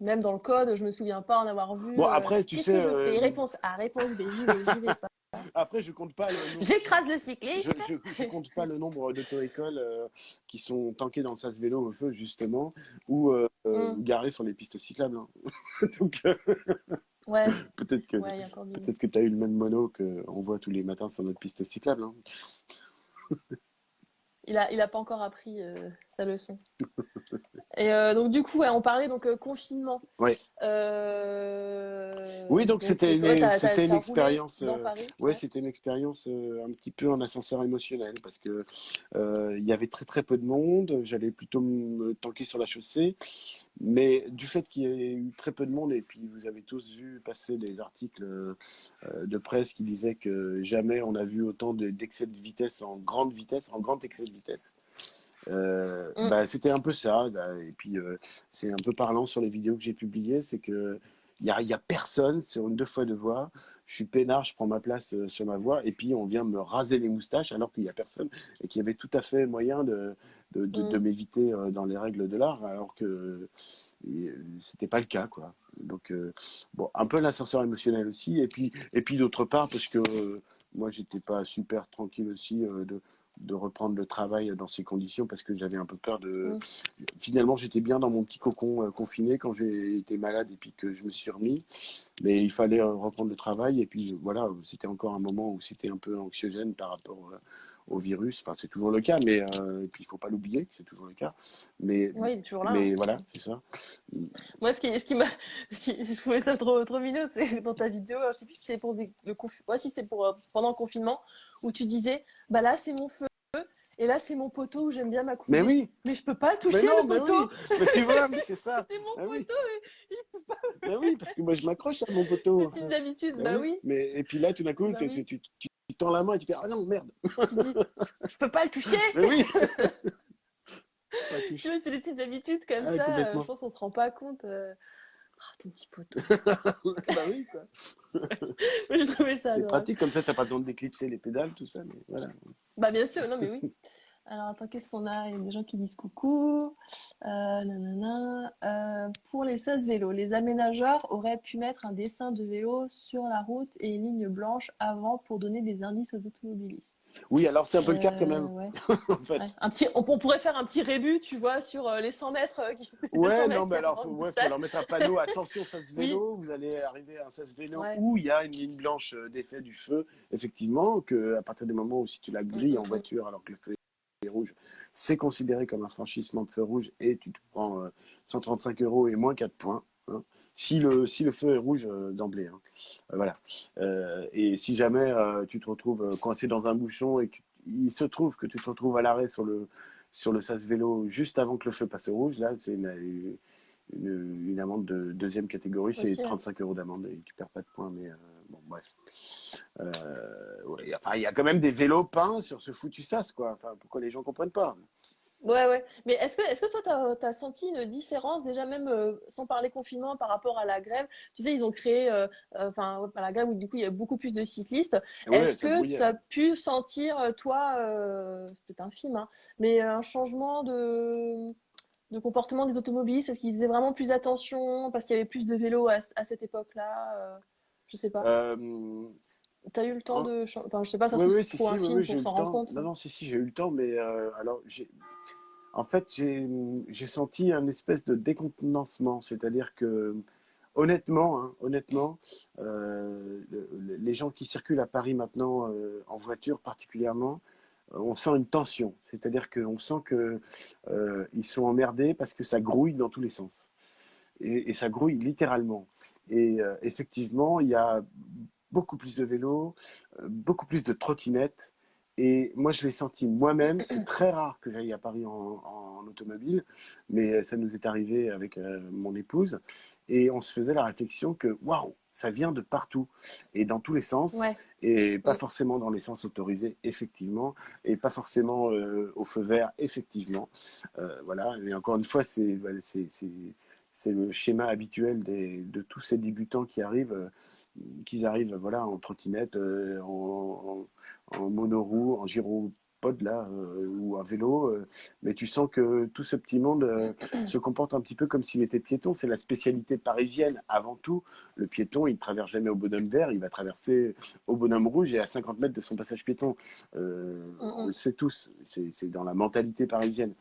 Même dans le code, je me souviens pas en avoir vu. Bon, euh, après, tu sais, que je fais? Réponse A, réponse B, j'y vais, vais pas. Après, je compte pas le nombre, J'écrase le je, cycliste. je, je compte pas le nombre d'auto-écoles euh, qui sont tankées dans le sas vélo au feu, justement, ou euh, Mm. garées sur les pistes cyclables. hein. Donc, euh, Ouais, peut-être que, ouais, peut-être que tu as eu le même mono qu'on voit tous les matins sur notre piste cyclable. hein. Il a, il a pas encore appris euh, sa leçon. Et euh, donc du coup, ouais, on parlait donc euh, confinement. Ouais. Euh, Oui, donc c'était une, c'était une expérience. Paris. Ouais, c'était une expérience un petit peu en ascenseur émotionnel parce que il y avait très très peu de monde. J'allais plutôt me tanker sur la chaussée, mais du fait qu'il y ait eu très peu de monde et puis vous avez tous vu passer des articles de presse qui disaient que jamais on a vu autant de- d'excès de vitesse en grande vitesse, en grand excès de vitesse. Euh, Mm. bah, c'était un peu ça. bah, et puis euh, c'est un peu parlant sur les vidéos que j'ai publiées, c'est que il y a, y a personne sur une deux fois deux voies. Je suis peinard, je prends ma place euh, sur ma voie, et puis on vient me raser les moustaches alors qu'il y a personne et qu'il y avait tout à fait moyen de, de, de, Mm. de m'éviter dans les règles de l'art, alors que c'était pas le cas, quoi. Donc bon, un peu l'ascenseur émotionnel aussi, et puis et puis d'autre part parce que moi j'étais pas super tranquille aussi de de reprendre le travail dans ces conditions parce que j'avais un peu peur de Mm. finalement j'étais bien dans mon petit cocon euh, confiné quand j'ai été malade et puis que je me suis remis mais il fallait euh, reprendre le travail et puis voilà c'était encore un moment où c'était un peu anxiogène par rapport euh, au virus enfin c'est toujours le cas mais et puis il faut pas l'oublier que c'est toujours le cas mais Oui, il est toujours là. mais hein. voilà c'est ça Moi, ce qui, ce qui m'a, je trouvais ça trop, trop mignon, c'est dans ta vidéo, je sais plus si c'était pour des- le confi- ouais, si c'est pour pendant le confinement, où tu disais, bah là c'est mon feu, et là c'est mon poteau où j'aime bien m'accouder. mais oui Mais je peux pas le mais toucher non le mais poteau. oui mais tu vois mais c'est ça C'est mon Ah oui. poteau, et je peux pas. mais oui parce que moi je m'accroche à mon poteau Ces petites habitudes, Bah bah oui. mais et puis là tout d'un coup Bah tu, oui. tu, tu, tends la main et tu fais ah non merde Tu dis, je peux pas le toucher. mais oui Tu vois, c'est des petites habitudes comme Ah, ça. euh, je pense qu'on se rend pas compte. Ah, ton petit poteau. bah oui quoi J'ai trouvé ça C'est pratique, comme ça, t'as pas besoin d'éclipser les pédales, tout ça. Mais voilà. Bah bien sûr, non mais oui. Alors attends, qu'est-ce qu'on a? Il y a des gens qui disent coucou. Euh, nanana. Euh, pour les 16 vélos, les aménageurs auraient pu mettre un dessin de vélo sur la route et une ligne blanche avant pour donner des indices aux automobilistes. Oui, alors c'est un peu le cas quand Euh, même, ouais. en fait. Ouais. Un petit, on, on pourrait faire un petit rébut, tu vois, sur euh, les 100 mètres. euh, qui- les 200 Ouais, mètres non, mais alors, faut, ouais, faut leur mettre un panneau. Attention, ça se Oui. Vous allez arriver à un sas vélo Ouais. où il y a une ligne blanche euh, d'effet du feu. Effectivement, que à partir du moment où si tu la grilles en voiture alors que le feu est rouge, c'est considéré comme un franchissement de feu rouge et tu te prends euh, 135 euros et moins 4 points. hein. Si le, si le feu est rouge euh, d'emblée. hein. Euh, voilà. Euh, et si jamais euh, tu te retrouves euh, coincé dans un bouchon et qu'il se trouve que tu te retrouves à l'arrêt sur le, sur le sas vélo juste avant que le feu passe au rouge, là, c'est une, une, une amende de deuxième catégorie, c'est Aussi, hein. 35 euros d'amende et tu perds pas de points. Mais euh, bref. Euh, ouais, enfin, il y a quand même des vélos peints sur ce foutu sas, quoi. Enfin, pourquoi les gens comprennent pas Ouais, ouais. Mais est-ce que, est-ce que toi, tu as, senti une différence, déjà même euh, sans parler confinement par rapport à la grève? Tu sais, ils ont créé, euh, enfin, ouais, pas la grève où du coup il y a beaucoup plus de cyclistes. Ouais, Est-ce que tu as pu sentir, toi, euh, c'est peut-être infime, hein, mais un changement de, de comportement des automobilistes? Est-ce qu'ils faisaient vraiment plus attention parce qu'il y avait plus de vélos à, à cette époque-là? Je sais pas. Euh, T'as eu le temps de? Enfin, je sais pas, ça se Oui, oui, si, trop si, infime oui, j'ai pour s'en rendre compte. Non, non, si, si, j'ai eu le temps, mais euh, alors, j'ai, en fait, j'ai, senti un espèce de décontenancement, c'est-à-dire que, honnêtement, hein, honnêtement, euh, le- le- les gens qui circulent à Paris maintenant, en voiture particulièrement, on sent une tension, c'est-à-dire qu'on sent que euh, ils sont emmerdés parce que ça grouille dans tous les sens. Et, et ça grouille littéralement. Et euh, effectivement, il y a beaucoup plus de vélos, euh, beaucoup plus de trottinettes. Et moi, je l'ai senti moi-même. C'est très rare que j'aille à Paris en, en automobile, mais ça nous est arrivé avec euh, mon épouse. Et on se faisait la réflexion que, waouh, ça vient de partout et dans tous les sens. Ouais. Et pas Mm. forcément dans les sens autorisés, effectivement, et pas forcément euh, au feu vert, effectivement. Euh, voilà. Et encore une fois, c'est c'est le schéma habituel des, de tous ces débutants qui arrivent, euh, qu'ils arrivent voilà en trottinette, euh, en, en, en monoroue, en gyropode là, euh, ou à vélo. mais tu sens que tout ce petit monde se comporte un petit peu comme s'il était piéton. C'est la spécialité parisienne avant tout. Le piéton, il ne traverse jamais au bonhomme vert, il va traverser au bonhomme rouge et à 50 mètres de son passage piéton. Euh, Mm, mm. on le sait tous, c'est dans la mentalité parisienne.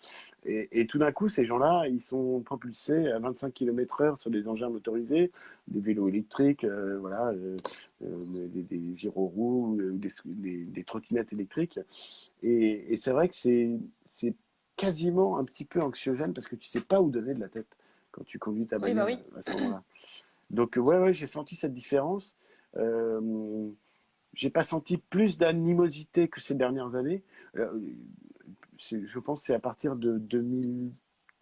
Et, et tout d'un coup, ces gens-là, ils sont propulsés à 25 km heure sur des engins motorisés, des vélos électriques, euh, voilà, euh, euh, des, des gyroroues, euh, des, des, des trottinettes électriques. Et, et c'est vrai que c'est quasiment un petit peu anxiogène parce que tu sais pas où donner de la tête quand tu conduis ta Oui, bah bagnole oui. à ce moment-là. Donc, ouais, ouais, j'ai senti cette différence. Euh, j'ai pas senti plus d'animosité que ces dernières années. Euh, je pense que c'est à partir de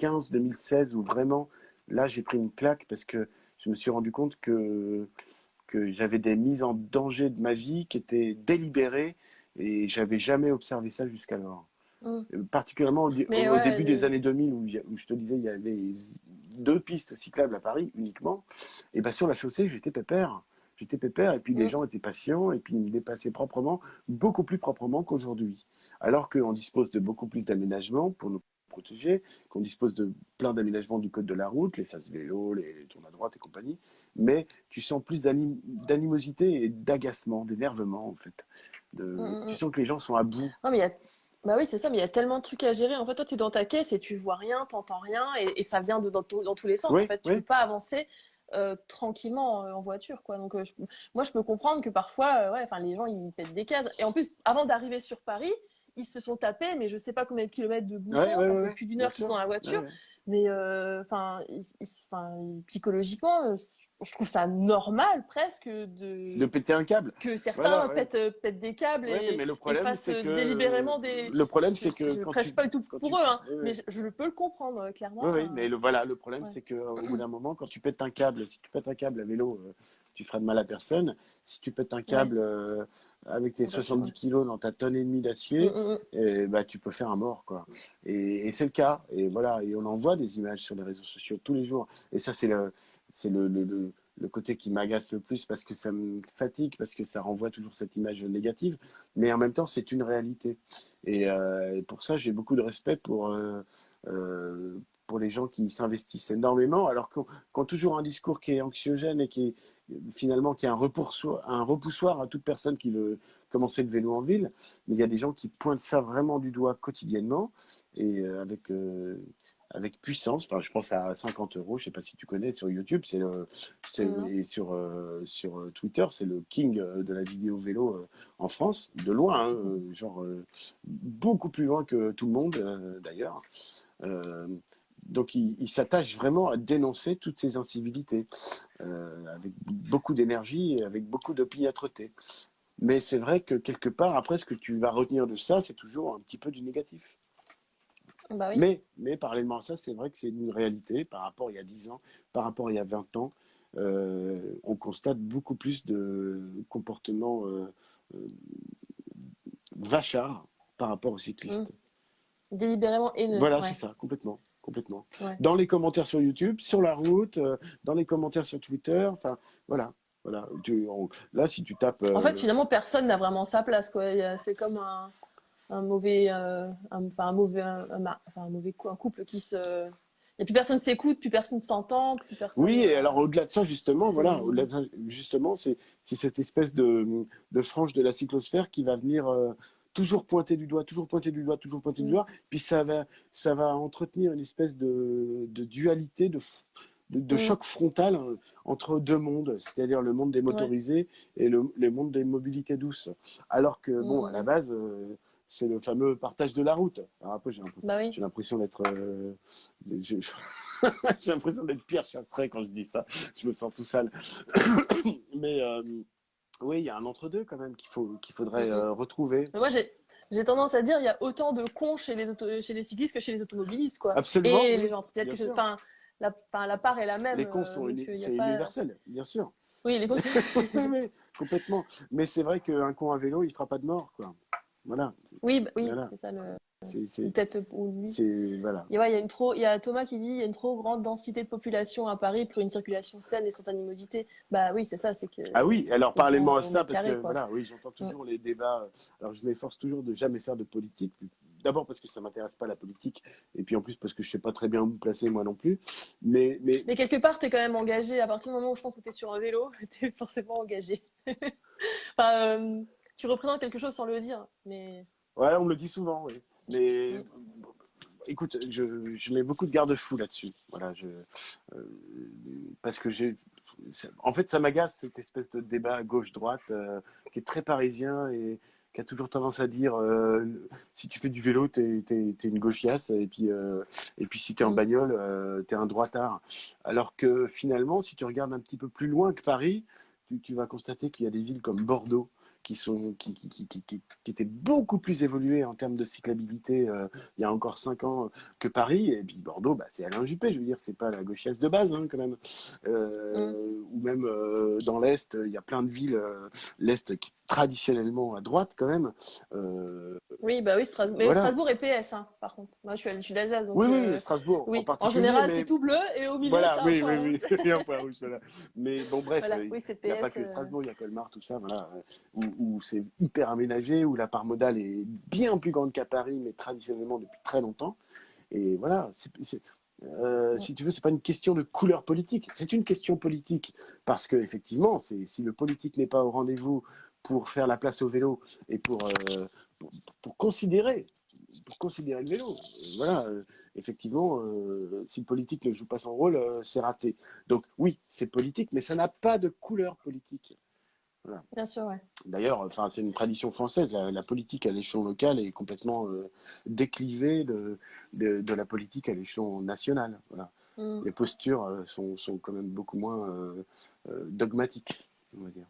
2015-2016 où vraiment, là, j'ai pris une claque parce que je me suis rendu compte que, que j'avais des mises en danger de ma vie qui étaient délibérées et j'avais jamais observé ça jusqu'alors. Mm. Euh, Particulièrement au, di- Mais au ouais, début des années 2000 où, je te disais il y avait deux pistes cyclables à Paris uniquement, et ben sur la chaussée j'étais pépère. J'étais pépère et puis les Mm. gens étaient patients et puis ils me dépassaient proprement, beaucoup plus proprement qu'aujourd'hui. Alors qu'on dispose de beaucoup plus d'aménagements pour nous protéger, qu'on dispose de plein d'aménagements du code de la route, les sas vélo, les, les tours à droite et compagnie, mais tu sens plus d'anim- d'animosité et d'agacement, d'énervement en fait. De- Mm, mm, tu sens que les gens sont à bout. Non, mais il y a... Bah oui, c'est ça, mais il y a tellement de trucs à gérer. En fait, toi, tu es dans ta caisse et tu vois rien, t'entends rien, et, et ça vient de, dans, tous les sens. Oui, En fait, tu oui. peux pas avancer euh, tranquillement euh, en voiture, quoi. Donc, euh, je- moi, je peux comprendre que parfois, ouais, les gens, ils pètent des cases. Et en plus, avant d'arriver sur Paris, ils se sont tapés, mais je sais pas combien de kilomètres de bouchons, Ouais, ouais, plus d'une heure qu'ils sont dans la voiture. Mais euh, enfin, psychologiquement, euh, je trouve ça normal presque de, De péter un câble. que certains Voilà, pètent, euh, pètent des câbles et, mais le et problème, fassent que délibérément des. le problème, c'est que je quand prêche tu, pas du tout pour tu- eux, hein, mais je, je peux le comprendre clairement. Oui, euh, mais le, voilà, le problème, c'est qu'au bout d'un moment, quand tu pètes un câble, si tu pètes un câble à vélo, euh, tu feras de mal à personne. Si tu pètes un câble euh, avec tes Bien sûr, 70 ouais. kilos dans ta tonne et demie Mm, d'acier, mm, mm. eh, bah, tu peux faire un mort, quoi. Et, et c'est le cas. Et voilà, et on en voit des images sur les réseaux sociaux tous les jours. Et ça, c'est le, c'est le, le, le, le côté qui m'agace le plus parce que ça me fatigue, parce que ça renvoie toujours cette image négative. Mais en même temps, c'est une réalité. Et, euh, et pour ça, j'ai beaucoup de respect pour, euh, euh, pour les gens qui s'investissent énormément, alors qu'on qu'on toujours un discours qui est anxiogène et qui est finalement qui est un repoussoir, un repoussoir à toute personne qui veut commencer le vélo en ville. Mais il y a des gens qui pointent ça vraiment du doigt quotidiennement et euh, avec euh, avec puissance. Enfin, je pense à 50 euros. Je sais pas si tu connais sur YouTube, c'est et sur euh, sur Twitter, c'est le king de la vidéo vélo en France, de loin, hein, genre euh, beaucoup plus loin que tout le monde d'ailleurs. Euh, donc, il, il s'attache vraiment à dénoncer toutes ces incivilités, euh, avec beaucoup d'énergie et avec beaucoup d'opiniâtreté. Mais c'est vrai que quelque part, après, ce que tu vas retenir de ça, c'est toujours un petit peu du négatif. Bah oui. Mais, mais parallèlement à ça, c'est vrai que c'est une réalité par rapport à il y a 10 ans, par rapport à il y a 20 ans. euh, on constate beaucoup plus de comportements euh, euh, vachards par rapport aux cyclistes. Délibérément haineux. Voilà, ouais. c'est ça, complètement. Complètement. Ouais. Dans les commentaires sur YouTube, sur la route, euh, dans les commentaires sur Twitter, enfin, voilà. voilà. Tu- on- là, si tu tapes. En euh, fait, finalement, personne n'a vraiment sa place. C'est comme un, un mauvais, euh, un, enfin, un mauvais, un, un mauvais un couple qui se. Et plus personne s'écoute, plus personne s'entend, plus personne. Oui, et alors au-delà de ça, justement, C'est- voilà, au-delà de ça, justement, c'est c'est cette espèce de, de frange de la cyclosphère qui va venir euh, toujours pointer du doigt, toujours pointer du doigt, toujours pointer du Mm. doigt, puis ça va, ça va entretenir une espèce de, de dualité, de, f- de, de Mm. choc frontal euh, entre deux mondes, c'est-à-dire le monde des motorisés et le, le monde des mobilités douces. Alors que, bon, Mm. à la base, euh, c'est le fameux partage de la route. Alors après, j'ai l'impression Bah oui. l'impression d'être. euh, J'ai l'impression d'être Pierre Chasseret quand je dis ça. Je me sens tout sale. Mais euh, oui, il y a un entre-deux quand même qu'il faut, qu'il faudrait Mhm. euh, retrouver. Mais moi, j'ai. J'ai tendance à dire il y a autant de cons chez les, auto- chez les cyclistes que chez les automobilistes. Quoi. Absolument. Et oui. les gens entretiennent bien que c'est- sûr. enfin, la, enfin, la part est la même. Les cons euh, sont donc, uni- c'est pas- universel, bien sûr. Oui, les cons, Oui, complètement. Mais c'est vrai qu'un con à vélo, il fera pas de mort, quoi. Voilà. oui, bah, oui Voilà. c'est ça le. C'est, Peut-être c'est- voilà. Ouais, il y a une trop, il y a Thomas qui dit il y a une trop grande densité de population à Paris pour une circulation saine et sans animosité. Bah oui, c'est ça, c'est que. Ah oui, alors parlez-moi à ça, parce que quoi. voilà, oui, j'entends toujours les débats. Alors je m'efforce toujours de jamais faire de politique. D'abord parce que ça m'intéresse pas la politique, et puis en plus parce que je sais pas très bien où me placer moi non plus. Mais, mais Mais quelque part, tu es quand même engagé. À partir du moment où je pense que tu es sur un vélo, tu es forcément engagé. enfin, euh, tu représentes quelque chose sans le dire. Mais ouais, on me le dit souvent, oui. Mais écoute, je, je mets beaucoup de garde-fous là-dessus. Voilà, je, euh, parce que j'ai, en fait, ça m'agace cette espèce de débat gauche-droite euh, qui est très parisien et qui a toujours tendance à dire euh, si tu fais du vélo, t'es es, une gauchiasse et puis et puis si t'es en Mm. bagnole, t'es un droitard. Alors que finalement, si tu regardes un petit peu plus loin que Paris, tu, tu vas constater qu'il y a des villes comme Bordeaux qui sont qui, qui, qui, qui, étaient beaucoup plus évoluées en termes de cyclabilité euh, il y a encore cinq ans que Paris. Et puis Bordeaux, bah, c'est Alain Juppé, je veux dire, c'est pas la gauchiasse de base hein, quand même. Euh, Mm. ou même euh, dans l'Est, il y a plein de villes, euh, l'Est qui est traditionnellement à droite quand même. Euh, Oui, bah oui, Strasbourg. Mais Voilà. Strasbourg est PS, hein, par contre. Moi, je suis, d'Alsace, donc oui, euh, oui, Strasbourg oui. en En général, mais... c'est tout bleu et au milieu, Voilà, t'as un oui, point oui, rouge. oui, il y a un point rouge, voilà. Mais bon, bref, Voilà, oui, il n'y a pas que euh, Strasbourg, il y a Colmar, tout ça, voilà, où, où c'est hyper aménagé, où la part modale est bien plus grande qu'à Paris, mais traditionnellement depuis très longtemps. Et voilà, c'est, si tu veux, c'est pas une question de couleur politique, c'est une question politique parce que effectivement, si le politique n'est pas au rendez-vous pour faire la place au vélo et pour euh, pour, pour considérer pour considérer le vélo, voilà, euh, effectivement, euh, si le politique ne joue pas son rôle, c'est raté. Donc oui, c'est politique, mais ça n'a pas de couleur politique. Bien sûr, ouais. D'ailleurs, enfin, c'est une tradition française. La, la politique à l'échelon local est complètement déclivée de, de, de la politique à l'échelon national. Voilà. Mm. Les postures sont, sont quand même beaucoup moins dogmatiques, on va dire.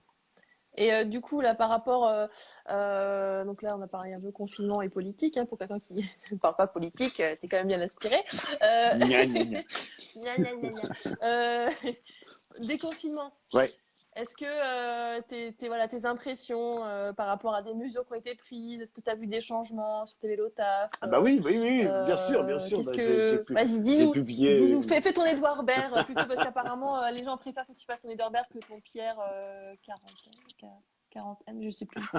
Et euh, du coup, là, par rapport, euh, euh, donc là, on a parlé un peu confinement et politique, hein, pour quelqu'un qui ne parle pas politique, t'es quand même bien inspiré. Gna, gna, gna. déconfinement. Ouais. Est-ce que euh, tes, tes- voilà, tes impressions euh, par rapport à des mesures qui ont été prises, est-ce que tu as vu des changements sur tes vélos taf Ah bah oui, oui, oui, euh, bien sûr, bien sûr. Bah, que... Vas-y, dis-nous. publié. Dis-nous, fais, fais ton Edouard Baird euh, plutôt parce qu'apparemment euh, les gens préfèrent que tu fasses ton Edouard Baird que ton Pierre euh, 40, euh, 40 M, je sais plus.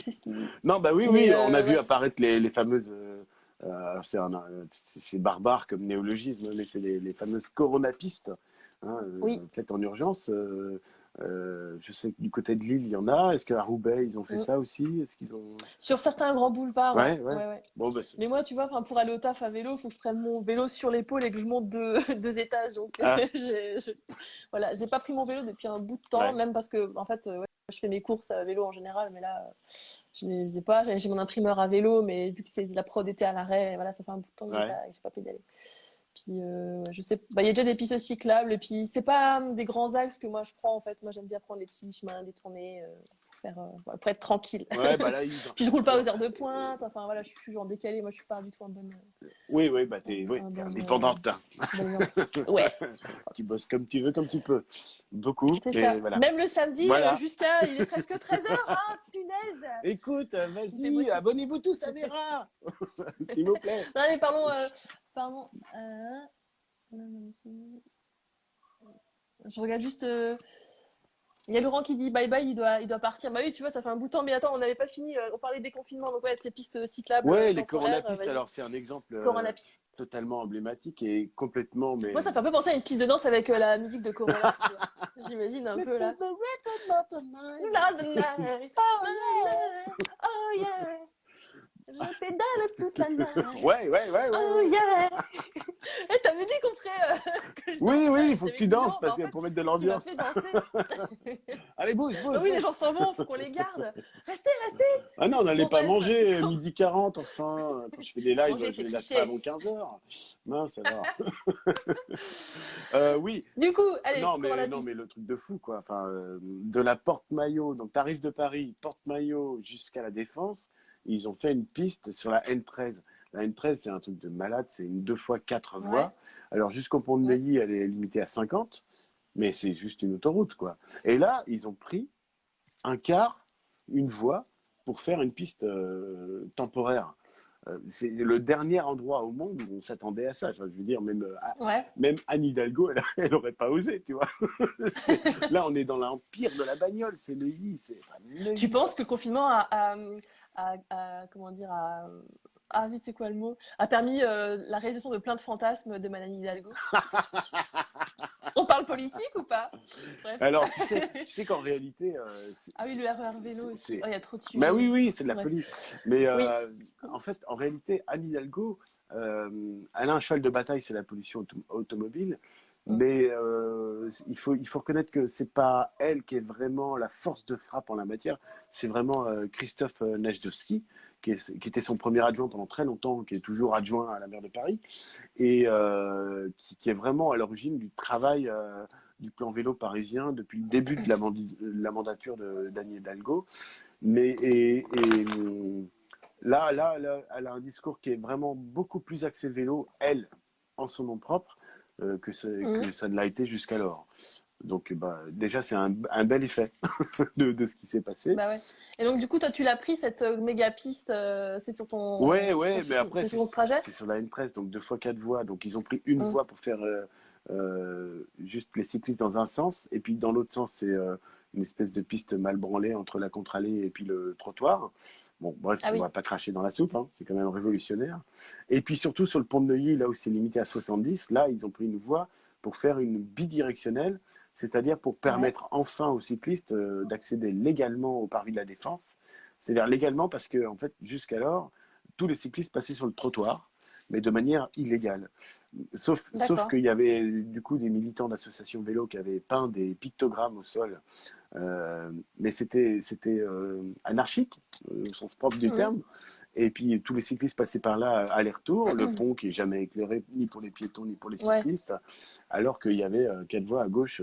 Ce. Non, bah oui, oui, euh, on a vu ouais. apparaître les, les fameuses. euh, euh, euh, c'est barbare comme néologisme, mais c'est les, les fameuses coronapistes, hein, Oui. faites en urgence. euh, euh, je sais que du côté de Lille, il y en a. Est-ce qu'à Roubaix, ils ont fait Mm. ça aussi? Est-ce qu'ils ont Sur certains grands boulevards, ouais. Ouais. Bon, bah, Mais moi, tu vois, pour aller au taf à vélo, il faut que je prenne mon vélo sur l'épaule et que je monte deux, deux étages. Donc, Ah. je- voilà, j'ai pas pris mon vélo depuis un bout de temps, même parce que, en fait, euh, je fais mes courses à vélo en général, mais là, je ne les faisais pas. J'ai mon imprimeur à vélo, mais vu que c'est la prod était à l'arrêt, voilà, ça fait un bout de temps que j'ai pas, pas pu y aller. Puis, euh, je sais, bah, il y a déjà des pistes cyclables, et puis c'est pas des grands axes que moi je prends, en fait. Moi, j'aime bien prendre les petits chemins détournés, euh, pour faire, euh, pour être tranquille. ouais, bah là, ils... Puis je roule pas aux heures de pointe, enfin voilà, je suis toujours décalée, moi je suis pas du tout en bonne. Oui, oui, bah t'es oui, Un bon, indépendante. hein. Ouais, Tu bosses comme tu veux, comme tu peux. Beaucoup. et voilà. Même le samedi, Voilà. jusqu'à. Il est presque 13h, hein, Écoute, euh, vas-y, abonnez-vous tous à Vera, s'il vous plaît. Non, mais pardon, euh, pardon. euh, Je regarde juste. Euh, Il y a Laurent qui dit bye bye, il doit, il doit partir. Bah oui, tu vois, ça fait un bout de temps, mais attends, on n'avait pas fini. euh, On parlait des confinements, donc ouais, de ces pistes cyclables. Ouais, euh, les coronapistes, euh, alors c'est un exemple euh, Coronapistes. totalement emblématique et complètement. Mais... Moi, ça fait un peu penser à une piste de danse avec euh, la musique de Corona. J'imagine un peu là. Not the night. Oh yeah. Je pédale toute la nuit. Ouais, ouais, ouais, ouais. Oh yeah. Eh, t'avais dit qu'on ferait. euh, que je Oui, oui, il faut que tu danses non, parce que en pour mettre de l'ambiance. Allez, bouge, bouge. Bah oui, les gens s'en vont, faut qu'on les garde. Restez, restez. Ah non, on n'allait pas manger d'accord. midi 40, enfin. Quand je fais des lives, Manger, je les lâche pas avant 15h. Mince, alors. euh, oui, Du coup, allez, non, mais, la non, mais le truc de fou, quoi. Enfin, euh, de la porte-maillot, donc t'arrives de Paris, porte-maillot jusqu'à la Défense, ils ont fait une piste sur la N13. La N13, c'est un truc de malade, c'est une 2 fois 4 Ouais. voies. Alors, jusqu'au pont de. Neuilly, elle est limitée à 50, mais c'est juste une autoroute, quoi. Et là, ils ont pris un quart, une voie, pour faire une piste euh, temporaire. Euh, c'est le dernier endroit au monde où on s'attendait à ça. Enfin, je veux dire, même euh, Ouais. même Anne Hidalgo, elle, elle aurait pas osé, tu vois. Là, on est dans l'empire de la bagnole, c'est Neuilly. enfin. Tu penses que le confinement a, a, a- a- comment dire, a, ah zut, c'est quoi le mot? A permis euh, la réalisation de plein de fantasmes de Madame Hidalgo. On parle politique ou pas? Bref. Alors, tu sais, tu sais qu'en réalité. Euh, ah oui, le RER vélo aussi. Oh, il y a trop de sujets. Bah oui, oui, c'est de la folie. Mais euh, en fait, en réalité, Anne Hidalgo, elle a un cheval de bataille, c'est la pollution automobile. Mais euh, il, faut, il faut reconnaître que c'est pas elle qui est vraiment la force de frappe en la matière, c'est vraiment euh, Christophe euh, Najdowski, qui, était son premier adjoint pendant très longtemps, qui est toujours adjoint à la maire de Paris, et qui, est vraiment à l'origine du travail du plan vélo parisien depuis le début de la, mandature de Daniel Hidalgo. Mais, là, là, là, elle a un discours qui est vraiment beaucoup plus axé vélo, elle, en son nom propre, euh, que, mmh. que, ça ne l'a été jusqu'alors. Donc, bah, déjà, c'est un, un, bel effet de, de, ce qui s'est passé. Bah ouais. Et donc, du coup, toi, tu l'as pris, cette euh, méga piste, euh, c'est sur ton. Ouais, ouais, mais après, c'est sur, sur la N13, donc deux fois quatre voies. Donc, ils ont pris une mmh. voie pour faire euh, juste les cyclistes dans un sens. Et puis, dans l'autre sens, c'est une espèce de piste mal branlée entre la contre-allée et puis le trottoir. Bon, bref, ah on va pas cracher dans la soupe, hein, c'est quand même révolutionnaire. Et puis surtout sur le pont de Neuilly, là où c'est limité à 70, là, ils ont pris une voie pour faire une bidirectionnelle, c'est-à-dire pour permettre enfin aux cyclistes euh, d'accéder légalement au parvis de la Défense. C'est-à-dire légalement parce que, en fait, jusqu'alors, tous les cyclistes passaient sur le trottoir mais de manière illégale. Sauf, sauf qu'il y avait du coup des militants d'associations vélo qui avaient peint des pictogrammes au sol, euh, mais c'était euh, anarchique euh, au sens propre du terme. Et puis tous les cyclistes passaient par là aller-retour, le pont qui est jamais éclairé ni pour les piétons ni pour les cyclistes, alors qu'il y avait quatre voies à gauche.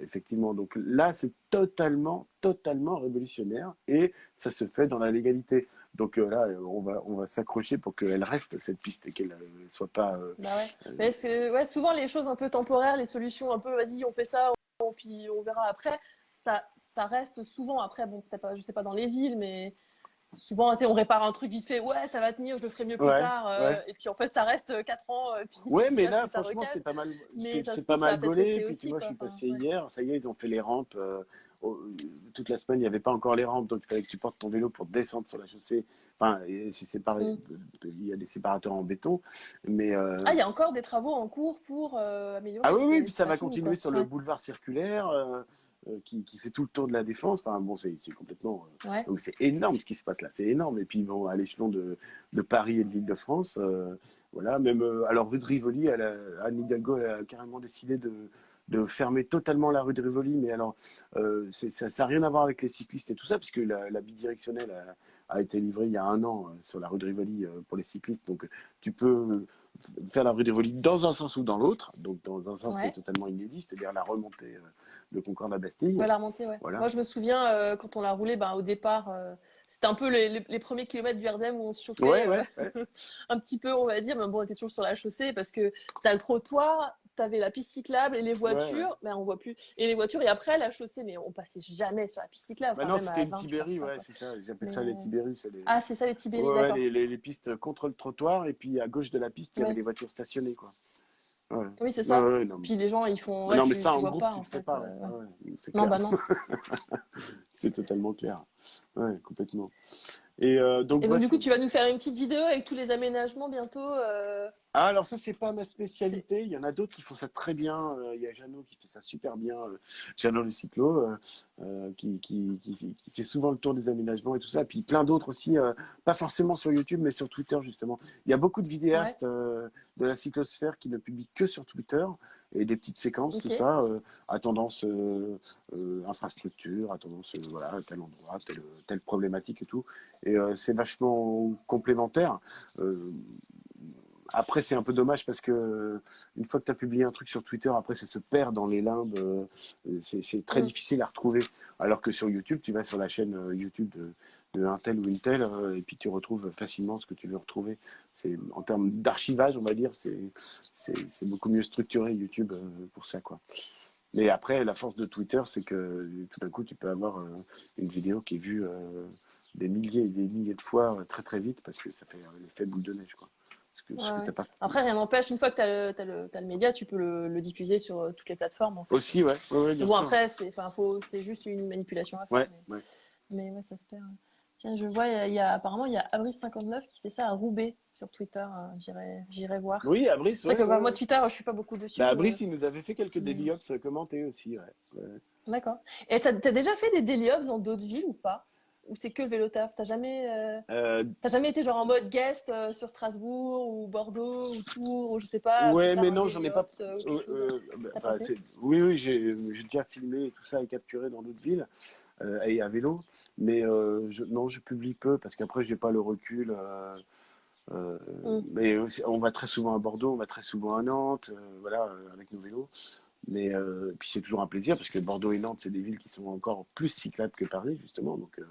effectivement, donc là, c'est totalement, totalement révolutionnaire et ça se fait dans la légalité. Donc euh, là, on va, on va s'accrocher pour qu'elle reste cette piste et qu'elle ne euh, soit pas. Euh, bah ouais. Mais que, ouais, souvent les choses un peu temporaires, les solutions un peu, vas-y, on fait ça, on, puis on verra après. Ça, ça reste souvent après, bon, peut-être pas, je sais pas dans les villes, mais souvent on répare un truc vite fait ouais ça va tenir je le ferai mieux plus tard et puis en fait ça reste 4 ans puis, ouais mais là franchement c'est pas mal c'est pas mal gaulé puis tu vois je suis passé hier ça y est ils ont fait les rampes toute la semaine, il n'y avait pas encore les rampes, donc il fallait que tu portes ton vélo pour descendre sur la chaussée. Enfin, c'est séparé, mm. il y a des séparateurs en béton. Mais, euh, Ah, il y a encore des travaux en cours pour euh, améliorer Ah oui, oui, puis ça va continuer sur le boulevard circulaire. Euh, qui, qui, fait tout le tour de la défense. Enfin, bon, c'est complètement. Donc, c'est énorme ce qui se passe là. C'est énorme. Et puis, bon, à l'échelon de, de, Paris et de l'Île-de-France, voilà, même. alors, rue de Rivoli, elle a, Anne Hidalgo elle a carrément décidé de, de fermer totalement la rue de Rivoli. Mais alors, euh, ça n'a rien à voir avec les cyclistes et tout ça, puisque la, la bidirectionnelle a, été livrée il y a un an euh, sur la rue de Rivoli euh, pour les cyclistes. Donc, tu peux faire la rue de Rivoli dans un sens ou dans l'autre. Donc, dans un sens, c'est totalement inédit, c'est-à-dire la remontée de Concorde à Bastille. Ouais, la remontée, ouais. Moi, je me souviens, quand on l'a roulé, ben, au départ, c'était un peu les, les, premiers kilomètres du RDM où on se chauffait un petit peu, on va dire. Mais bon, on était toujours sur la chaussée parce que tu as le trottoir, tu avais la piste cyclable et les voitures, mais on voit plus. Et les voitures, et après la chaussée, mais on passait jamais sur la piste cyclable. Non, c'était les Tibéri, ouais, c'est ça. J'appelle ça les Tibéri. Les... Ah, c'est ça les Tibéri, les, les, les, pistes contre le trottoir, et puis à gauche de la piste, il y avait les voitures stationnées, quoi. Oui, c'est ça. Puis les gens, ils font. non, mais ça, en groupe, pas, tu ne fais pas. Euh, non, bah non. c'est totalement clair. Ouais, complètement. Et, euh, donc, et donc, du coup, tu vas nous faire une petite vidéo avec tous les aménagements bientôt. Euh... Ah, alors ça, c'est pas ma spécialité. Il y en a d'autres qui font ça très bien. Euh, il y a Jeannot qui fait ça super bien. Euh, Jeannot le cyclo, euh, qui, qui, qui, qui, fait souvent le tour des aménagements et tout ça. Puis plein d'autres aussi, pas forcément sur YouTube, mais sur Twitter justement. Il y a beaucoup de vidéastes de la cyclosphère qui ne publient que sur Twitter et des petites séquences, tout ça, à tendance infrastructure, à tendance voilà, tel endroit, telle, telle problématique et tout. Et c'est vachement complémentaire. Après, c'est un peu dommage parce que une fois que tu as publié un truc sur Twitter, après, ça se perd dans les limbes. Euh, c'est très mm. difficile à retrouver. Alors que sur YouTube, tu vas sur la chaîne euh, YouTube de, de un tel ou une telle, euh, et puis tu retrouves facilement ce que tu veux retrouver. C'est en termes d'archivage, on va dire, c'est beaucoup mieux structuré YouTube pour ça, quoi. Mais après, la force de Twitter, c'est que tout d'un coup, tu peux avoir une vidéo qui est vue des milliers et des milliers de fois très très vite parce que ça fait l'effet boule de neige, quoi. Après, rien n'empêche, une fois que tu as, as, le média, tu peux le, diffuser sur euh, toutes les plateformes. Aussi, ouais. ouais, bon, après, c'est juste une manipulation à faire. mais, mais ouais, ça se perd. Tiens, je vois, il y a, il y a- apparemment, il y a Abris59 qui fait ça à Roubaix sur Twitter. hein. J'irai, voir. Oui, Abris, C'est ouais, que bah, ouais, moi, ouais. Twitter, je suis pas beaucoup dessus. Bah, euh, Abris, il nous avait fait quelques mais- daily ops commentés aussi. Ouais. D'accord. Et t'as, t'as déjà fait des daily hops dans d'autres villes ou pas? Ou c'est que le vélo taf? T'as jamais, euh, Euh, jamais été genre en mode guest euh, sur Strasbourg ou Bordeaux ou Tours ou je sais pas, ouais, mais non, j'en ai pas. euh, euh, euh, bah, oui, oui, j'ai déjà filmé et tout ça et capturé dans d'autres villes euh, et à vélo. Mais euh, je, non, je publie peu parce qu'après, j'ai pas le recul. euh, euh, Mm. mais on va très souvent à Bordeaux, on va très souvent à Nantes, euh, voilà, euh, avec nos vélos. Mais euh, puis c'est toujours un plaisir parce que Bordeaux et Nantes, c'est des villes qui sont encore plus cyclables que Paris, justement. Donc, euh,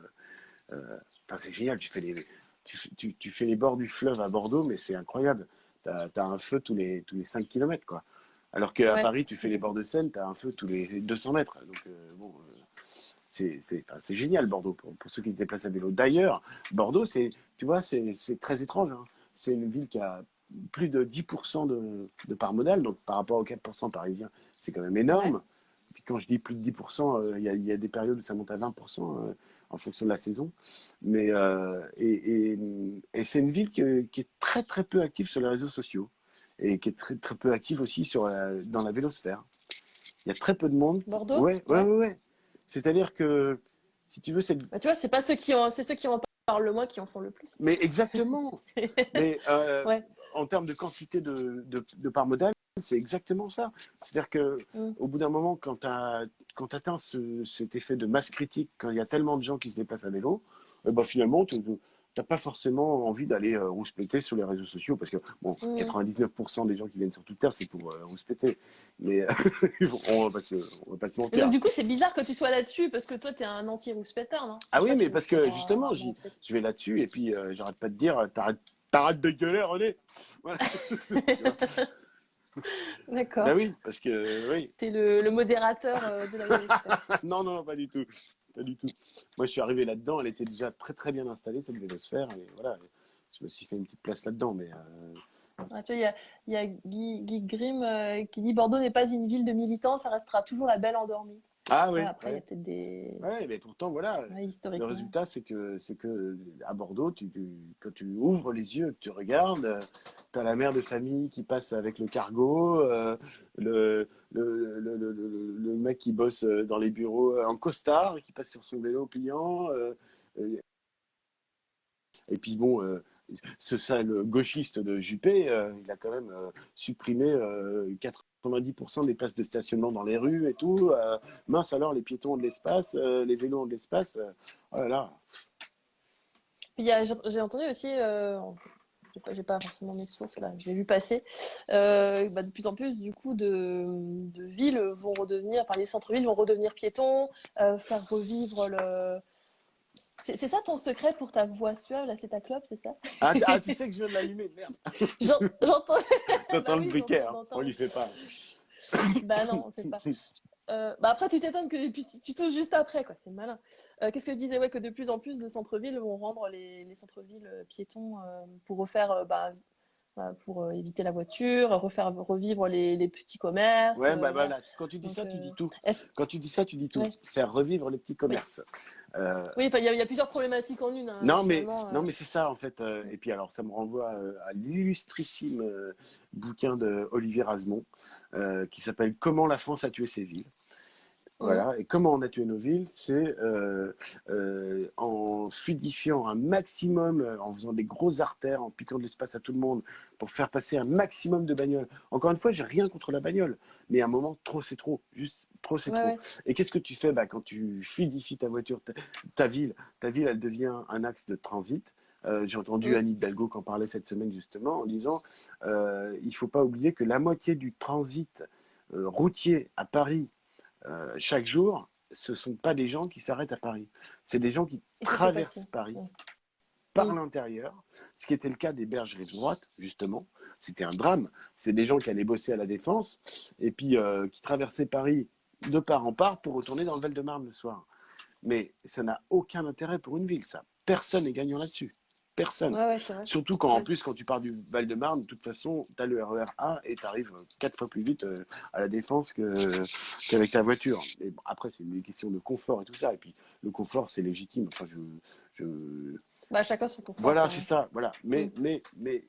euh, c'est génial. Tu fais les, tu, tu- tu fais les bords du fleuve à Bordeaux, mais c'est incroyable. Tu as, un feu tous les, tous les 5 km, quoi. Alors qu'à Ouais. Paris, tu fais les bords de Seine, tu as un feu tous les 200 mètres. Donc, euh, bon, euh, c'est enfin, génial, Bordeaux, pour, pour ceux qui se déplacent à vélo. D'ailleurs, Bordeaux, c'est, tu vois, c'est très étrange. hein. C'est une ville qui a plus de 10% de, de part modale, donc par rapport aux 4% parisiens, c'est quand même énorme. Quand je dis plus de 10%, euh, il y, a, il y a des périodes où ça monte à 20% euh, en fonction de la saison. Mais, euh, et et, et c'est une ville qui, qui est très très peu active sur les réseaux sociaux et qui est très très peu active aussi sur la- dans la vélosphère. Il y a très peu de monde. Bordeaux? Ouais, ouais, ouais. ouais. C'est-à-dire que, si tu veux, cette... Bah, tu vois, c'est pas ceux qui ont, c'est ceux qui en parlent le moins qui en font le plus. Mais exactement. Mais euh, Ouais. en termes de quantité de, de, de parts modales, c'est exactement ça. C'est-à-dire que Mm. au bout d'un moment, quand tu quand atteins ce, cet effet de masse critique, quand il y a tellement de gens qui se déplacent à vélo, eh ben finalement, tu n'as pas forcément envie d'aller euh, rouspéter sur les réseaux sociaux parce que bon, Mm. 99% des gens qui viennent sur Twitter, c'est pour euh, rouspéter. Mais euh, on va pas se, on va pas se mentir. donc, du coup, c'est bizarre que tu sois là-dessus parce que toi, t'es un anti-rouspétard, non? Ah oui, mais tu- parce tu que justement, je vais là-dessus et puis euh, j'arrête pas de dire euh, t'arrêtes de gueuler René voilà. D'accord. bah oui parce que oui T'es le, le modérateur de la non non pas du tout pas du tout moi je suis arrivé là-dedans elle était déjà très très bien installée cette vélosphère et voilà je me suis fait une petite place là-dedans mais euh, Ah, tu vois, il y a, Guy Grimm euh, qui dit Bordeaux n'est pas une ville de militants, ça restera toujours la belle endormie. Ah oui Ouais, après, il y a ouais. peut-être des. Ouais, mais pourtant voilà Ouais, le résultat c'est que c'est que à Bordeaux tu, tu- quand tu ouvres les yeux tu regardes tu as la mère de famille qui passe avec le cargo euh, le, le, le, le, mec qui bosse dans les bureaux en costard qui passe sur son vélo pliant euh, euh, et puis bon euh, ce sale gauchiste de Juppé euh, il a quand même euh, supprimé euh, 90% des places de stationnement dans les rues et tout euh, mince alors les piétons ont de l'espace euh, les vélos ont de l'espace euh, oh là là j'ai entendu aussi, j'ai pas, pas forcément mes sources là, je l'ai vu passer, bah, de plus en plus du coup de, villes vont redevenir, enfin les centres-villes vont redevenir piétons, faire revivre le. C'est ça ton secret pour ta voix suave, là, c'est ta clope, c'est ça? ah, t- ah, tu sais que je viens de l'allumer merde J'en- J'entends. T'entends oui, le briquet hein. on lui fait pas Bah non, on fait pas. Euh, bah après, tu t'étonnes que puis tu, tu touches juste après, quoi. C'est malin. Euh, Qu'est-ce que je disais? Ouais, que de plus en plus de centres-villes vont rendre les, les centres-villes euh, piétons euh, pour refaire, euh, bah, bah, pour euh, éviter la voiture, refaire revivre les, les petits commerces. ouais euh, bah voilà. quand tu dis Donc, ça tu euh, dis tout Est-ce- quand tu dis ça tu dis tout Ouais. faire revivre les petits commerces Euh, Oui, il y, a- il y a plusieurs problématiques en une. hein, Non, mais, euh. non, mais c'est ça, en fait. euh, et puis, alors, ça me renvoie euh, à l'illustrissime euh, bouquin de Olivier Rasmont, euh, qui s'appelle Comment la France a tué ses villes. Voilà. Et comment on a tué nos villes C'est euh, euh, en fluidifiant un maximum, euh, en faisant des grosses artères, en piquant de l'espace à tout le monde, pour faire passer un maximum de bagnoles. Encore une fois, j'ai rien contre la bagnole, mais à un moment, trop c'est trop. Juste trop c'est Ouais, trop. ouais. Et qu'est-ce que tu fais bah, quand tu fluidifies ta voiture, ta, ta ville Ta ville, elle devient un axe de transit. Euh, J'ai entendu Mm. Anne Hidalgo qui en parlait cette semaine justement en disant il faut pas oublier que la moitié du transit routier à Paris euh, chaque jour, ce sont pas des gens qui s'arrêtent à Paris. C'est des gens qui Et traversent. Paris par l'intérieur, ce qui était le cas des bergeries de droite, justement. C'était un drame. C'est des gens qui allaient bosser à la Défense et puis euh, qui traversaient Paris de part en part pour retourner dans le Val-de-Marne le soir. Mais ça n'a aucun intérêt pour une ville, ça. Personne n'est gagnant là-dessus. Personne. Ouais, ouais. Surtout quand, en plus, quand tu pars du Val-de-Marne, de toute façon, tu as le RER A et tu arrives quatre fois plus vite euh, à la Défense qu'avec ta voiture. Et bon, après, c'est une question de confort et tout ça. Et puis, le confort, c'est légitime. Enfin, je, je... Bah, chacun son confort. Voilà, c'est ça. Voilà. Mais, Mm. mais, mais,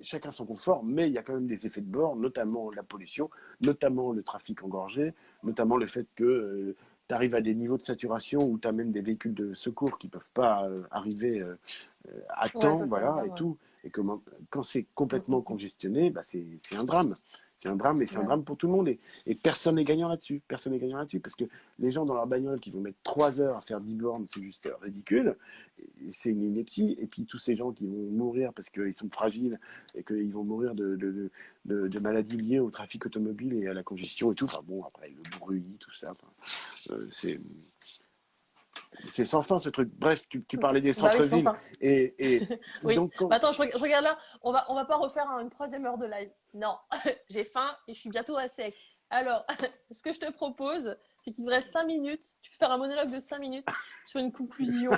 chacun son confort, mais il y a quand même des effets de bord, notamment la pollution, notamment le trafic engorgé, notamment le fait que tu arrives à des niveaux de saturation où tu as même des véhicules de secours qui ne peuvent pas euh, arriver euh, euh, à Ouais, temps, voilà, et tout. Et quand c'est complètement Mm, mm. congestionné, bah c'est c'est un drame. C'est un drame et c'est un drame pour tout le monde. Et, et personne n'est gagnant là-dessus. Personne n'est gagnant là-dessus. Parce que les gens dans leur bagnole qui vont mettre trois heures à faire 10 bornes, c'est juste ridicule. C'est une ineptie. Et puis tous ces gens qui vont mourir parce qu'ils sont fragiles et qu'ils vont mourir de, de, de, de- de maladies liées au trafic automobile et à la congestion et tout. Enfin bon, après le bruit, tout ça. Enfin, euh, c'est. C'est sans fin ce truc. Bref, tu, tu parlais des Bah oui, centres-villes. et, et Oui. donc, quand- Bah, attends, je, reg- je regarde là. On va, on va pas refaire un- une troisième heure de live. Non, j'ai faim et je suis bientôt à sec. Alors, ce que je te propose, c'est qu'il te reste 5 minutes. Tu peux faire un monologue de 5 minutes sur une conclusion.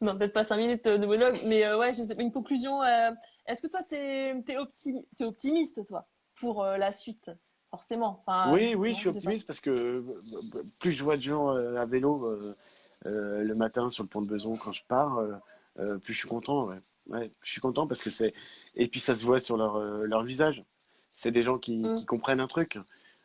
non, peut-être pas 5 minutes de monologue, mais euh, ouais, je sais, une conclusion. euh, Est-ce que toi, tu es, optimiste, optimiste, toi, pour euh, la suite? Forcément. Enfin, Oui, oui, je suis optimiste parce que euh, plus je vois de gens euh, à vélo euh, le matin sur le pont de Beson quand je pars, plus je suis content. Ouais. Ouais, je suis content parce que c'est. Et puis ça se voit sur leur, leur visage. C'est des gens qui, Mm. qui comprennent un truc.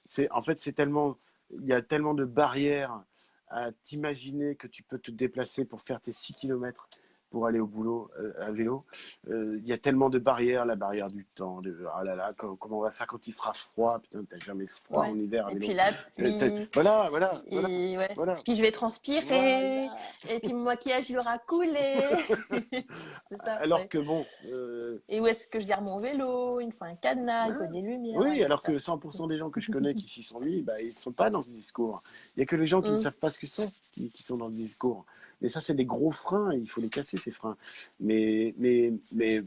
C'est En fait, c'est tellement. Il y a tellement de barrières à t'imaginer que tu peux te déplacer pour faire tes 6 km pour aller au boulot euh, à vélo. Euh, Il y a tellement de barrières, la barrière du temps, de ah là là, comment, on va faire quand il fera froid? Putain, t'as jamais froid Ouais. en hiver Et puis la Euh, pluie. Voilà, voilà, voilà, Et ouais. voilà. Puis je vais transpirer. Voilà. Et puis mon maquillage, il aura coulé. ça. Alors ouais. que bon, euh, Et où est-ce que je gère mon vélo? Il me faut un cadenas, il faut des lumières. oui, alors que 100% des gens que je connais qui s'y sont mis, bah, ils ne sont pas dans ce discours. Il n'y a que les gens qui ne Mm. savent pas ce que c'est qui, qui sont dans le discours. Et ça, c'est des gros freins, et il faut les casser, ces freins. Mais, mais, mais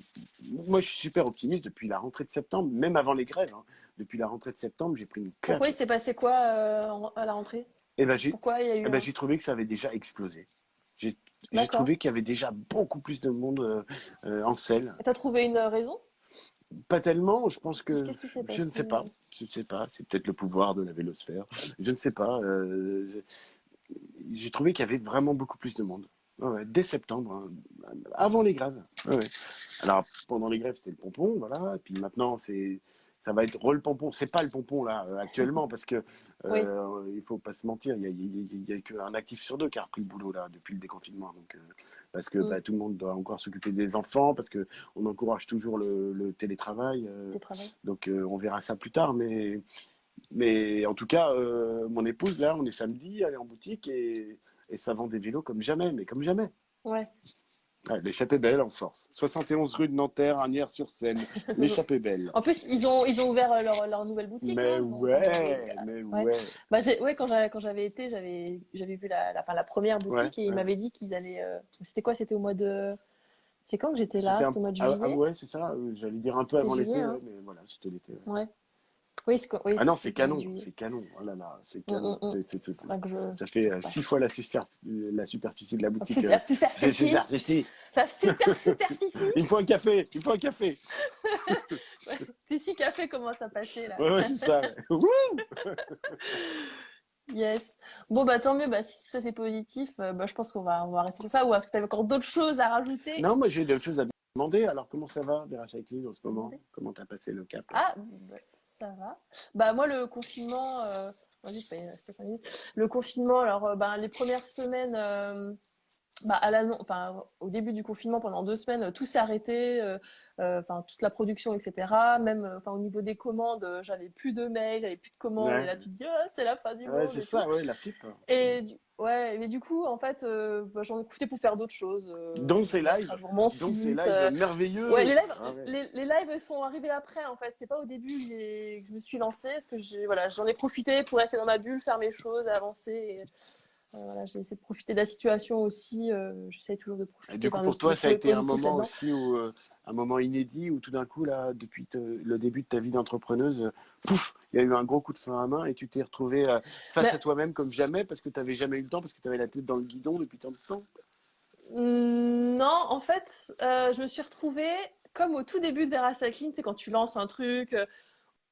moi, je suis super optimiste depuis la rentrée de septembre, même avant les grèves. hein. Depuis la rentrée de septembre, j'ai pris une claque. Pourquoi il s'est passé quoi euh, à la rentrée? Et ben, j'ai Pourquoi il y a eu. eh ben, un- j'ai trouvé que ça avait déjà explosé. J'ai trouvé qu'il y avait déjà beaucoup plus de monde euh, euh, en selle. T'as trouvé une raison? Pas tellement, je pense que. Qu'est-ce qui Je ne sais pas. Je ne sais pas. C'est peut-être le pouvoir de la vélosphère. Je ne sais pas. euh, j'ai- trouvé qu'il y avait vraiment beaucoup plus de monde. Ouais, dès septembre, hein, avant les grèves. Ouais. Alors, pendant les grèves, c'était le pompon, voilà. Et puis maintenant, c'est. Ça va être le pompon. C'est pas le pompon là euh, actuellement parce que euh, il faut pas se mentir. Il y a, il y a- il y a qu'un actif sur deux qui a repris le boulot là depuis le déconfinement. Donc euh, parce que Mm. bah, tout le monde doit encore s'occuper des enfants parce que on encourage toujours le, le télétravail. euh, travaux donc on verra ça plus tard, mais, mais en tout cas, euh, mon épouse, là, on est samedi, elle est en boutique et, et ça vend des vélos comme jamais, mais comme jamais. Ouais. Ouais, L'échappée belle en force. 71 rue de Nanterre, Agnières-sur-Seine. L'échappée belle. En plus, ils ont, ils ont ouvert euh, leur, leur nouvelle boutique. Mais hein, ont- ouais, mais Ouais. ouais. Bah, ouais, quand j'avais, été, j'avais, vu la, la, première boutique Ouais, et ils m'avaient dit qu'ils allaient. euh, C'était quoi C'était au mois de. C'est quand que j'étais là? C'était un- au mois de ah, juillet? ah ouais, c'est ça. J'allais dire un peu avant l'été, hein. mais voilà, c'était l'été. ouais. Ouais. Oui, c'est, oui, Ah non, c'est canon, c'est canon. Oh là là, c'est Mm, canon. mm, mm. Je- Ça fait euh, six fois la, super- la superficie de la boutique. Super, euh, superficie. La super superficie. Il me faut un café, il me faut un café. Six cafés commencent à passer là? Ouais, ouais, c'est ça. ouais. Yes. Bon, bah tant mieux. Bah, si ça c'est positif, euh, bah, je pense qu'on va, on va rester sur ça. Ou est-ce que tu avais encore d'autres choses à rajouter? Non, moi j'ai d'autres choses à demander. Alors, comment ça va, Vera Cycling, en ce moment? Comment t'as passé le cap? Ah, bah, ça va. Bah, moi, le confinement, euh... minutes. Le confinement, alors, euh, bah, les premières semaines, euh, bah, à l'annon- enfin, au début du confinement, pendant deux semaines, euh, tout s'est arrêté, euh, euh, enfin, toute la production, etc. Même, enfin, au niveau des commandes, j'avais plus de mails, j'avais plus de commandes. Ouais. Et là, tu te dis, Ah, c'est la fin du Ouais, monde. c'est ça, ouais, la pipe. Et du... ouais, mais du coup, en fait, euh, bah, j'en ai profité pour faire d'autres choses. Donc, c'est mettre live. à jour Mon Donc, c'est site, live euh, merveilleux. Ouais, les lives, Ah ouais. les, les lives sont arrivés après en fait. C'est pas au début que, je me suis lancée, parce que j'ai, voilà, j'en ai profité pour rester dans ma bulle, faire mes choses, avancer. Et, voilà, j'ai essayé de profiter de la situation aussi. euh, j'essaie toujours de profiter. Et du coup, pour toi, ça a été un moment aussi où, euh, un moment inédit où tout d'un coup, là, depuis te- le début de ta vie d'entrepreneuse, euh, pouf, il y a eu un gros coup de frein à main et tu t'es retrouvée euh, face Mais- à toi-même comme jamais parce que tu n'avais jamais eu le temps, parce que tu avais la tête dans le guidon depuis tant de temps. Non, en fait, euh, je me suis retrouvée comme au tout début de Vera Cycling, c'est quand tu lances un truc euh,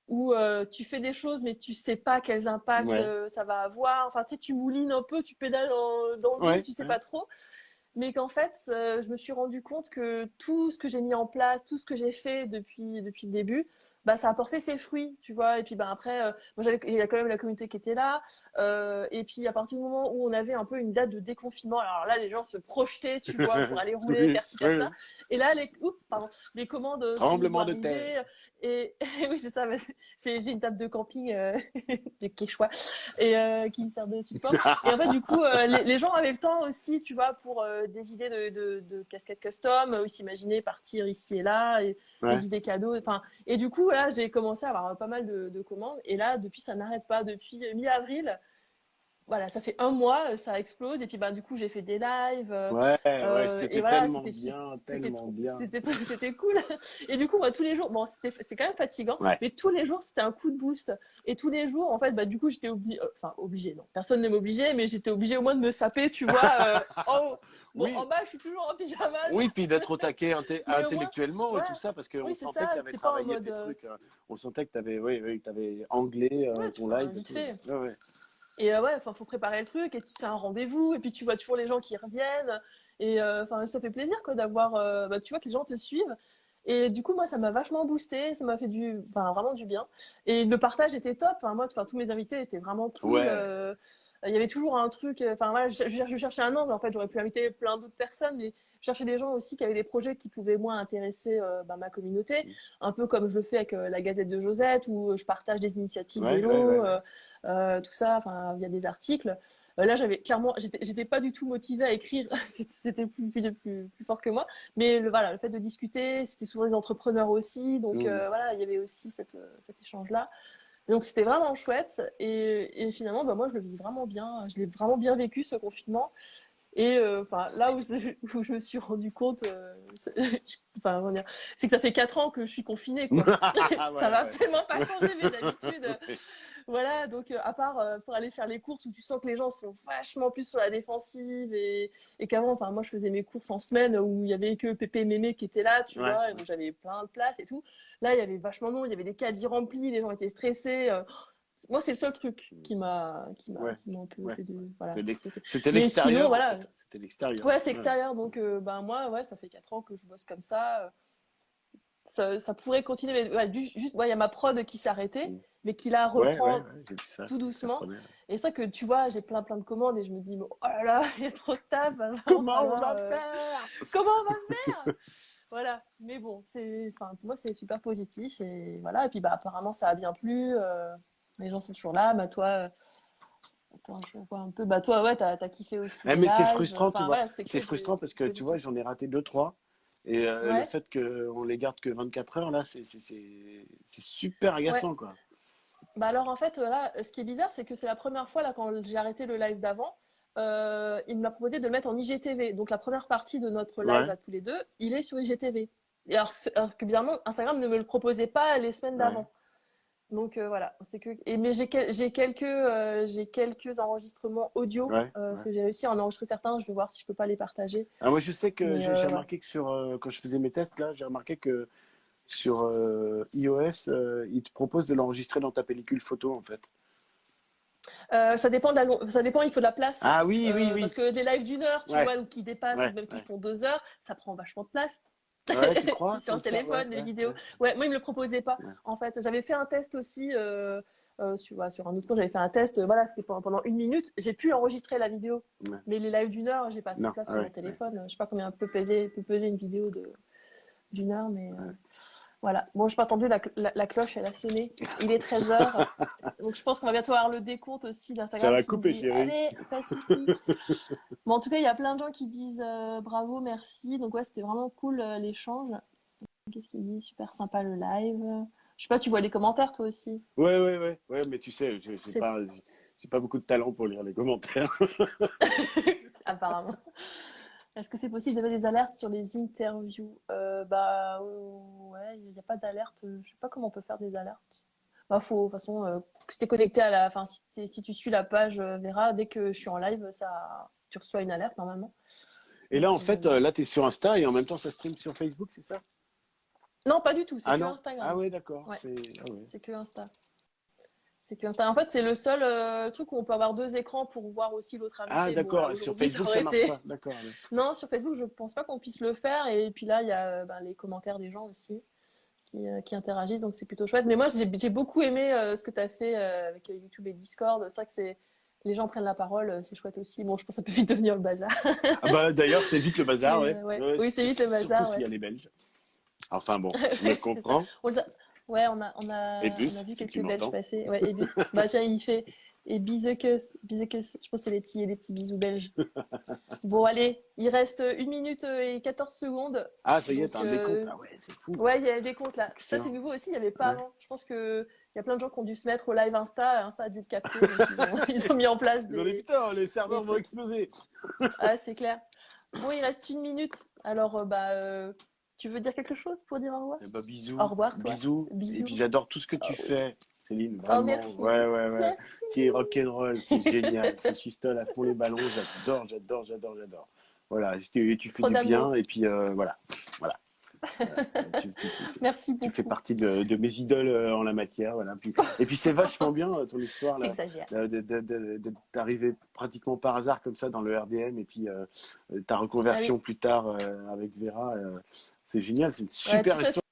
où euh, tu fais des choses mais tu sais pas quels impacts Ouais, euh, ça va avoir. Enfin, tu sais, tu moulines un peu, tu pédales dans, dans le vide, tu sais ouais. pas trop. Mais qu'en fait, euh, je me suis rendu compte que tout ce que j'ai mis en place, tout ce que j'ai fait depuis, depuis le début, bah, ça a porté ses fruits, tu vois. Et puis bah, après, euh, moi, il y a quand même la communauté qui était là. Euh, et puis à partir du moment où on avait un peu une date de déconfinement, alors là, les gens se projetaient, tu vois, pour aller rouler, Oui, faire ci, faire oui. ça. Et là, les, oups, pardon, les commandes euh, Tremblement de terre. Et, et oui, c'est ça. j'ai une table de camping euh, de Quechua et euh, qui me sert de support. Et en fait, du coup, les, les gens avaient le temps aussi, tu vois, pour des idées de, de, de casquettes custom, euh, ils s'imaginaient partir ici et là, et Ouais. des idées cadeaux. Enfin, et du coup, là, j'ai commencé à avoir pas mal de, de commandes. Et là, depuis, ça n'arrête pas. Depuis euh, mi-avril, voilà, ça fait un mois, euh, ça explose. Et puis, bah, du coup, j'ai fait des lives. euh, Ouais, euh, c'était voilà, tellement bien, tellement bien. c'était cool. Et du coup, moi, tous les jours, bon, c'était c'est quand même fatigant, Ouais. mais tous les jours, c'était un coup de boost. Et tous les jours, en fait, bah, du coup, j'étais obligée, enfin, obligée, non, personne ne m'obligeait, mais j'étais obligée au moins de me saper, tu vois. euh, en. Bon, Oui. en bas, je suis toujours en pyjama. Oui, puis d'être au taquet moins, intellectuellement et tout ça, parce qu'on Oui, sentait ça, que tu avais travaillé mode, tes euh, trucs. euh, On sentait que tu avais, oui, oui, anglais euh, Ouais, ton live. et vite tout. fait. Ouais, ouais. Et euh, ouais, enfin, faut préparer le truc, et c'est un rendez-vous, et puis tu vois toujours les gens qui reviennent, et euh, enfin, ça fait plaisir, quoi, d'avoir, bah, tu vois que les gens te suivent. Et du coup, moi, ça m'a vachement boosté, ça m'a fait du, vraiment du bien. Et le partage était top. Enfin, moi, enfin, tous mes invités étaient vraiment cool. Ouais. Euh, il y avait toujours un truc. euh, Enfin, voilà, je, je- je cherchais un angle. En fait, j'aurais pu inviter plein d'autres personnes, mais je cherchais des gens aussi qui avaient des projets qui pouvaient moins intéresser euh, bah, ma communauté. Un peu comme je le fais avec euh, la Gazette de Josette, où je partage des initiatives Ouais, vélo, ouais, ouais, ouais. tout ça, enfin, via des articles. Là, j'avais clairement, j'étais pas du tout motivée à écrire. C'était plus, plus, plus, plus fort que moi. Mais le, voilà, le fait de discuter, c'était souvent des entrepreneurs aussi. Donc voilà, il y avait aussi cette, cet échange-là. Donc c'était vraiment chouette. Et, et finalement, bah, moi, je le vis vraiment bien. Je l'ai vraiment bien vécu, ce confinement. Et euh, enfin, là où, je me suis rendu compte, euh, c'est que ça fait quatre ans que je suis confinée, quoi. Ah ça va ouais. absolument pas changer mes habitudes. Voilà, donc euh, à part euh, pour aller faire les courses où tu sens que les gens sont vachement plus sur la défensive et, et qu'avant, enfin moi je faisais mes courses en semaine où il y avait que Pépé et Mémé qui étaient là, tu Ouais. vois, et où j'avais plein de places et tout. Là, il y avait vachement de monde, il y avait des caddies remplis, les gens étaient stressés. euh. Moi, c'est le seul truc qui m'a qui m'a Ouais. un peu Ouais. fait de voilà. C'était l'extérieur. en voilà. fait. C'était l'extérieur. Ouais, c'est extérieur, donc ben moi, ouais, ça fait quatre ans que je bosse comme ça. Euh, Ça, ça pourrait continuer, mais ouais, du- juste, ouais, il y a ma prod qui s'est arrêtée, Mm. mais qui ouais, reprend ouais, ça. tout doucement. Et ça que tu vois, j'ai plein plein de commandes et je me dis, oh là là, il y a trop de taf. vraiment Comment on va euh, faire? Comment on va faire? Voilà. Mais bon, c'est, enfin, pour moi, c'est super positif et voilà. Et puis, bah, apparemment, ça a bien plu. euh, les gens sont toujours là. Bah, toi, euh, attends, je vois un peu. Bah, toi, ouais, t'as, t'as kiffé aussi. Les mais c'est frustrant, tu Enfin, vois. voilà, c'est frustrant parce que tu vois, j'en ai raté deux, trois. Et euh, Ouais. le fait qu'on les garde que 24 heures, là, c'est super agaçant, quoi. Bah alors en fait là, ce qui est bizarre, c'est que c'est la première fois là quand j'ai arrêté le live d'avant, euh, il m'a proposé de le mettre en IGTV. Donc la première partie de notre live Ouais. à tous les deux, il est sur IGTV. Et alors, alors que bizarrement, Instagram ne me le proposait pas les semaines d'avant. Donc euh, voilà, c'est que et mais j'ai quel- j'ai quelques euh, j'ai quelques enregistrements audio Ouais, euh, parce que j'ai réussi à en enregistrer certains. Je vais voir si je peux pas les partager. Ah, moi, je sais que j'ai remarqué que sur, quand je faisais mes tests, là, j'ai remarqué que sur iOS, il te propose de l'enregistrer dans ta pellicule photo, en fait. Euh, ça dépend de la long- ça dépend. Il faut de la place. Ah oui, oui, oui. Parce que des lives d'une heure, tu Ouais. vois, ou qui dépassent, Ouais, ou même qui ouais. font deux heures, ça prend vachement de place. Ouais, tu crois? Sur le téléphone, les ouais, vidéos. ouais. Moi, ils me le proposaient pas. En fait, j'avais fait un test aussi euh, euh, sur, ouais, sur un autre compte. J'avais fait un test. euh, voilà, c'était pendant, une minute. J'ai pu enregistrer la vidéo, mais les lives d'une heure, j'ai pas assez de place sur mon téléphone. Je sais pas combien peut peser, peut peser une vidéo de d'une heure, mais voilà. Bon, je pas entendu la, cl- la, la cloche, elle a sonné. Il est 13 h donc je pense qu'on va bientôt avoir le décompte aussi d'Instagram. Ça va couper, dit, chérie. Allez, ça suffit. Bon, en tout cas, il y a plein de gens qui disent euh, bravo, merci. Donc, ouais, c'était vraiment cool euh, l'échange. Qu'est-ce qu'il dit? Super sympa le live. Je sais pas, tu vois les commentaires toi aussi? Ouais, ouais, ouais, ouais, mais tu sais, j'ai pas, pas beaucoup de talent pour lire les commentaires. Apparemment. Est-ce que c'est possible mettre des alertes sur les interviews? Euh, Bah ouais, il n'y a pas d'alerte. Je sais pas comment on peut faire des alertes. Bah faut, de toute façon, euh, si t'es connecté à la, enfin si, si tu suis la page euh, Vera, dès que je suis en live, ça, tu reçois une alerte normalement. Et là, en fait, euh, euh, là, tu es sur Insta et en même temps, ça stream sur Facebook, c'est ça? non, pas du tout, c'est Ah que non? Instagram. Ah ouais, d'accord. Ouais, C'est ah ouais. c'est que Insta. C'est que. En fait, c'est le seul euh, truc où on peut avoir deux écrans pour voir aussi l'autre Ah invité. Bon, là, d'accord. Sur Facebook, ça marche été. pas. D'accord. Non, sur Facebook, je pense pas qu'on puisse le faire. Et puis là, il y a euh, ben, les commentaires des gens aussi qui, euh, qui interagissent, donc c'est plutôt chouette. Mais moi, j'ai j'ai beaucoup aimé euh, ce que tu as fait avec YouTube et Discord. C'est vrai que c'est les gens prennent la parole, c'est chouette aussi. Bon, je pense que ça peut vite devenir le bazar. Ah bah d'ailleurs, c'est vite le bazar, ouais. Oui, c'est vite le bazar, Surtout s'il y a les Belges. Enfin bon, je me comprends. On les a- Ouais, on a, on a, Et on a vu si quelques Belges passer. Ouais, et Bus. Bah tiens, il fait et Bizekes, Bizekes, je pense que c'est les petits, les petits bisous belges. Bon, allez, il reste une minute et 14 secondes. Ah, ça y est, t'as un euh, décompte. Ah ouais, c'est fou. ouais, il y a des comptes là. Ça, c'est nouveau aussi, il n'y avait pas Ouais. avant. Je pense que il y a plein de gens qui ont dû se mettre au live Insta. Insta a dû le capter. donc ils, ont, ils ont mis en place Ils ont dit, des. putain, les serveurs des vont exploser. Ah, c'est clair. Bon, il reste une minute. Alors, euh, bah, euh, tu veux dire quelque chose pour dire au revoir? Eh bah, bisous. Au revoir, toi. Bisous. Et Bisous. puis j'adore tout ce que tu Oh, fais, Céline. oh, Vraiment. merci. Ouais, ouais, ouais. Merci. Qui est rock'n'roll, c'est génial. C'est chistole à fond les ballons. J'adore, j'adore, j'adore, j'adore. Voilà. Et tu, tu fais Trop du bien. Et puis euh, voilà. Voilà. Euh, tu, Merci tu fais beaucoup. partie de, de mes idoles euh, en la matière. Voilà. Puis- et puis c'est vachement bien euh, ton histoire d'arriver pratiquement par hasard comme ça dans le RDM et puis euh, ta reconversion plus tard euh, avec Vera, euh, c'est génial, c'est une Ah Ouais, super histoire.